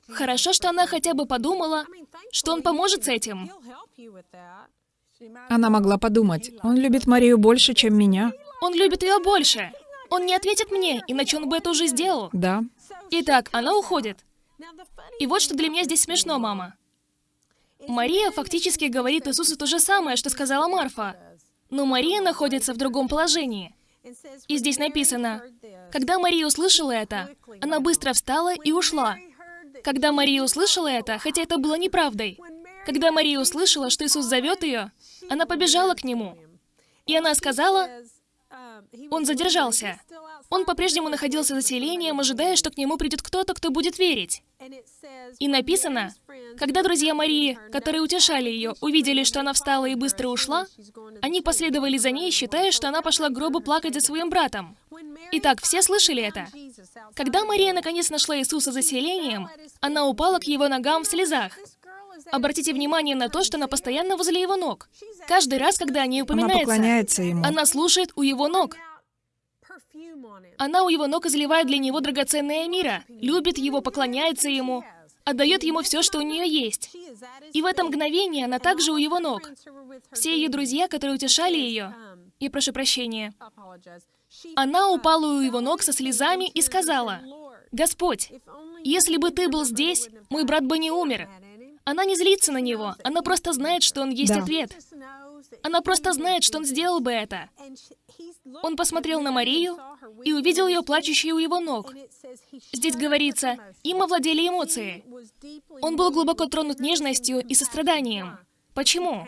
Хорошо, что она хотя бы подумала, что он поможет с этим. Она могла подумать, он любит Марию больше, чем меня. Он любит ее больше. Он не ответит мне, иначе он бы это уже сделал. Да. Итак, она уходит. И вот что для меня здесь смешно, мама. Мария фактически говорит Иисусу то же самое, что сказала Марфа. Но Мария находится в другом положении. И здесь написано, «Когда Мария услышала это, она быстро встала и ушла». Когда Мария услышала это, хотя это было неправдой, когда Мария услышала, что Иисус зовет ее, она побежала к Нему. И она сказала, он задержался. Он по-прежнему находился за селением, ожидая, что к нему придет кто-то, кто будет верить. И написано, когда друзья Марии, которые утешали ее, увидели, что она встала и быстро ушла, они последовали за ней, считая, что она пошла к гробу плакать за своим братом. Итак, все слышали это? Когда Мария наконец нашла Иисуса за селением, она упала к его ногам в слезах. Обратите внимание на то, что она постоянно возле его ног. Каждый раз, когда о ней упоминается, она, поклоняется ему. она слушает у его ног. Она у его ног изливает для него драгоценное мира, любит его, поклоняется ему, отдает ему все, что у нее есть. И в это мгновение она также у его ног. Все ее друзья, которые утешали ее, и прошу прощения, она упала у его ног со слезами и сказала, «Господь, если бы ты был здесь, мой брат бы не умер». Она не злится на него, она просто знает, что он есть Да. ответ. Она просто знает, что он сделал бы это. Он посмотрел на Марию и увидел ее плачущей у его ног. Здесь говорится, им овладели эмоции. Он был глубоко тронут нежностью и состраданием. Почему?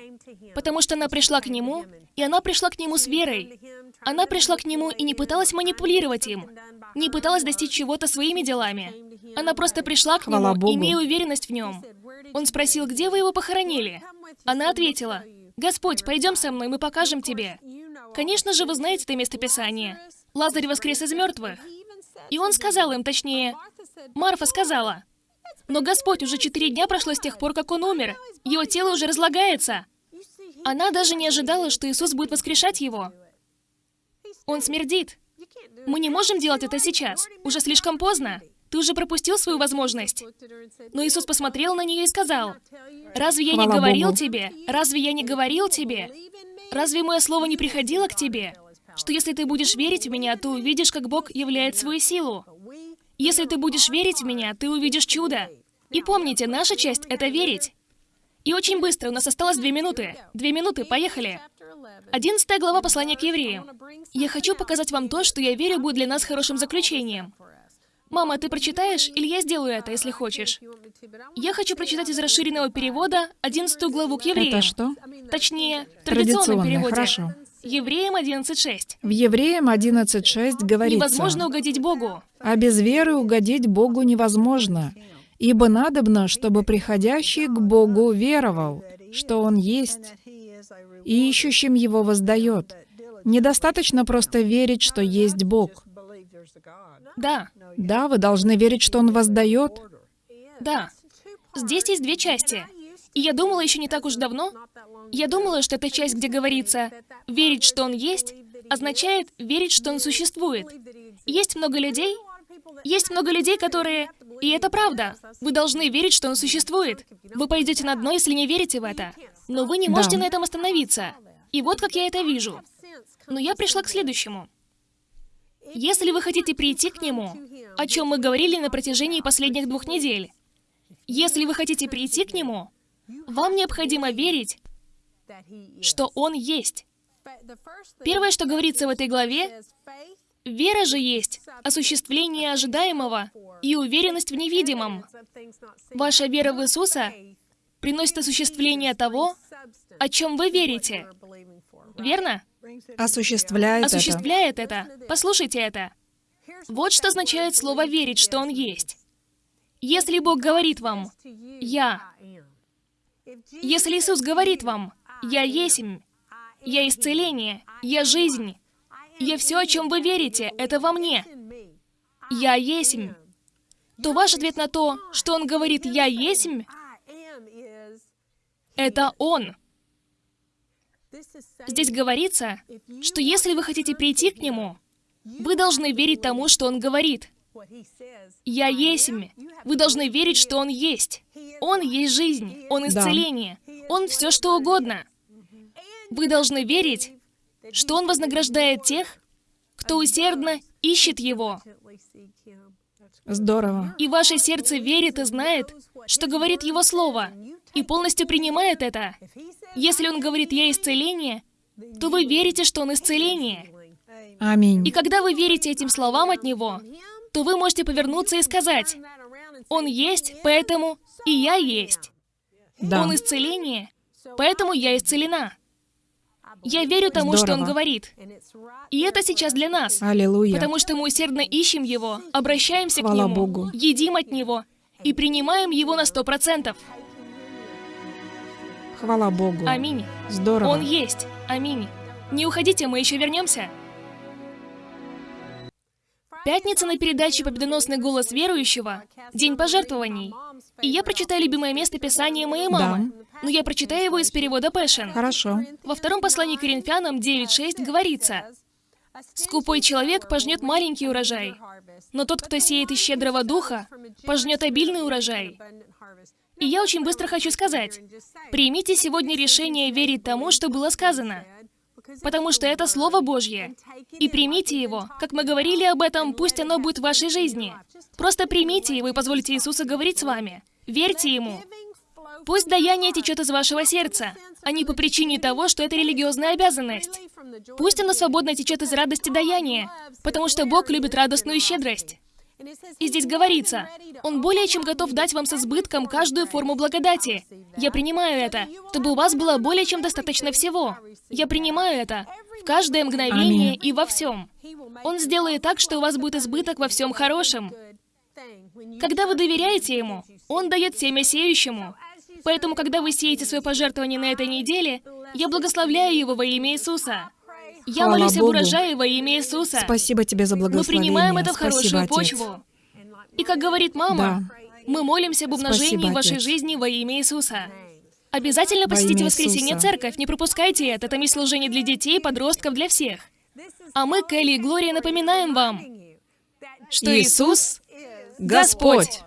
Потому что она пришла к нему, и она пришла к нему с верой. Она пришла к нему и не пыталась манипулировать им, не пыталась достичь чего-то своими делами. Она просто пришла к нему, имея уверенность в нем. Он спросил, где вы его похоронили? Она ответила, «Господь, пойдем со мной, мы покажем тебе». Конечно же, вы знаете это местописание. Лазарь воскрес из мертвых. И он сказал им, точнее, Марфа сказала, «Но Господь, уже четыре дня прошло с тех пор, как он умер. Его тело уже разлагается». Она даже не ожидала, что Иисус будет воскрешать его. Он смердит. Мы не можем делать это сейчас. Уже слишком поздно. Ты уже пропустил свою возможность. Но Иисус посмотрел на нее и сказал, «Разве я не говорил тебе? Разве я не говорил тебе? Разве мое слово не приходило к тебе? Что если ты будешь верить в меня, то увидишь, как Бог являет свою силу. Если ты будешь верить в меня, ты увидишь чудо. И помните, наша часть — это верить. И очень быстро, у нас осталось две минуты. Две минуты, поехали. Одиннадцатая глава послания к евреям. Я хочу показать вам то, что я верю будет для нас хорошим заключением. Мама, ты прочитаешь, или я сделаю это, если хочешь? Я хочу прочитать из расширенного перевода 11 главу к евреям. Это что? Точнее, в традиционном переводе. хорошо. Евреям 11.6. В Евреям 11.6 говорится, Невозможно угодить Богу. «А без веры угодить Богу невозможно, ибо надобно, чтобы приходящий к Богу веровал, что Он есть, и ищущим Его воздает». Недостаточно просто верить, что есть Бог. Да, Да, вы должны верить, что Он воздает. да. Здесь есть две части. И я думала еще не так уж давно, я думала, что эта часть, где говорится «верить, что Он есть», означает верить, что Он существует. Есть много людей, есть много людей, которые И это правда. Вы должны верить, что он существует. Вы пойдете на дно, если не верите в это. Но вы не можете Да. на этом остановиться. И вот как я это вижу. Но я пришла к следующему. Если вы хотите прийти к нему, о чем мы говорили на протяжении последних двух недель, если вы хотите прийти к нему, вам необходимо верить, что он есть. Первое, что говорится в этой главе, вера же есть осуществление ожидаемого и уверенность в невидимом. Ваша вера в Иисуса приносит осуществление того, о чем вы верите. Верно? Осуществляет это. Осуществляет это. Послушайте это. Вот что означает слово «верить», что Он есть. Если Бог говорит вам «Я», если Иисус говорит вам «Я есмь», «Я исцеление», «Я жизнь», «Я все, о чем вы верите, это во мне», «Я есмь», то ваш ответ на то, что Он говорит «Я есмь», это Он. Здесь говорится, что если вы хотите прийти к Нему, вы должны верить тому, что Он говорит. «Я есмь». Вы должны верить, что Он есть. Он есть жизнь, Он исцеление, Он все что угодно. Вы должны верить, что Он вознаграждает тех, кто усердно ищет Его. Здорово. И ваше сердце верит и знает, что говорит Его Слово, и полностью принимает это. Если Он говорит «Я исцеление», то вы верите, что Он исцеление. Аминь. И когда вы верите этим словам от Него, то вы можете повернуться и сказать, «Он есть, поэтому и я есть. Да. Он исцеление, поэтому я исцелена». Я верю тому, что Он Здорово. говорит. И это сейчас для нас. Аллилуйя. Потому что мы усердно ищем Его, обращаемся к Хвала Нему, Богу. едим от Него и принимаем Его на сто процентов. Хвала Богу. Аминь. Здорово. Он есть. Аминь. Не уходите, мы еще вернемся. Пятница на передаче «Победоносный голос верующего» — День пожертвований. И я прочитаю любимое место Писания моей мамы. Но я прочитаю его из перевода Пэшен. Хорошо. Во втором послании к Коринфянам 9.6 говорится, «Скупой человек пожнет маленький урожай, но тот, кто сеет из щедрого духа, пожнет обильный урожай». И я очень быстро хочу сказать, примите сегодня решение верить тому, что было сказано, потому что это Слово Божье. И примите его. Как мы говорили об этом, пусть оно будет в вашей жизни. Просто примите его и позвольте Иисусу говорить с вами. Верьте Ему. Пусть даяние течет из вашего сердца, а не по причине того, что это религиозная обязанность. Пусть оно свободно течет из радости даяния, потому что Бог любит радостную щедрость. И здесь говорится, Он более чем готов дать вам с избытком каждую форму благодати. Я принимаю это, чтобы у вас было более чем достаточно всего. Я принимаю это в каждое мгновение Аминь. и во всем. Он сделает так, что у вас будет избыток во всем хорошем. Когда вы доверяете Ему, Он дает семя сеющему. Поэтому, когда вы сеете свое пожертвование на этой неделе, я благословляю его во имя Иисуса. Я Хвала молюсь об урожае во имя Иисуса. Спасибо тебе за Мы благословение. принимаем это в Спасибо, хорошую Отец. почву. И как говорит мама, мы молимся об умножении Спасибо, вашей Отец. жизни во имя Иисуса. Обязательно посетите воскресенье церковь, не пропускайте это, там есть служение для детей, подростков, для всех. А мы, Келли и Глория, напоминаем вам, что Иисус Господь.